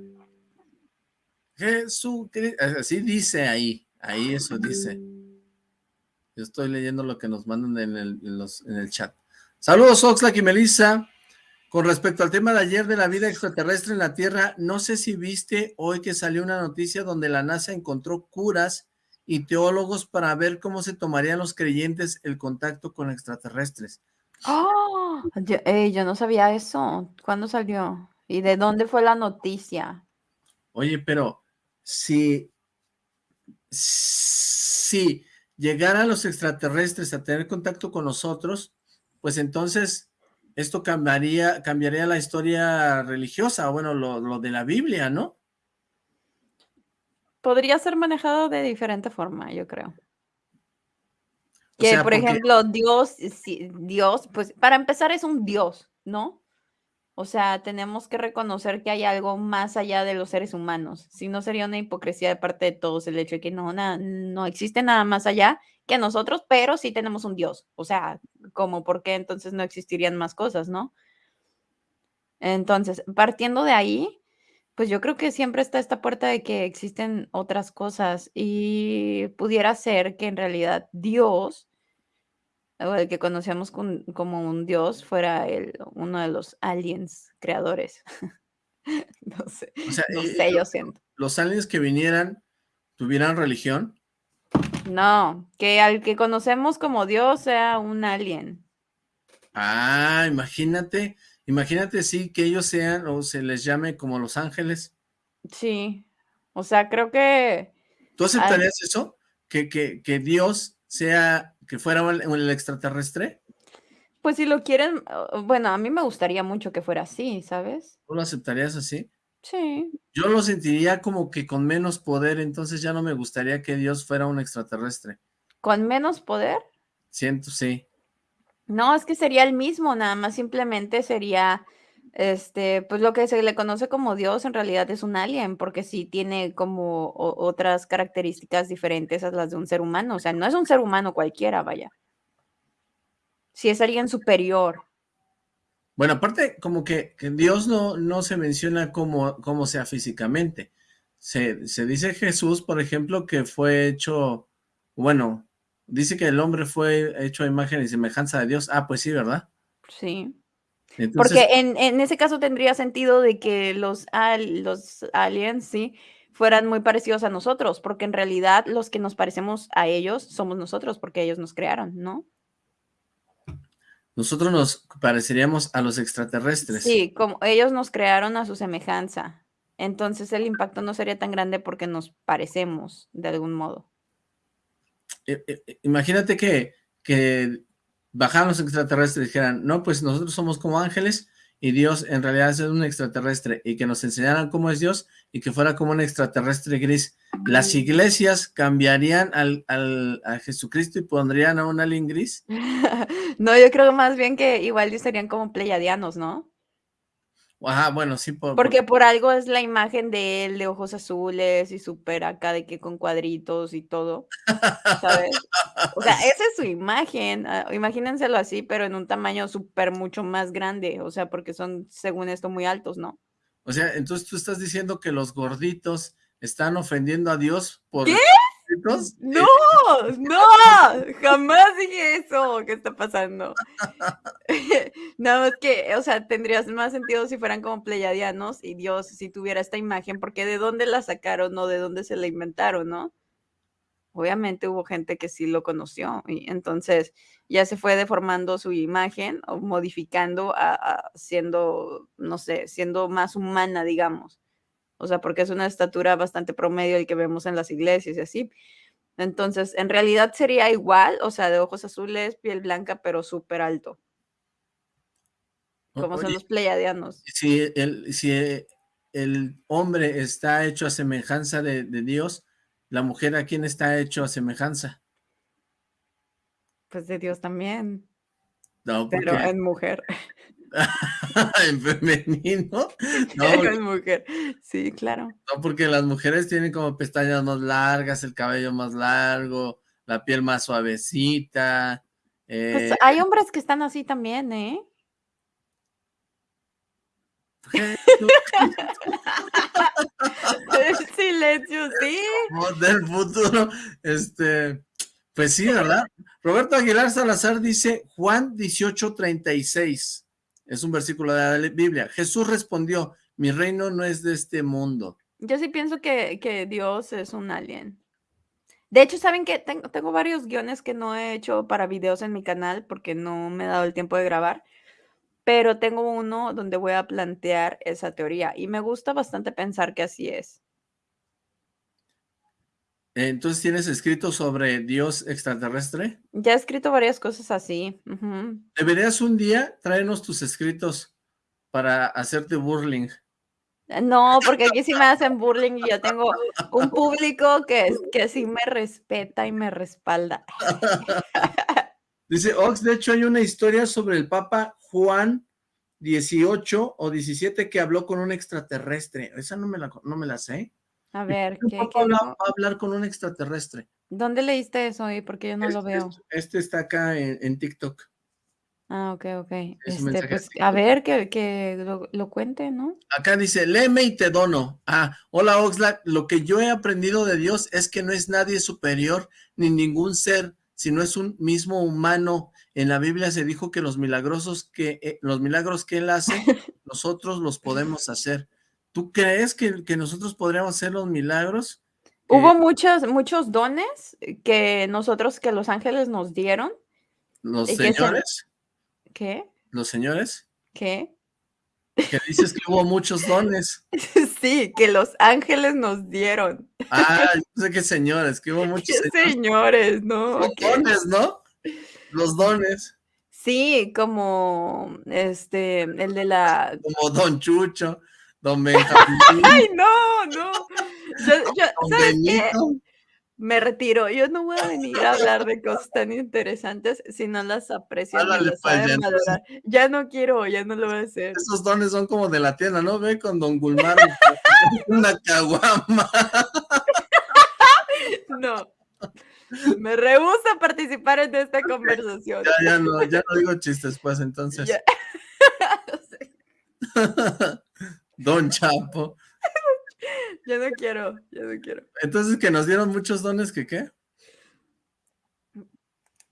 Jesucristo, así dice ahí, ahí eso dice. Yo estoy leyendo lo que nos mandan en el, en los- en el chat. Saludos Oxlack y Melissa. Con respecto al tema de ayer de la vida extraterrestre en la Tierra, no sé si viste hoy que salió una noticia donde la NASA encontró curas y teólogos para ver cómo se tomarían los creyentes el contacto con extraterrestres. ¡Oh! Yo, yo no sabía eso. ¿Cuándo salió? ¿Y de dónde fue la noticia? Oye, pero si, si llegaran los extraterrestres a tener contacto con nosotros, pues entonces esto cambiaría, cambiaría la historia religiosa, bueno, lo, lo de la Biblia, ¿no? Podría ser manejado de diferente forma, yo creo. O Que, sea, por porque- ejemplo, Dios, sí, Dios, pues para empezar es un Dios, ¿no? O sea, tenemos que reconocer que hay algo más allá de los seres humanos. Si no sería una hipocresía de parte de todos el hecho de que no, na- no existe nada más allá que nosotros, pero sí tenemos un Dios. O sea, como por qué entonces no existirían más cosas, ¿no? Entonces, partiendo de ahí, pues yo creo que siempre está esta puerta de que existen otras cosas y pudiera ser que en realidad Dios, o el que conocemos con- como un Dios, fuera el, uno de los aliens creadores. No sé, O sea, no eh, sé, yo siento. los aliens que vinieran tuvieran religión. No, que al que conocemos como Dios sea un alien. Ah, imagínate, imagínate sí que ellos sean o se les llame como los ángeles. Sí, o sea, creo que... ¿Tú al- aceptarías eso? Que, que, que Dios sea, que fuera el, el extraterrestre. Pues si lo quieren, bueno, a mí me gustaría mucho que fuera así, ¿sabes? ¿Tú lo aceptarías así? Sí, Yo lo sentiría como que con menos poder, entonces ya no me gustaría que Dios fuera un extraterrestre. con menos poder. Siento, sí. No, es que sería el mismo, nada más simplemente sería, este, pues lo que se le conoce como Dios en realidad es un alien, porque sí tiene como o- otras características diferentes a las de un ser humano, o sea, no es un ser humano cualquiera, vaya. Si es alguien superior. Bueno, aparte, como que, Dios no, no se menciona como, como sea físicamente. Se, se dice Jesús, por ejemplo, que fue hecho, bueno, dice que el hombre fue hecho a imagen y semejanza de Dios. Ah, pues sí, ¿verdad? Sí. Entonces, Porque en, en ese caso tendría sentido de que los, al- los aliens, sí, fueran muy parecidos a nosotros, porque en realidad los que nos parecemos a ellos somos nosotros, porque ellos nos crearon, ¿no? Nosotros nos pareceríamos a los extraterrestres. Sí, como ellos nos crearon a su semejanza. Entonces el impacto no sería tan grande porque nos parecemos de algún modo. Eh, eh, imagínate que, que bajaran los extraterrestres y dijeran, no, pues nosotros somos como ángeles y Dios en realidad es un extraterrestre y que nos enseñaran cómo es Dios y que fuera como un extraterrestre gris. Las iglesias cambiarían al, al- a Jesucristo y pondrían a un alien gris. No, yo creo más bien que igual serían como pleiadianos, ¿no? Ajá, bueno, sí, por, por- Porque por algo es la imagen de él de ojos azules y súper acá de que con cuadritos y todo, ¿sabes? O sea, esa es su imagen, ah, imagínenselo así, pero en un tamaño súper mucho más grande, o sea, porque son, según esto, muy altos, ¿no? o sea, entonces tú estás diciendo que los gorditos están ofendiendo a Dios por ¿Qué? ¡No! ¡No! Jamás dije eso. ¿Qué está pasando? No, es que, o sea, tendrías más sentido si fueran como pleyadianos y Dios si tuviera esta imagen, porque de dónde la sacaron o de dónde se la inventaron, ¿no? Obviamente hubo gente que sí lo conoció y entonces ya se fue deformando su imagen o modificando a siendo, no sé, siendo más humana, digamos. O sea, porque es una estatura bastante promedio el que vemos en las iglesias y así. Entonces, en realidad sería igual, o sea, de ojos azules, piel blanca, pero súper alto, como son los pleiadianos. si el, si el hombre está hecho a semejanza de, de Dios, la mujer a quién está hecho a semejanza. Pues de Dios también, No, pero en mujer. en femenino. No, porque- en mujer. Sí, claro. no, porque las mujeres tienen como pestañas más largas, el cabello más largo, la piel más suavecita. Pues eh, hay hombres que están así también, ¿eh? El silencio, sí. del futuro. Este, pues sí, ¿verdad? Roberto Aguilar Salazar dice Juan 18:36. Es un versículo de la Biblia. Jesús respondió, mi reino no es de este mundo. Yo sí pienso que, que Dios es un alien. De hecho, ¿saben que tengo, tengo varios guiones que no he hecho para videos en mi canal porque no me he dado el tiempo de grabar, pero tengo uno donde voy a plantear esa teoría y me gusta bastante pensar que así es. Entonces, ¿tienes escrito sobre Dios extraterrestre? Ya he escrito varias cosas así. Deberías un día traernos tus escritos para hacerte burling. Eh, no, porque aquí sí me hacen burling y yo tengo un público que, que sí me respeta y me respalda. Dice Ox, de hecho hay una historia sobre el Papa Juan 18 o 17 que habló con un extraterrestre. Esa no me la, no me la sé. A ver, ¿qué, qué va a hablar con un extraterrestre? ¿Dónde leíste eso ahí? Porque yo no lo Este, veo. este está acá en, en TikTok. Ah, ok, ok. Este, pues, a ver, que, que lo, lo cuente, ¿no? Acá dice, léeme y te dono. Ah, hola Oxlack, lo que yo he aprendido de Dios es que no es nadie superior ni ningún ser, sino es un mismo humano. En la Biblia se dijo que los milagrosos que, eh, los milagros que él hace, nosotros los podemos hacer. ¿Tú crees que, que nosotros podríamos hacer los milagros? Hubo muchos, muchos dones que nosotros, que los ángeles nos dieron. ¿Los se- señores? ¿Qué? ¿Los señores? ¿Qué? Que dices que hubo muchos dones. Sí, que los ángeles nos dieron. Ah, yo sé que señores, que hubo muchos ¿Qué señores. señores, no? Los dones, ¿no? Los dones. Sí, como este, el de la. Como Don Chucho, Don Benjamín, ¡Ay, no! No. Yo, yo, ¿sabes qué? Me retiro. Yo no voy a venir a hablar de cosas tan interesantes si no las aprecian ni Ándale, las pues. Ya no quiero, ya no lo voy a hacer. Esos dones son como de la tienda, ¿no? Ve con Don Gulmar, una caguama. No. Me rehúso a participar en esta conversación. Ya, ya no, ya no digo chistes, pues, entonces. Ya. Don Chapo. Ya no quiero, ya no quiero. Entonces, que nos dieron muchos dones, ¿que qué?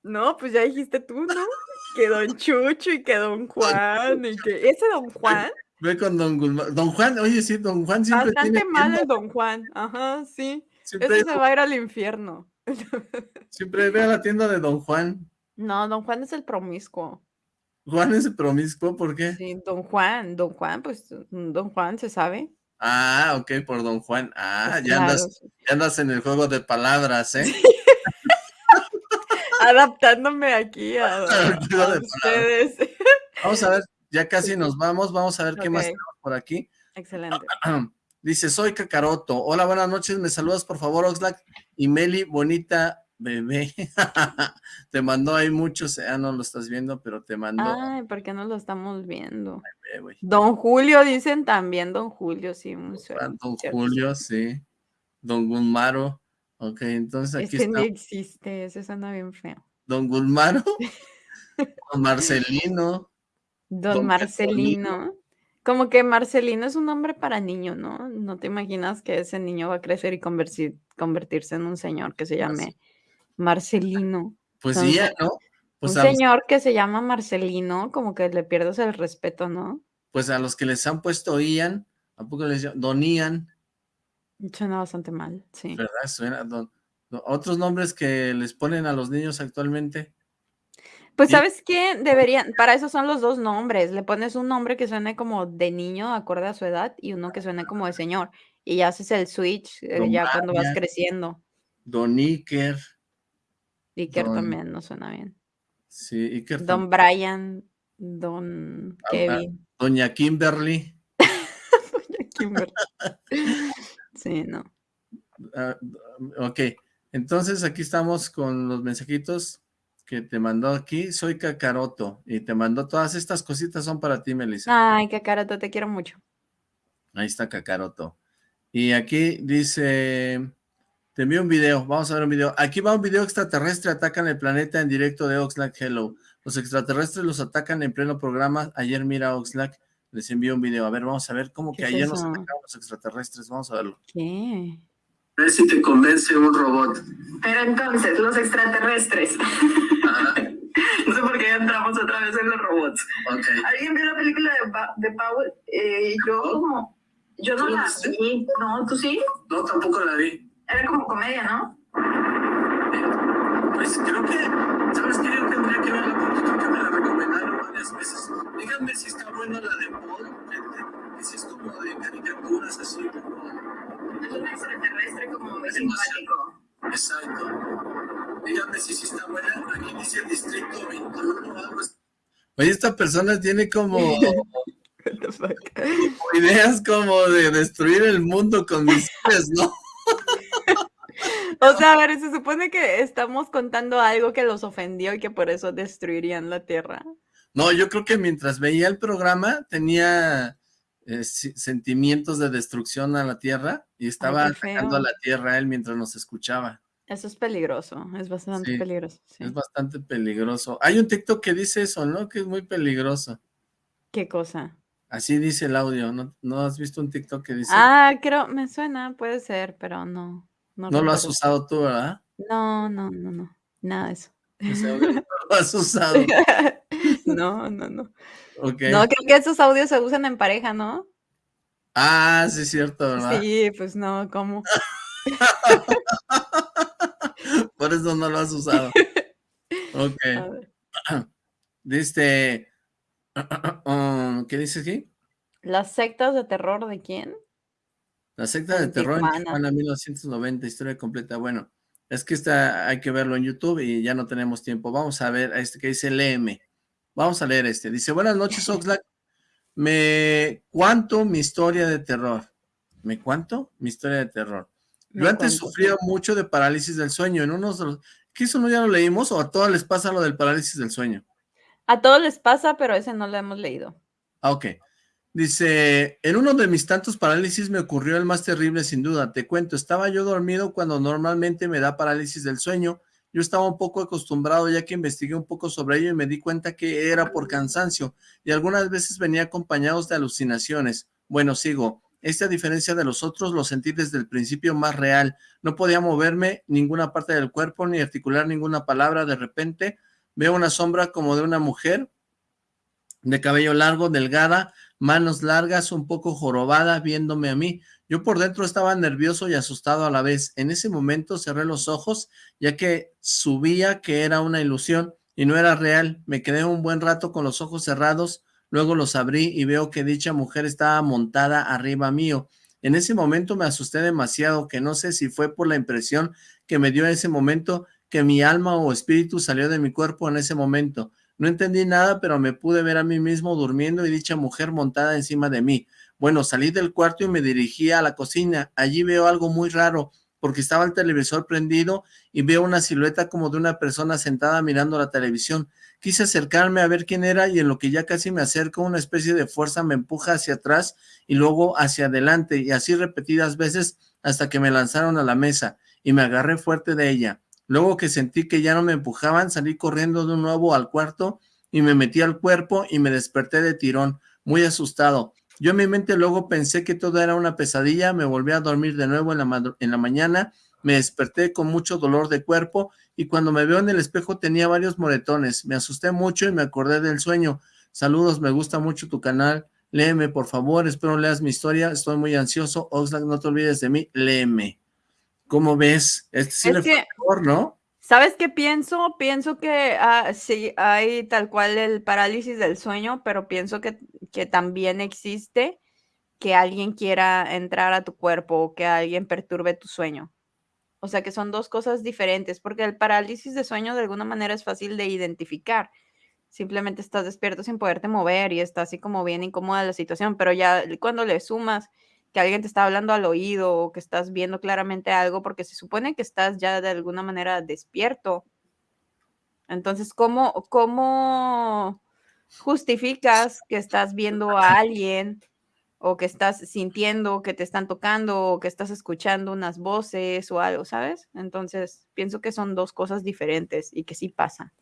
No, pues ya dijiste tú, ¿no? Que don Chucho y que don Juan y que... ¿Ese don Juan? Ve con Don Gulmar. Don Juan, oye, sí, Don Juan siempre Bastante tiene mal el don Juan. Ajá, sí. Siempre, Ese se va a ir al infierno. siempre ve a la tienda de Don Juan. No, don Juan es el promiscuo. Juan es promiscuo, ¿por qué? Sí, don Juan, don Juan, pues don Juan se sabe. Ah, ok, por Don Juan. Ah, Pues ya claro, andas, ya andas en el juego de palabras, ¿eh? Adaptándome aquí a, a- ustedes. Vamos a ver, ya casi nos vamos, vamos a ver qué más tenemos por aquí. Excelente. Dice, soy Cacaroto. Hola, buenas noches, me saludas por favor, Oxlack. Y Meli, bonita bebé. te mandó ahí muchos, ah, no lo estás viendo, pero te mandó. Ay, ¿por qué no lo estamos viendo? bebé. Don Julio, dicen también Don Julio, sí, un sueño, Ah, Don. Julio, sí. Don Gulmaro. Ok, entonces aquí Ese está ni existe, ese suena bien feo. Don Gulmaro. Don Marcelino. Don Don Marcelino. Como que Marcelino es un nombre para niño, ¿no? No te imaginas que ese niño va a crecer y convertir- convertirse en un señor que se llame Marcelino. Pues Entonces, sí, ya, ¿no? Pues un los, señor que se llama Marcelino, como que le pierdes el respeto, ¿no? pues a los que les han puesto Ian, ¿a poco les llaman? Don Ian? Suena bastante mal, sí. ¿Verdad? Suena, don- otros nombres que les ponen a los niños actualmente. Pues sabes qué, deberían, para eso son los dos nombres, le pones un nombre que suene como de niño, acorde a su edad, y uno que suene como de señor, y ya haces el switch eh, ya cuando vas creciendo. Don Iker. Don- también no suena bien. Sí, Iker. Don Brian, Don Ah, ah, Kevin, Doña Kimberly. Kimber. Sí, no. ah, ok, entonces aquí estamos con los mensajitos que te mandó aquí. Soy Cacaroto y te mandó todas estas cositas son para ti, Melissa. Ay, qué carato, te quiero mucho. Ahí está Cacaroto. Y aquí dice, te envío un video, vamos a ver un video. Aquí va un video extraterrestre, atacan el planeta en directo de Oxlack Hello. Los extraterrestres los atacan en pleno programa. Ayer mira Oxlack, les envío un video. A ver, vamos a ver cómo ¿Qué que es ayer nos atacaron los extraterrestres. Vamos a verlo. ¿Qué? A ver si te convence un robot. Pero entonces, los extraterrestres. no sé por qué entramos otra vez en los robots. ¿Alguien vio la película de, Pa- de Powell? Eh, yo como... Yo no ¿Tú la vi. No, ¿tú sí? No, tampoco la vi. Era como comedia, ¿no? Pues creo que, ¿sabes qué? Yo tendría que verla porque creo que me la recomendaron varias veces. Díganme si está buena la de Paul, que si es como de caricaturas así, como... Es un extraterrestre como muy simpático. Exacto. Díganme si sí está buena. Aquí dice el distrito 21 o algo así. Oye, esta persona tiene como... ideas como de destruir el mundo con misiles, ¿no? O sea, a ver, se supone que estamos contando algo que los ofendió y que por eso destruirían la Tierra. No, yo creo que mientras veía el programa tenía eh, sentimientos de destrucción a la Tierra y estaba atacando a la Tierra él mientras nos escuchaba. Eso es peligroso, es bastante peligroso. Es bastante peligroso. Hay un TikTok que dice eso, ¿no? Que es muy peligroso. ¿Qué cosa? Así dice el audio, ¿no, ¿no has visto un TikTok que dice? Ah, creo, me suena, puede ser, pero no. No, lo has usado tú, ¿verdad? No, no, no, no, nada de eso. no lo has usado. no, no, no. Okay. No, creo que esos audios se usan en pareja, ¿no? Ah, sí es cierto, ¿verdad? Sí, pues no, ¿cómo? Por eso no lo has usado. Ok. Dice, ¿qué dice aquí? ¿Las sectas de terror de quién? La secta de terror en Tijuana 1990, historia completa. Bueno, es que esta hay que verlo en YouTube y ya no tenemos tiempo. Vamos a ver a este que dice léeme. Vamos a leer este. Dice, buenas noches, Oxlack. Me cuento mi historia de terror. ¿Me cuento? Mi historia de terror. Yo antes sufría mucho de parálisis del sueño. En unos de los... ¿Qué eso no ya lo leímos o a todos les pasa lo del parálisis del sueño? A todos les pasa, pero ese no lo hemos leído. Ah, ok. Dice, en uno de mis tantos parálisis me ocurrió el más terrible sin duda. Te cuento, estaba yo dormido cuando normalmente me da parálisis del sueño. Yo estaba un poco acostumbrado ya que investigué un poco sobre ello y me di cuenta que era por cansancio y algunas veces venía acompañados de alucinaciones. Bueno, sigo. Esta diferencia de los otros lo sentí desde el principio más real. No podía moverme ninguna parte del cuerpo ni articular ninguna palabra. De repente veo una sombra como de una mujer de cabello largo, delgada, manos largas, un poco jorobada, viéndome a mí. Yo por dentro estaba nervioso y asustado a la vez. En ese momento cerré los ojos, ya que subía que era una ilusión y no era real. Me quedé un buen rato con los ojos cerrados, luego los abrí y veo que dicha mujer estaba montada arriba mío. En ese momento me asusté demasiado, que no sé si fue por la impresión que me dio en ese momento, que mi alma o espíritu salió de mi cuerpo en ese momento. No entendí nada, pero me pude ver a mí mismo durmiendo y dicha mujer montada encima de mí. Bueno, salí del cuarto y me dirigí a la cocina. Allí veo algo muy raro, porque estaba el televisor prendido y veo una silueta como de una persona sentada mirando la televisión. Quise acercarme a ver quién era y en lo que ya casi me acerco, una especie de fuerza me empuja hacia atrás y luego hacia adelante y así repetidas veces hasta que me lanzaron a la mesa y me agarré fuerte de ella. Luego que sentí que ya no me empujaban, salí corriendo de nuevo al cuarto y me metí al cuerpo y me desperté de tirón, muy asustado. Yo en mi mente luego pensé que todo era una pesadilla, me volví a dormir de nuevo en la, en la mañana, me desperté con mucho dolor de cuerpo y cuando me veo en el espejo tenía varios moretones. Me asusté mucho y me acordé del sueño. Saludos, me gusta mucho tu canal. Léeme, por favor, espero leas mi historia. Estoy muy ansioso. Oxlack, no te olvides de mí. Léeme. ¿Cómo ves? Este sí le fue mejor, ¿no? ¿Sabes qué pienso? Pienso que ah, sí hay tal cual el parálisis del sueño, pero pienso que, que también existe que alguien quiera entrar a tu cuerpo o que alguien perturbe tu sueño. O sea que son dos cosas diferentes, porque el parálisis de sueño de alguna manera es fácil de identificar. Simplemente estás despierto sin poderte mover y está así como bien incómoda la situación, pero ya cuando le sumas que alguien te está hablando al oído o que estás viendo claramente algo, porque se supone que estás ya de alguna manera despierto. Entonces, ¿cómo, cómo justificas que estás viendo a alguien o que estás sintiendo que te están tocando o que estás escuchando unas voces o algo, ¿sabes? Entonces, pienso que son dos cosas diferentes y que sí pasa.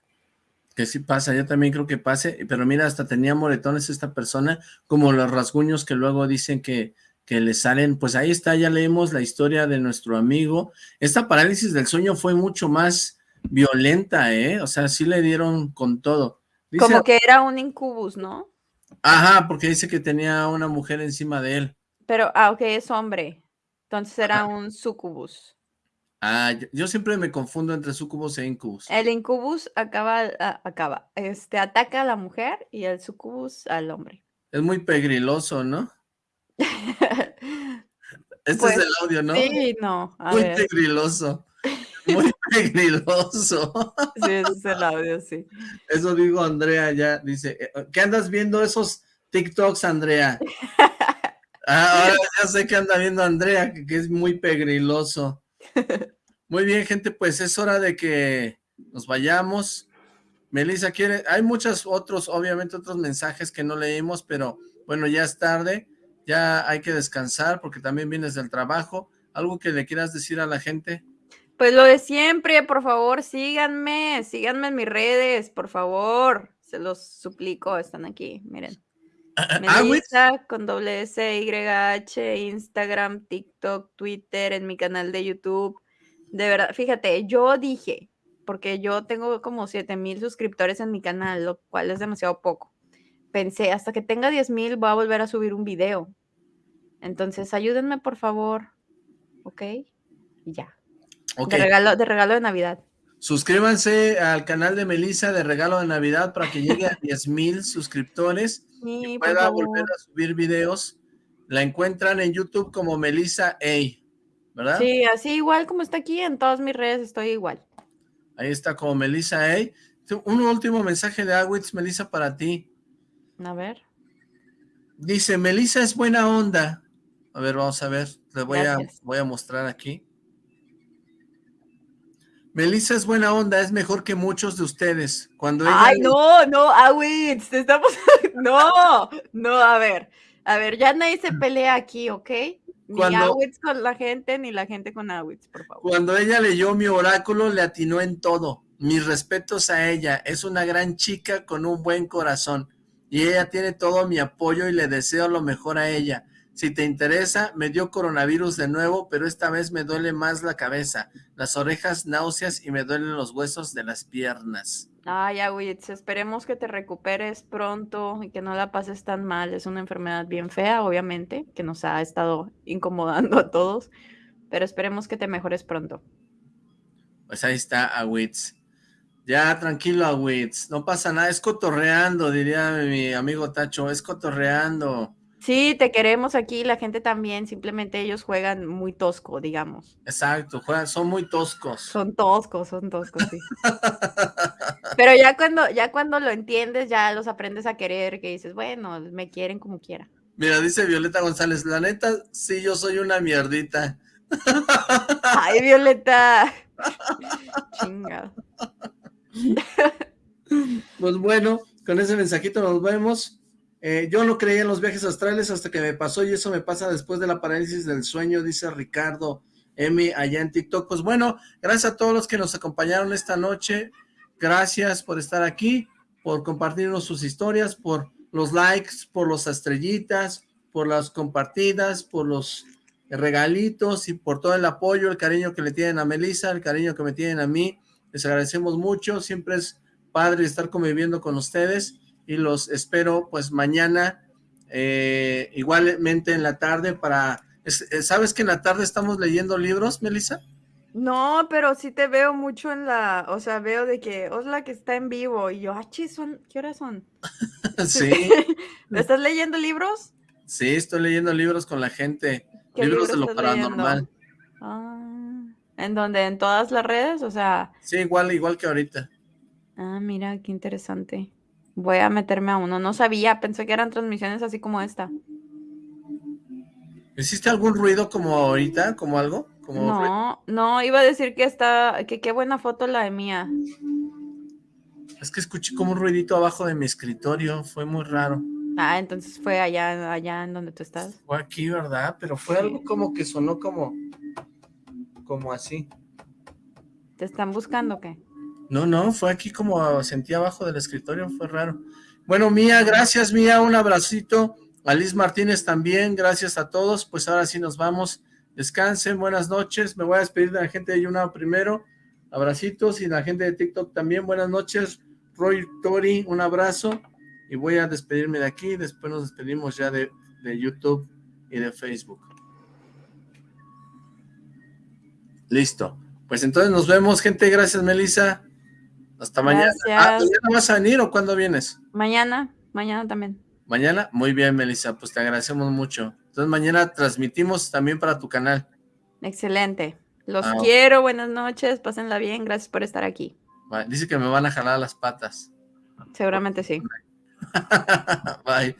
Que sí pasa, yo también creo que pase, pero mira, hasta tenía moretones esta persona, como los rasguños que luego dicen que que le salen, pues ahí está, ya leemos la historia de nuestro amigo. Esta parálisis del sueño fue mucho más violenta, ¿eh? O sea, sí le dieron con todo. Como que era un incubus, ¿no? Ajá, porque dice que tenía una mujer encima de él. Pero, ah, ok, es hombre. Entonces era un sucubus. Ah, yo, siempre me confundo entre sucubus e incubus. El incubus acaba, acaba, este, ataca a la mujer y el sucubus al hombre. Es muy pegriloso, ¿no? este es Pues, el audio, ¿no? Sí, no. a muy ver. pegriloso. Muy pegriloso. Sí, ese es el audio, sí. Eso digo Andrea ya, dice, eh, ¿qué andas viendo esos TikToks, Andrea? Ah, ahora ya sé que anda viendo Andrea, que, que es muy pegriloso. Muy bien, gente, pues es hora de que nos vayamos. Melissa quiere, hay muchos otros, obviamente otros mensajes que no leímos, pero bueno, ya es tarde, ya hay que descansar porque también vienes del trabajo. ¿Algo que le quieras decir a la gente? Pues lo de siempre, por favor, síganme, síganme en mis redes, por favor. Se los suplico, están aquí, miren. Ah. Melissa con doble S, Y, H, Instagram, TikTok, Twitter, en mi canal de YouTube. De verdad, fíjate, yo dije, porque yo tengo como 7 mil suscriptores en mi canal, lo cual es demasiado poco. Pensé, hasta que tenga 10 mil voy a volver a subir un video. Entonces, ayúdenme, por favor. ¿Ok? Y ya. De, regalo, de regalo de Navidad. Suscríbanse al canal de Melissa de regalo de Navidad para que llegue a 10 mil suscriptores Sí, y pueda volver a subir videos. La encuentran en YouTube como Melissa A, ¿verdad? Sí, así igual como está aquí, en todas mis redes estoy igual. Ahí está como Melissa A. Un último mensaje de Awitz, Melissa, para ti. A ver. Dice, Melissa es buena onda. A ver, vamos a ver. Le voy a, voy a mostrar aquí. Melissa es buena onda, es mejor que muchos de ustedes. Cuando ella Ay, le- no, no, Awitz, te estamos... No, no, a ver. A ver, ya nadie se pelea aquí, ¿ok? Ni Cuando- Awitz con la gente, ni la gente con Awitz, por favor. Cuando ella leyó mi oráculo, le atinó en todo. Mis respetos a ella. Es una gran chica con un buen corazón. Y ella tiene todo mi apoyo y le deseo lo mejor a ella. Si te interesa, me dio coronavirus de nuevo, pero esta vez me duele más la cabeza, las orejas, náuseas y me duelen los huesos de las piernas. Ay, Awitz, esperemos que te recuperes pronto y que no la pases tan mal. Es una enfermedad bien fea, obviamente, que nos ha estado incomodando a todos, pero esperemos que te mejores pronto. Pues ahí está Awitz. Ya, tranquilo, Awitz. No pasa nada, es cotorreando, diría mi amigo Tacho, es cotorreando. Sí, te queremos aquí, la gente también, simplemente ellos juegan muy tosco, digamos. Exacto, juegan, son muy toscos. Son toscos, son toscos, sí. Pero ya cuando, ya cuando lo entiendes, ya los aprendes a querer, que dices, bueno, me quieren como quiera. Mira, dice Violeta González, la neta, sí, yo soy una mierdita. Ay, Violeta. Chingado. Pues bueno, con ese mensajito nos vemos. Eh, yo no creía en los viajes astrales hasta que me pasó y eso me pasa después de la parálisis del sueño, dice Ricardo M allá en TikTok. Pues bueno, gracias a todos los que nos acompañaron esta noche. Gracias por estar aquí, por compartirnos sus historias, por los likes, por las estrellitas, por las compartidas, por los regalitos y por todo el apoyo, el cariño que le tienen a Melissa, el cariño que me tienen a mí. Les agradecemos mucho, siempre es padre estar conviviendo con ustedes y los espero pues mañana eh, igualmente en la tarde para... eh, ¿Sabes que en la tarde estamos leyendo libros, Melissa? No, pero sí te veo mucho en la, o sea, veo de que Osla que está en vivo y yo, ah, chis, son, ¿qué horas son? sí, ¿Estás leyendo libros? sí, estoy leyendo libros con la gente, ¿Qué libros de libros lo paranormal. Ah, ¿en dónde? ¿En todas las redes? O sea, Sí, igual, igual que ahorita. ah, mira, qué interesante. Voy a meterme a uno. No sabía, pensé que eran transmisiones así como esta. ¿Hiciste algún ruido como ahorita, como algo? Como? No, no, iba a decir que está, que qué buena foto la de mía. Es que escuché como un ruidito abajo de mi escritorio, fue muy raro. Ah, entonces fue allá, allá en donde tú estás. Fue aquí, ¿verdad? Pero fue algo como que sonó como, como así. ¿Te están buscando o qué? No, no, fue aquí como sentí abajo del escritorio, fue raro. Bueno, Mía, gracias Mía, un abracito. A Liz Martínez también, gracias a todos. Pues ahora sí nos vamos. Descansen, buenas noches. Me voy a despedir de la gente de Yuna primero. Abracitos y la gente de TikTok también. Buenas noches. Roy Tori, un abrazo. Y voy a despedirme de aquí. Después nos despedimos ya de, de YouTube y de Facebook. Listo. Pues entonces nos vemos, gente. Gracias, Melissa. Hasta mañana. Ah, ¿Mañana vas a venir o cuándo vienes? Mañana, mañana también. ¿Mañana? Muy bien, Melissa. Pues te agradecemos mucho. Entonces mañana transmitimos también para tu canal. Excelente. Los ah, quiero, buenas noches, pásenla bien, gracias por estar aquí. Dice que me van a jalar las patas. Seguramente sí. Bye.